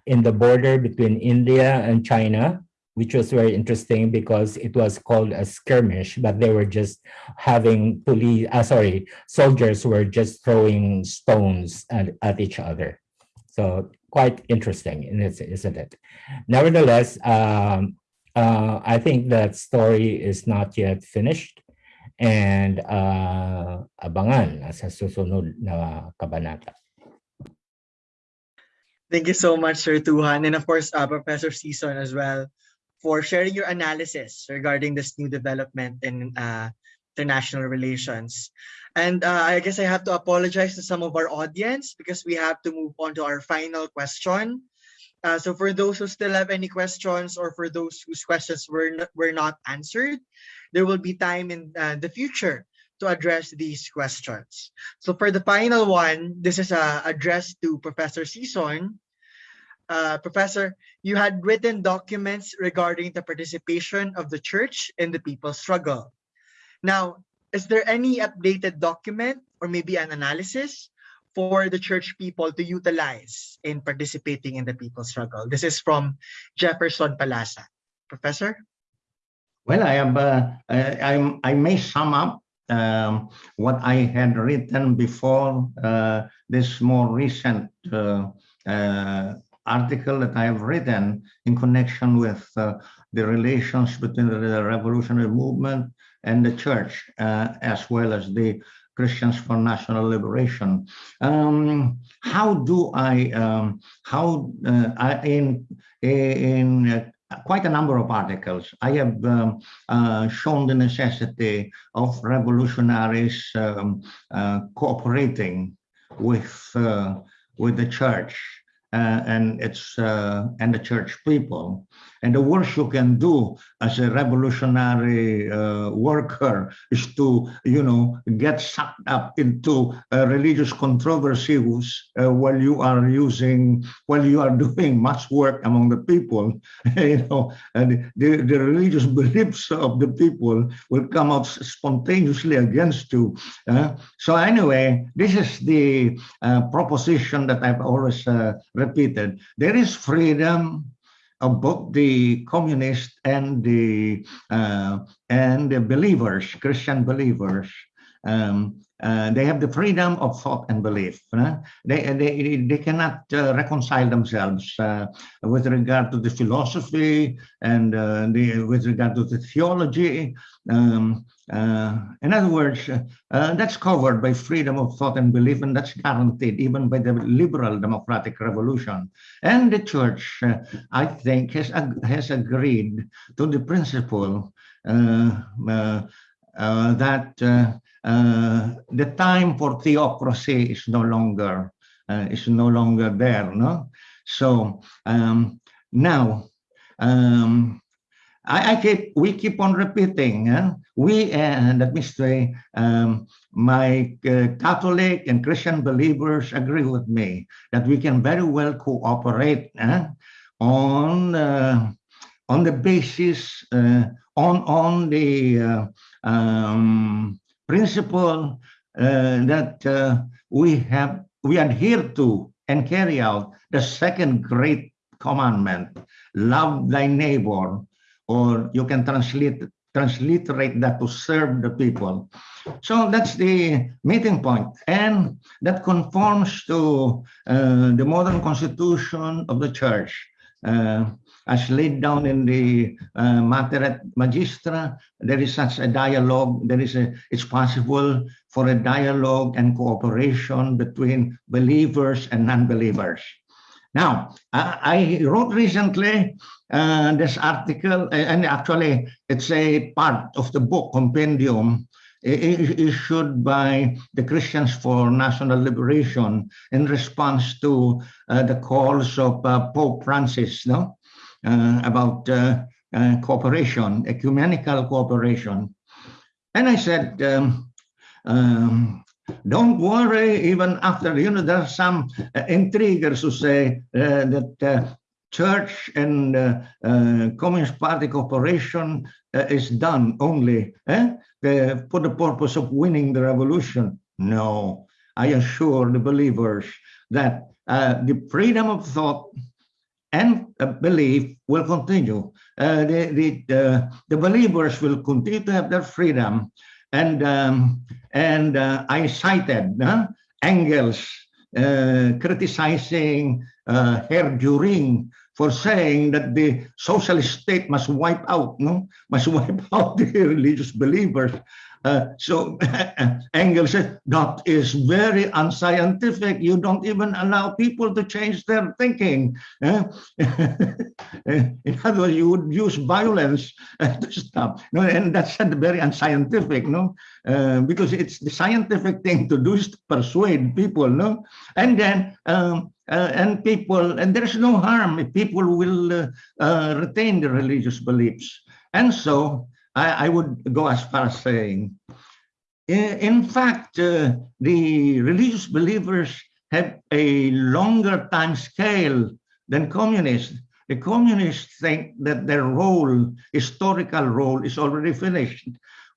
in the border between India and China, which was very interesting because it was called a skirmish, but they were just having police, uh, sorry, soldiers were just throwing stones at, at each other. So quite interesting, isn't it? Nevertheless, um, uh, I think that story is not yet finished and uh, abangan sa susunod na kabanata. Thank you so much, Sir Tujan, and of course, uh, Professor Sison as well, for sharing your analysis regarding this new development in uh, international relations. And uh, I guess I have to apologize to some of our audience because we have to move on to our final question. Uh, so for those who still have any questions or for those whose questions were not, were not answered, there will be time in uh, the future to address these questions. So for the final one, this is uh, addressed to Professor Sison. Uh, Professor, you had written documents regarding the participation of the church in the people's struggle. Now, is there any updated document or maybe an analysis for the church people to utilize in participating in the people's struggle? This is from Jefferson Palasa. Professor? Well, I have, uh, I, I may sum up um, what I had written before uh, this more recent uh, uh, article that I have written in connection with uh, the relations between the revolutionary movement and the church, uh, as well as the Christians for National Liberation. Um, how do I, um, how, uh, I, in, in uh, quite a number of articles, I have um, uh, shown the necessity of revolutionaries um, uh, cooperating with, uh, with the church and it's and the church people. And the worst you can do as a revolutionary uh, worker is to, you know, get sucked up into religious controversies uh, while you are using, while you are doing much work among the people. you know, and the, the religious beliefs of the people will come out spontaneously against you. Uh, so anyway, this is the uh, proposition that I've always repeated. There is freedom both the communists and the uh, and the believers, Christian believers. Um, uh, they have the freedom of thought and belief. Uh, they, they, they cannot uh, reconcile themselves uh, with regard to the philosophy and uh, the, with regard to the theology. Um, uh, in other words, that's covered by freedom of thought and belief, and that's guaranteed even by the liberal democratic revolution. And the church, I think, has, has agreed to the principle that uh, the time for theocracy is no longer uh, is no longer there. No, so um, now um, I, I, keep we keep on repeating. Uh, we and that means the, um, my uh, Catholic and Christian believers agree with me that we can very well cooperate uh, on uh, on the basis uh, on on the uh, um, principle uh, that uh, we have we adhere to and carry out the second great commandment love thy neighbor or you can translate transliterate that to serve the people. So that's the meeting point. And that conforms to uh, the modern constitution of the church. Uh, as laid down in the uh, Magistra, there is such a dialogue. There is a, it's possible for a dialogue and cooperation between believers and non-believers. Now, I, I wrote recently uh, this article, and actually it's a part of the book compendium issued by the Christians for National Liberation in response to uh, the calls of uh, Pope Francis no? Uh, about uh, uh, cooperation, ecumenical cooperation. And I said, um, um, don't worry, even after, you know, there are some intriguers who say that church and uh, uh, Communist Party cooperation uh, is done only eh, for the purpose of winning the revolution. No, I assure the believers that the freedom of thought and belief will continue. Uh, the, the, the believers will continue to have their freedom. And, um, and uh, I cited uh, Engels criticizing uh, Herr Dühring for saying that the socialist state must wipe out, no, must wipe out the religious believers. Uh, so Engels said that is very unscientific. You don't even allow people to change their thinking. Eh? In other words, you would use violence to stop. No, and that's very unscientific, no, uh, because it's the scientific thing to do is to persuade people, no, and then. Um, uh, and people, and there's no harm if people will uh, uh, retain their religious beliefs. And so I, I, would go as far as saying, in fact, uh, the religious believers have a longer time scale than communists. The communists think that their role, historical role, is already finished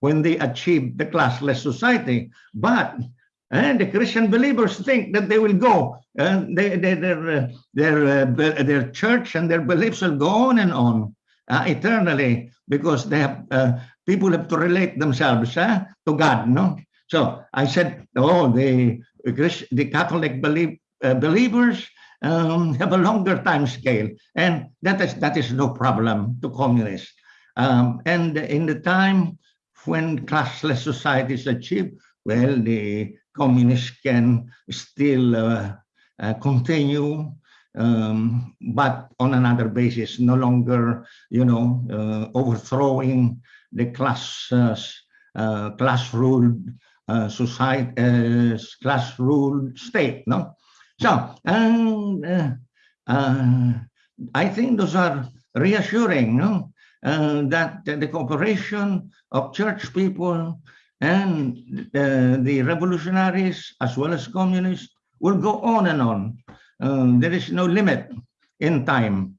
when they achieve the classless society. But and the Christian believers think that they will go, and they, they, their, uh, their, uh, their church and their beliefs will go on and on uh, eternally because they have, uh, people have to relate themselves uh, to God. No, so I said, oh, the the Catholic believe, uh, believers um, have a longer time scale, and that is that is no problem to communists. Um, and in the time when classless society is achieved, well, the communists can still uh, uh, continue, um, but on another basis, no longer, you know, uh, overthrowing the class class ruled society, class ruled state. No, so um, I think those are reassuring. No, uh, that the cooperation of church people and uh, the revolutionaries as well as communists will go on and on. Um, there is no limit in time.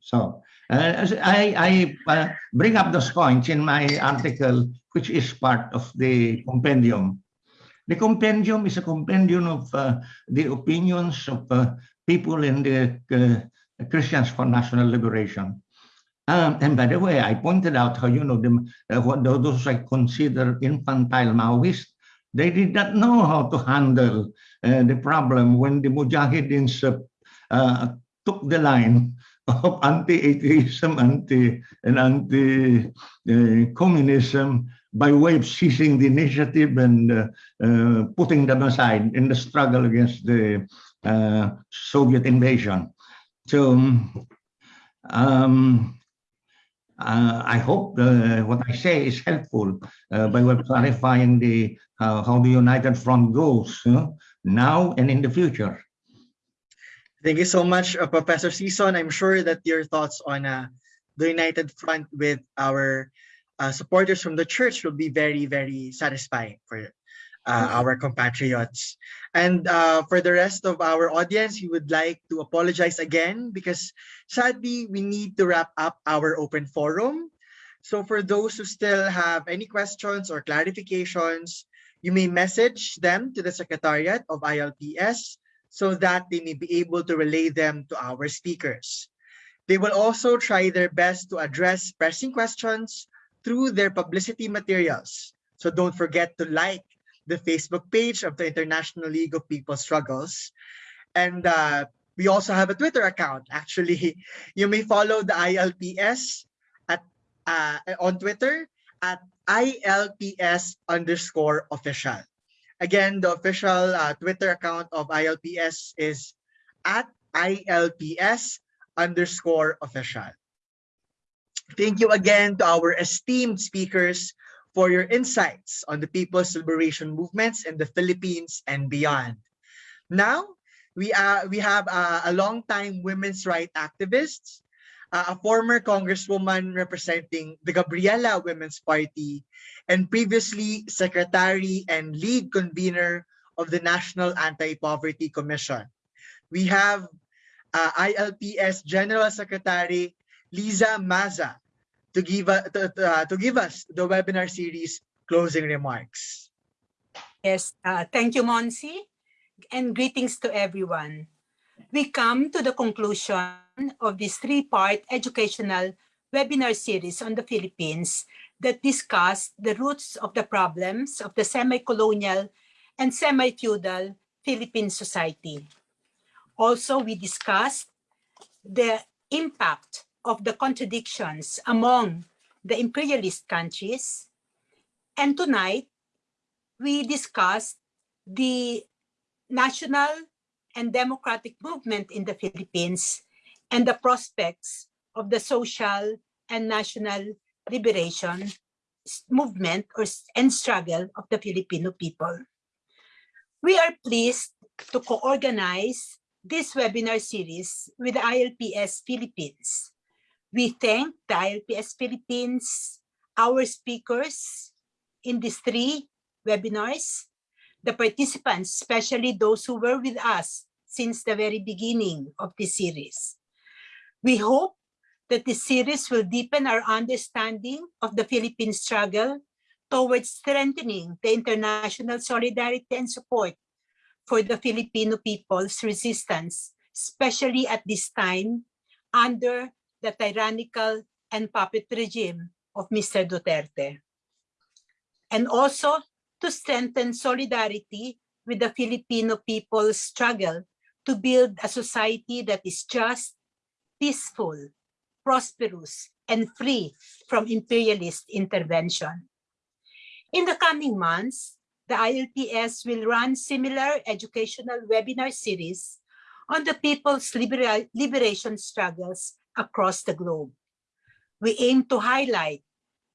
So uh, I, I uh, bring up those points in my article, which is part of the compendium. The compendium is a compendium of uh, the opinions of uh, people in the uh, Christians for National Liberation. Um, and by the way, I pointed out how, you know, the, uh, what those I consider infantile Maoists, they did not know how to handle uh, the problem when the Mujahideen uh, uh, took the line of anti-atheism anti, and anti-communism uh, by way of seizing the initiative and uh, putting them aside in the struggle against the Soviet invasion. So, um, uh, I hope uh, what I say is helpful uh, by clarifying the how the United Front goes now and in the future. Thank you so much, uh, Professor Sison. I'm sure that your thoughts on uh, the United Front with our uh, supporters from the church will be very, very satisfying for uh, our compatriots. And uh, for the rest of our audience, we would like to apologize again because sadly, we need to wrap up our open forum. So for those who still have any questions or clarifications, you may message them to the Secretariat of ILPS so that they may be able to relay them to our speakers. They will also try their best to address pressing questions through their publicity materials. So don't forget to like the Facebook page of the International League of People Struggles. And uh, we also have a Twitter account. Actually, you may follow the ILPS at uh, on Twitter at ILPS underscore official. Again, the official uh, Twitter account of ILPS is at ILPS underscore official. Thank you again to our esteemed speakers for your insights on the people's liberation movements in the Philippines and beyond. Now, we, uh, we have uh, a long-time women's rights activist, uh, a former congresswoman representing the Gabriela Women's Party, and previously secretary and lead convener of the National Anti-Poverty Commission. We have uh, ILPS General Secretary Liza Maza to give, to, uh, to give us the webinar series closing remarks. Yes, uh, thank you, Monsi, and greetings to everyone. We come to the conclusion of this three-part educational webinar series on the Philippines that discuss the roots of the problems of the semi-colonial and semi-feudal Philippine society. Also, we discussed the impact of the contradictions among the imperialist countries. And tonight, we discussed the national and democratic movement in the Philippines and the prospects of the social and national liberation movement or, and struggle of the Filipino people. We are pleased to co-organize this webinar series with ILPS Philippines. We thank the ILPS Philippines, our speakers in these three webinars, the participants, especially those who were with us since the very beginning of this series. We hope that this series will deepen our understanding of the Philippine struggle towards strengthening the international solidarity and support for the Filipino people's resistance, especially at this time under the tyrannical and puppet regime of Mr. Duterte. And also to strengthen solidarity with the Filipino people's struggle to build a society that is just, peaceful, prosperous, and free from imperialist intervention. In the coming months, the ILPS will run similar educational webinar series on the people's libera liberation struggles across the globe. We aim to highlight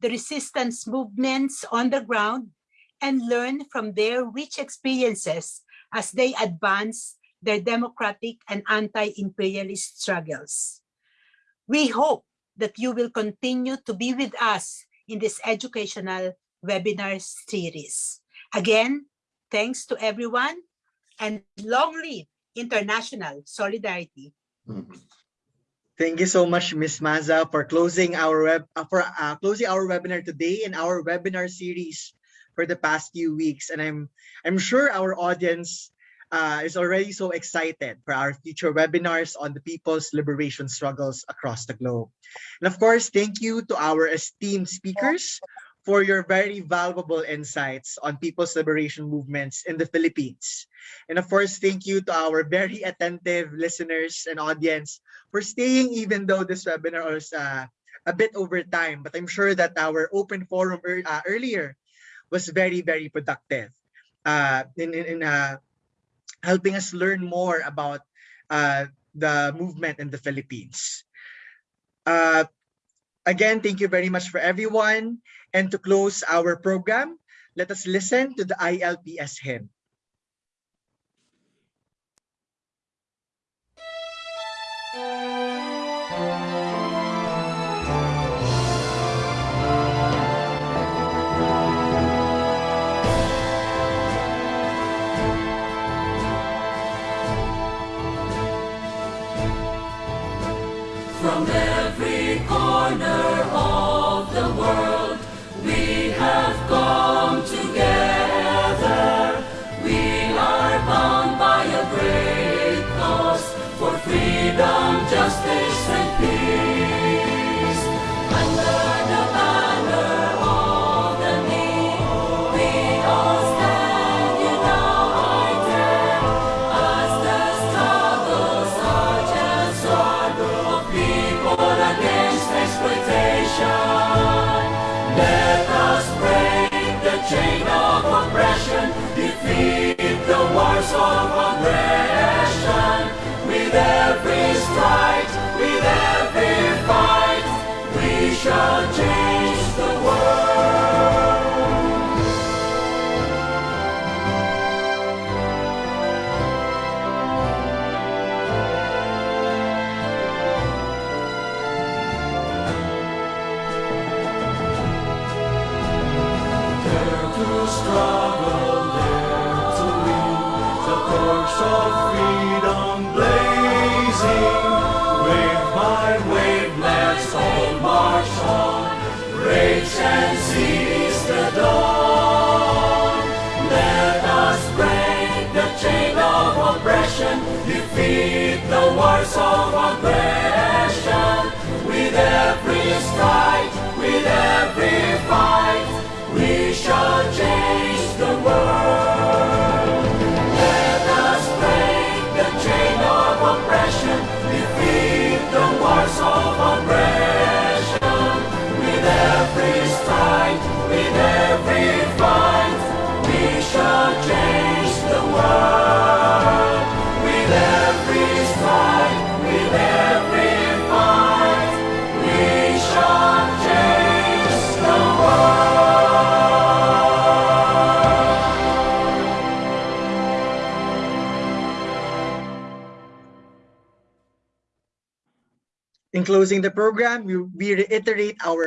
the resistance movements on the ground and learn from their rich experiences as they advance their democratic and anti-imperialist struggles. We hope that you will continue to be with us in this educational webinar series. Again, thanks to everyone and long live international solidarity. Mm-hmm. Thank you so much, Ms. Maza, for closing our web uh, for uh, closing our webinar today and our webinar series for the past few weeks. And I'm I'm sure our audience uh, is already so excited for our future webinars on the people's liberation struggles across the globe. And of course, thank you to our esteemed speakers for your very valuable insights on people's liberation movements in the Philippines. And of course, thank you to our very attentive listeners and audience for staying even though this webinar was uh, a bit over time. But I'm sure that our open forum er uh, earlier was very, very productive uh, in, in, in uh, helping us learn more about uh, the movement in the Philippines. Uh, Again, thank you very much for everyone. And to close our program, let us listen to the ILPS hymn. Every with every fight, we shall change the world. Dare to struggle, dare to lead the torch of freedom blazing. Let's all march on. Rage and seize the dawn. Let us break the chain of oppression, defeat the wars of aggression. With every with every fight, we shall change the world. Shall change the world. Closing the program, we, reiterate our